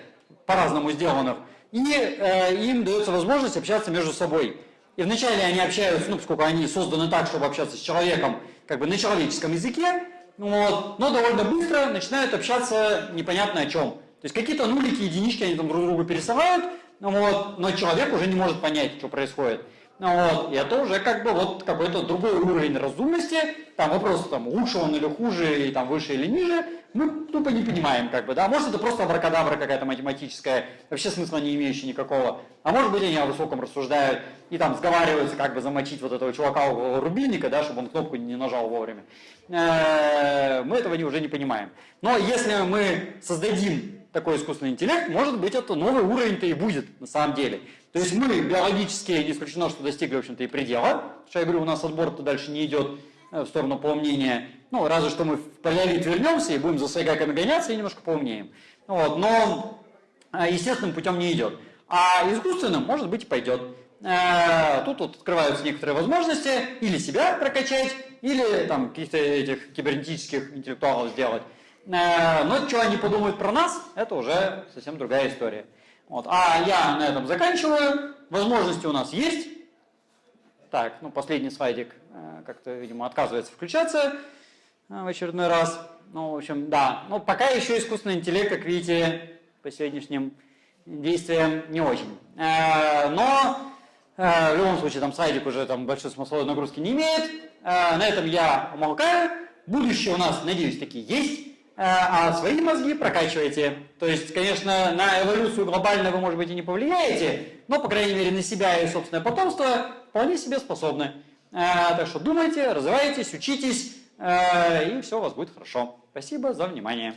по-разному сделанных, и э, им дается возможность общаться между собой. И вначале они общаются, ну, поскольку они созданы так, чтобы общаться с человеком, как бы на человеческом языке, вот, но довольно быстро начинают общаться непонятно о чем. То есть какие-то нулики, единички они там друг другу пересылают, ну вот, но человек уже не может понять, что происходит. Ну вот, и это уже как бы вот какой-то другой уровень разумности, там вопрос там лучше он или хуже, или там выше или ниже, мы тупо не понимаем как бы, да, может это просто абракадабра какая-то математическая, вообще смысла не имеющая никакого, а может быть они о высоком рассуждают и там сговариваются как бы замочить вот этого чувака у рубильника, да, чтобы он кнопку не нажал вовремя. Э, мы этого уже не понимаем. Но если мы создадим такой искусственный интеллект, может быть это новый уровень-то и будет на самом деле. То есть мы биологически не исключено, что достигли, в общем-то, и предела. Что я говорю, у нас отбор-то дальше не идет э, в сторону поумнения. Ну, разве что мы в палеолит вернемся и будем за сайгаками гоняться и немножко поумнеем. Вот, но э, естественным путем не идет. А искусственным, может быть, и пойдет. Э, тут вот открываются некоторые возможности или себя прокачать, или там каких-то этих кибернетических интеллектуалов сделать. Но что они подумают про нас, это уже совсем другая история. Вот. А я на этом заканчиваю. Возможности у нас есть. Так, ну последний слайдик э, как-то, видимо, отказывается включаться э, в очередной раз. Ну, в общем, да. Но пока еще искусственный интеллект, как видите, по сегодняшним действиям не очень. Э, но в любом случае, там слайдик уже там большой смысловой нагрузки не имеет. На этом я умолкаю. Будущее у нас, надеюсь, такие есть. Э, а свои мозги прокачиваете. То есть, конечно, на эволюцию глобально вы, может быть, и не повлияете, но, по крайней мере, на себя и собственное потомство вполне себе способны. Э, так что думайте, развивайтесь, учитесь, э, и все у вас будет хорошо. Спасибо за внимание.